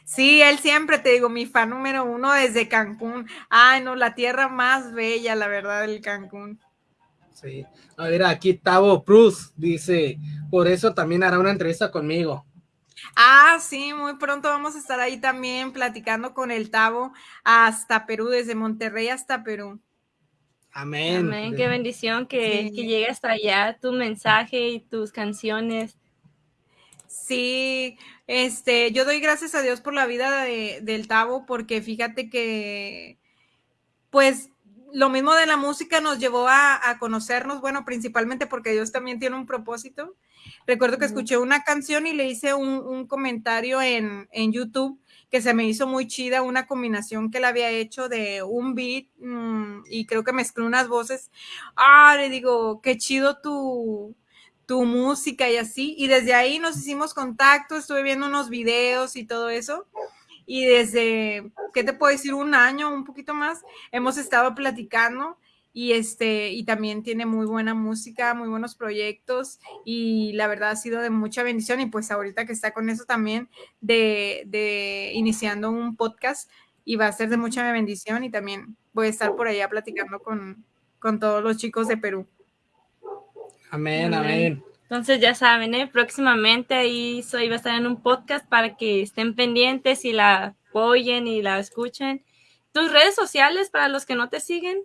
Speaker 4: Sí, él siempre te digo, mi fan número uno desde Cancún. Ay, no, la tierra más bella, la verdad, del Cancún.
Speaker 3: Sí. A ver, aquí Tavo Cruz dice, por eso también hará una entrevista conmigo.
Speaker 4: Ah, sí, muy pronto vamos a estar ahí también platicando con el Tavo hasta Perú, desde Monterrey hasta Perú.
Speaker 3: Amén.
Speaker 5: Amén. Qué bendición que,
Speaker 4: Sí.
Speaker 5: que llegue hasta allá tu mensaje y tus canciones.
Speaker 4: Sí, este, yo doy gracias a Dios por la vida de, del Tavo, porque fíjate que, pues, lo mismo de la música nos llevó a, a conocernos, bueno, principalmente porque Dios también tiene un propósito. Recuerdo que escuché una canción y le hice un, un comentario en, en YouTube que se me hizo muy chida, una combinación que él había hecho de un beat mm, y creo que mezcló unas voces. Ah, le digo, qué chido tu, tu música y así. Y desde ahí nos hicimos contacto, estuve viendo unos videos y todo eso. Y desde, ¿qué te puedo decir? Un año, un poquito más, hemos estado platicando y este, y también tiene muy buena música, muy buenos proyectos y la verdad ha sido de mucha bendición y pues ahorita que está con eso también de, de iniciando un podcast y va a ser de mucha bendición y también voy a estar por allá platicando con, con todos los chicos de Perú.
Speaker 3: Amén,
Speaker 5: Amén. Entonces ya saben, ¿eh? próximamente ahí soy va a estar en un podcast para que estén pendientes y la apoyen y la escuchen. Tus redes sociales para los que no te siguen.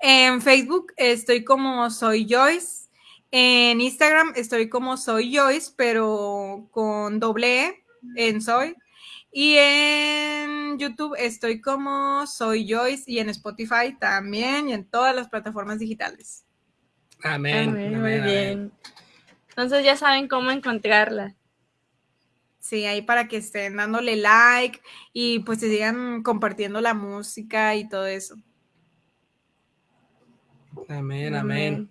Speaker 4: En Facebook estoy como soy Joyce. En Instagram estoy como soy Joyce, pero con doble E en soy. Y en YouTube estoy como soy Joyce y en Spotify también y en todas las plataformas digitales.
Speaker 3: Amén.
Speaker 5: Amén,
Speaker 3: amén,
Speaker 5: muy
Speaker 3: amén.
Speaker 5: bien. Entonces ya saben cómo encontrarla.
Speaker 4: Sí, ahí para que estén dándole like y pues se sigan compartiendo la música y todo eso.
Speaker 3: Amén, amén.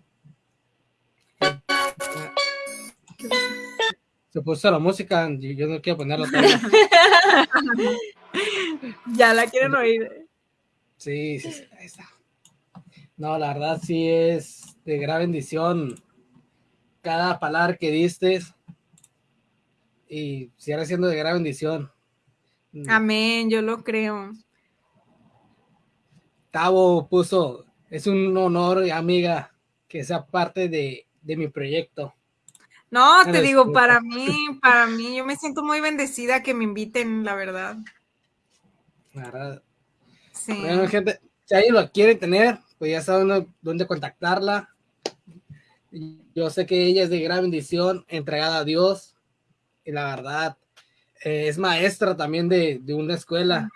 Speaker 3: Se puso la música, yo no quiero ponerla.
Speaker 4: Ya la quieren oír.
Speaker 3: Sí, sí, sí, ahí está. No, la verdad sí es de gran bendición cada palabra que diste y sigue siendo de gran bendición.
Speaker 4: Amén, yo lo creo.
Speaker 3: Tavo puso, es un honor, amiga, que sea parte de, de mi proyecto.
Speaker 4: No, te digo, para mí, para mí, yo me siento muy bendecida que me inviten, la verdad.
Speaker 3: La verdad.
Speaker 4: Sí.
Speaker 3: Bueno, gente, si alguien lo quiere tener, pues ya saben dónde- contactarla. Yo sé que ella es de gran bendición, entregada a Dios. Y la verdad, eh, es maestra también de, de una escuela.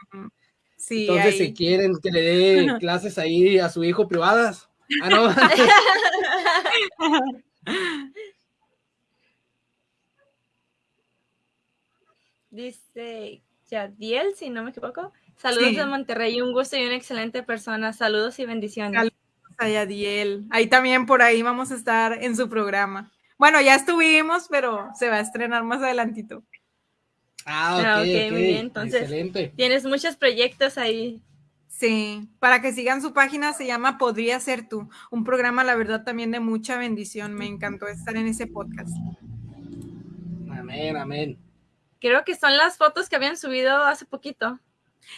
Speaker 4: Sí,
Speaker 3: Entonces,
Speaker 4: ahí.
Speaker 3: si quieren que le dé clases ahí a su hijo privadas. Ah, no.
Speaker 5: Dice Yadiel, si no me equivoco. Saludos
Speaker 4: Sí.
Speaker 5: de Monterrey, un gusto y una excelente persona. Saludos y bendiciones.
Speaker 4: Saludos. a Yadiel. Ahí también por ahí vamos a estar en su programa. Bueno, ya estuvimos, pero se va a estrenar más adelantito.
Speaker 3: Ah, ok,
Speaker 5: Ah, ok,
Speaker 3: ok,
Speaker 5: muy bien, entonces-
Speaker 3: Excelente.
Speaker 5: Tienes muchos proyectos ahí.
Speaker 4: Sí, para que sigan su página se llama Podría ser tú, un programa la verdad también de mucha bendición. Me encantó estar en ese podcast.
Speaker 3: Amén, amén.
Speaker 5: Creo que son las fotos que habían subido hace poquito.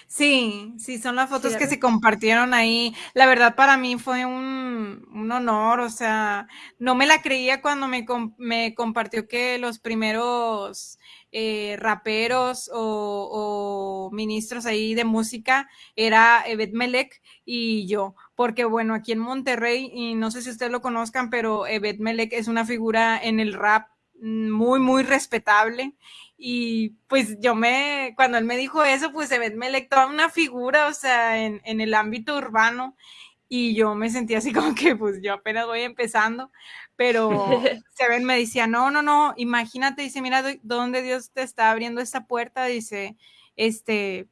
Speaker 4: Sí, sí, son las fotos
Speaker 5: Sí,
Speaker 4: que se compartieron ahí. La verdad para mí fue un, un honor, o sea, no me la creía cuando me, com- me compartió que los primeros eh, raperos o, ministros ahí de música era Evet Melek y yo, porque bueno, aquí en Monterrey, y no sé si ustedes lo conozcan, pero Evet Melek es una figura en el rap mm, muy, muy respetable. Y pues yo me, cuando él me dijo eso, pues se me toda una figura, o sea, en, en el ámbito urbano. Y yo me sentí así como que pues yo apenas voy empezando, pero Seven me decía, no, no, no, imagínate, dice, mira dónde Dios te está abriendo esta puerta, dice, este,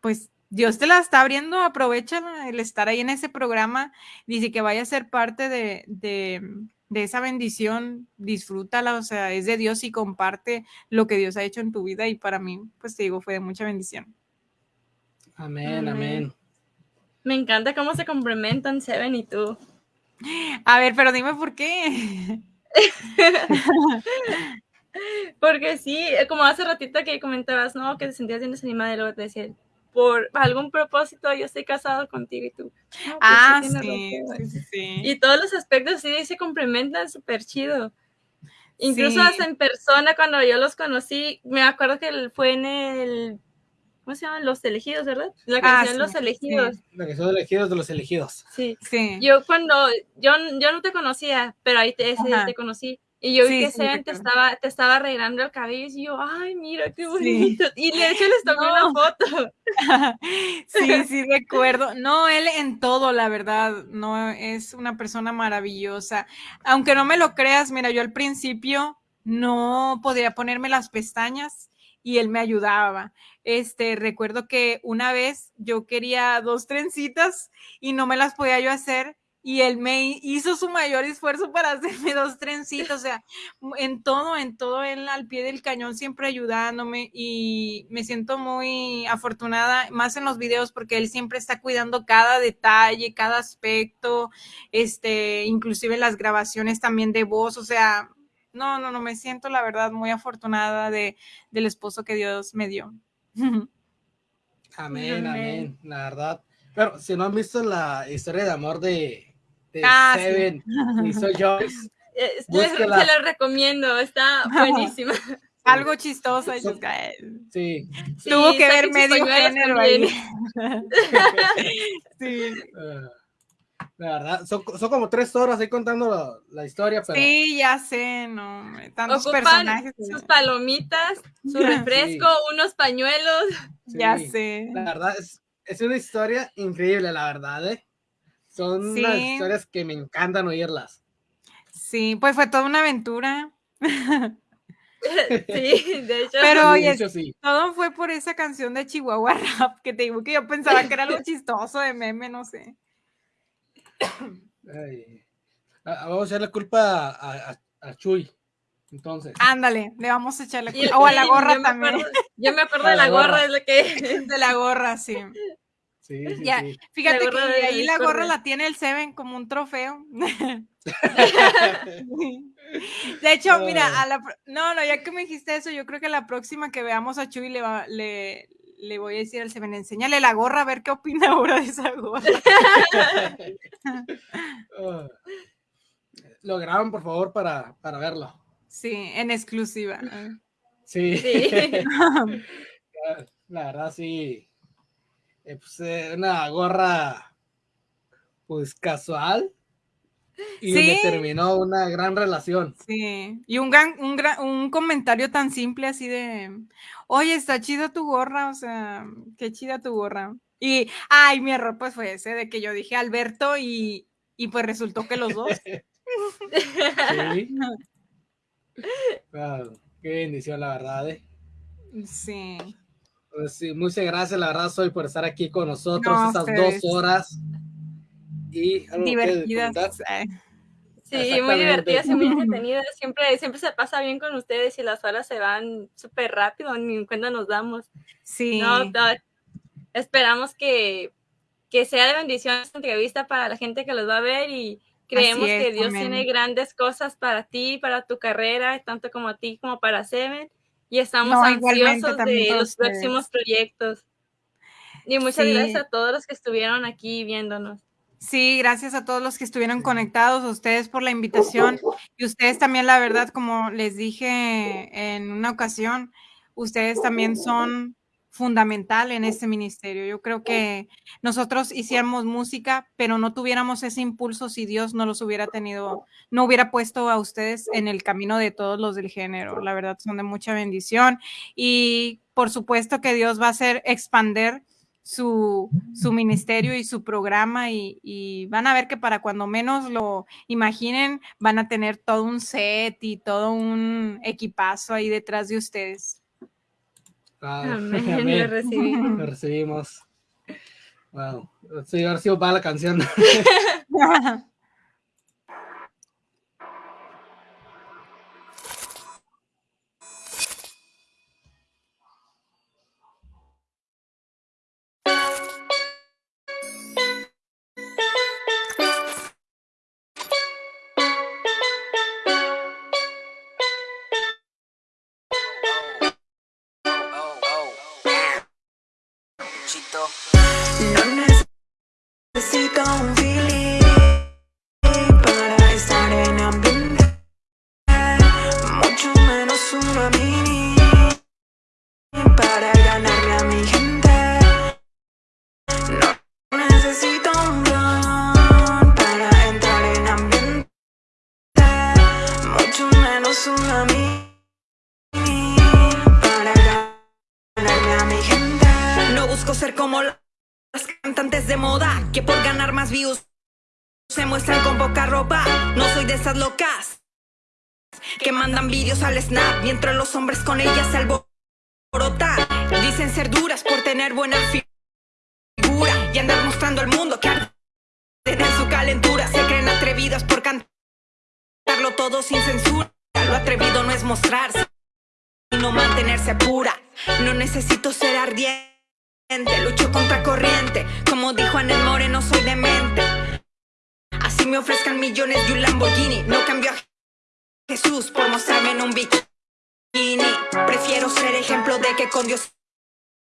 Speaker 4: pues Dios te la está abriendo, aprovecha el estar ahí en ese programa, dice que vaya a ser parte de, de, de esa bendición, disfrútala, o sea, es de Dios y comparte lo que Dios ha hecho en tu vida y para mí, pues te digo, fue de mucha bendición.
Speaker 3: Amén,
Speaker 5: Amén.
Speaker 3: amén.
Speaker 5: Me encanta cómo se complementan Seven y tú.
Speaker 4: A ver, pero dime por qué.
Speaker 5: Porque sí, eh, como hace ratito que comentabas, ¿no? Que te sentías bien desanimada y luego te decía, por algún propósito yo estoy casado contigo y tú. "No, pues
Speaker 4: Ah, sí,
Speaker 5: razón".
Speaker 4: sí, sí, sí.
Speaker 5: Y todos los aspectos sí se complementan súper chido. Incluso
Speaker 4: Sí.
Speaker 5: hasta en persona, cuando yo los conocí, me acuerdo que fue en el. ¿Cómo se llaman? Los elegidos, ¿verdad? La
Speaker 4: Ah,
Speaker 5: canción
Speaker 4: sí,
Speaker 5: Los
Speaker 4: sí.
Speaker 5: elegidos.
Speaker 3: Lo que son elegidos de los elegidos.
Speaker 5: Sí.
Speaker 4: Sí.
Speaker 5: Yo cuando. Yo, yo no te conocía, pero ahí te, ese día
Speaker 4: Ajá.
Speaker 5: te conocí. Y yo vi
Speaker 4: Sí,
Speaker 5: que
Speaker 4: sí,
Speaker 5: Seven te estaba, te estaba arreglando el cabello y yo, ay, mira qué
Speaker 4: Sí.
Speaker 5: bonito. Y de hecho les tomé
Speaker 4: No.
Speaker 5: una foto.
Speaker 4: Sí, sí, recuerdo. No, él en todo, la verdad, no es una persona maravillosa. Aunque no me lo creas, mira, yo al principio no podía ponerme las pestañas y él me ayudaba. Este, recuerdo que una vez yo quería dos trencitas y no me las podía yo hacer y él me hi- hizo su mayor esfuerzo para hacerme dos trencitas, o sea, en todo, en todo, él al pie del cañón siempre ayudándome y me siento muy afortunada, más en los videos, porque él siempre está cuidando cada detalle, cada aspecto, este, inclusive las grabaciones también de voz, o sea, no, no, no, me siento la verdad muy afortunada de, del esposo que Dios me dio.
Speaker 3: Amén,
Speaker 5: Amén.
Speaker 3: amén, la verdad. Pero si no han visto la historia de amor de, de
Speaker 4: Ah, sí.
Speaker 3: Seven y soy Joyce,
Speaker 5: Eh, les- se lo recomiendo, está buenísima.
Speaker 4: Algo chistoso. "Ay".
Speaker 3: sí.
Speaker 5: Sí,
Speaker 4: Tuvo que ver medio género ahí. sí.
Speaker 3: La verdad, son, son como tres horas ahí contando la, la historia, pero
Speaker 4: Sí, ya sé, no, tantos
Speaker 5: Ocupan
Speaker 4: personajes.
Speaker 5: sus palomitas, su refresco, unos pañuelos.
Speaker 4: Ya sé.
Speaker 3: La verdad, es, es una historia increíble, la verdad, ¿eh? Son unas historias que me encantan oírlas.
Speaker 4: Sí, pues fue toda una aventura.
Speaker 5: Sí, de hecho.
Speaker 4: Pero
Speaker 3: Sí, de
Speaker 4: oye,
Speaker 3: hecho, sí.
Speaker 4: todo fue por esa canción de Chihuahua Rap, que te digo que yo pensaba que era algo chistoso de meme, no sé.
Speaker 3: Ay. Ah, Vamos a echarle culpa a, a- a Chuy. Entonces,
Speaker 4: Ándale, le vamos a echarle
Speaker 5: Y-
Speaker 4: culpa. O a la gorra
Speaker 5: yo me
Speaker 4: también.
Speaker 5: acuerdo- yo me acuerdo de
Speaker 3: la
Speaker 5: la gorra,
Speaker 3: gorra.
Speaker 5: es lo que.
Speaker 4: De la gorra, sí.
Speaker 3: sí, sí,
Speaker 4: Ya,
Speaker 3: sí.
Speaker 4: Fíjate
Speaker 5: La
Speaker 4: que
Speaker 5: de
Speaker 4: ahí la gorra la tiene el Seven como un trofeo. De hecho, mira,
Speaker 3: Ah.
Speaker 4: a la, no, no, ya que me dijiste eso, yo creo que la próxima que veamos a Chuy le, va- le, le voy a decir al Seven, enséñale la gorra a ver qué opina ahora de esa gorra.
Speaker 3: Ah. Lo graban, por favor, para, para verlo.
Speaker 4: Sí, en exclusiva.
Speaker 3: Sí.
Speaker 5: Sí.
Speaker 3: La- La verdad, sí. Eh, pues, eh, una gorra, pues, casual. Y
Speaker 4: Sí.
Speaker 3: terminó una gran relación.
Speaker 4: Sí, y un gran, un gran, un comentario tan simple así de, oye, está chida tu gorra, o sea, qué chida tu gorra. Y, ay, mi error pues fue ese de que yo dije Alberto y, y pues resultó que los dos.
Speaker 3: Sí. Ah, qué bendición, la verdad. eh.
Speaker 4: Sí,
Speaker 3: Pues sí, muchas gracias, la verdad, Soy, por estar aquí con nosotros
Speaker 4: No,
Speaker 3: estas
Speaker 4: ustedes.
Speaker 3: dos horas. y algo que
Speaker 4: divertidas. eh,
Speaker 5: Sí, muy divertidas y muy entretenidas. Siempre, siempre se pasa bien con ustedes y las horas se van súper rápido, ni en cuenta nos damos.
Speaker 4: Sí.
Speaker 5: No, no, esperamos que, que sea de bendición esta entrevista para la gente que los va a ver y creemos
Speaker 4: es,
Speaker 5: que Dios
Speaker 4: amén.
Speaker 5: tiene grandes cosas para ti, para tu carrera, tanto como a ti como para Seven. Y estamos
Speaker 4: No,
Speaker 5: ansiosos de los
Speaker 4: ustedes.
Speaker 5: próximos proyectos. Y muchas
Speaker 4: Sí.
Speaker 5: gracias a todos los que estuvieron aquí viéndonos.
Speaker 4: Sí, gracias a todos los que estuvieron conectados, a ustedes por la invitación y ustedes también, la verdad, como les dije en una ocasión, ustedes también son fundamental en este ministerio. Yo creo que nosotros hiciéramos música, pero no tuviéramos ese impulso si Dios no los hubiera tenido, no hubiera puesto a ustedes en el camino de todos los del género. La verdad, son de mucha bendición y por supuesto que Dios va a hacer expander su, su ministerio y su programa y, y van a ver que para cuando menos lo imaginen van a tener todo un set y todo un equipazo ahí detrás de ustedes.
Speaker 3: Ah,
Speaker 5: Amén,
Speaker 3: amén.
Speaker 5: lo recibimos.
Speaker 3: Lo recibimos. Wow. Sí, ahora sí va la canción.
Speaker 1: mientras los hombres con ellas se alborotan. Dicen ser duras por tener buena fi- figura y andar mostrando al mundo que arden en su calentura. Se creen atrevidas por cantarlo todo sin censura. Lo atrevido no es mostrarse y no mantenerse pura. No necesito ser ardiente, lucho contra corriente. Como dijo Anel Moreno, soy demente. Así me ofrezcan millones y un Lamborghini. No cambio a Jesús por mostrarme en un bikini. Prefiero ser ejemplo de que con Dios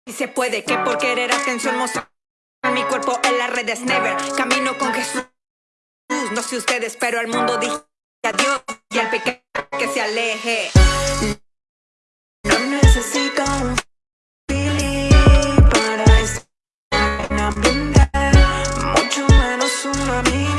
Speaker 1: se puede, que por querer atención mostrar mi cuerpo en las redes. Never camino con Jesús. No sé ustedes, pero al mundo dije adiós y al pecado que se aleje. No necesito un para estar en ambiente, mucho menos una mini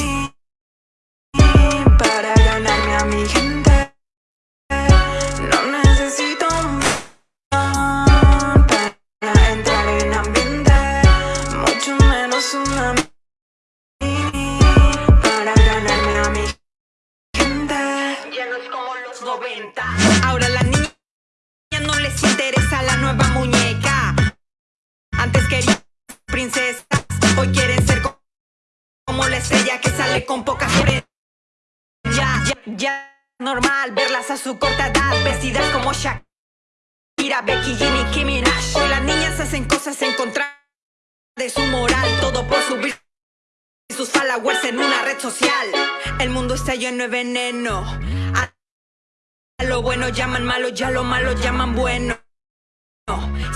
Speaker 1: su corta edad, vestidas como Shakira, Becky G, Nicki Minaj. Hoy las niñas hacen cosas en contra de su moral, todo por subir sus followers en una red social. El mundo está lleno de veneno. A lo bueno llaman malo, ya lo malo llaman bueno.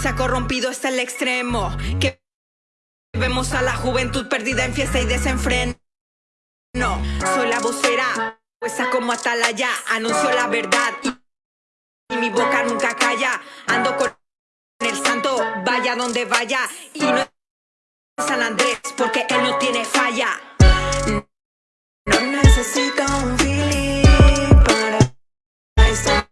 Speaker 1: Se ha corrompido hasta el extremo. Que vemos a la juventud perdida en fiesta y desenfreno. Soy la vocera, pues como atalaya, anunció la verdad y, mi boca nunca calla. Ando con el santo, vaya donde vaya. Y no es San Andrés, porque él no tiene falla. No necesito un Philip para estar.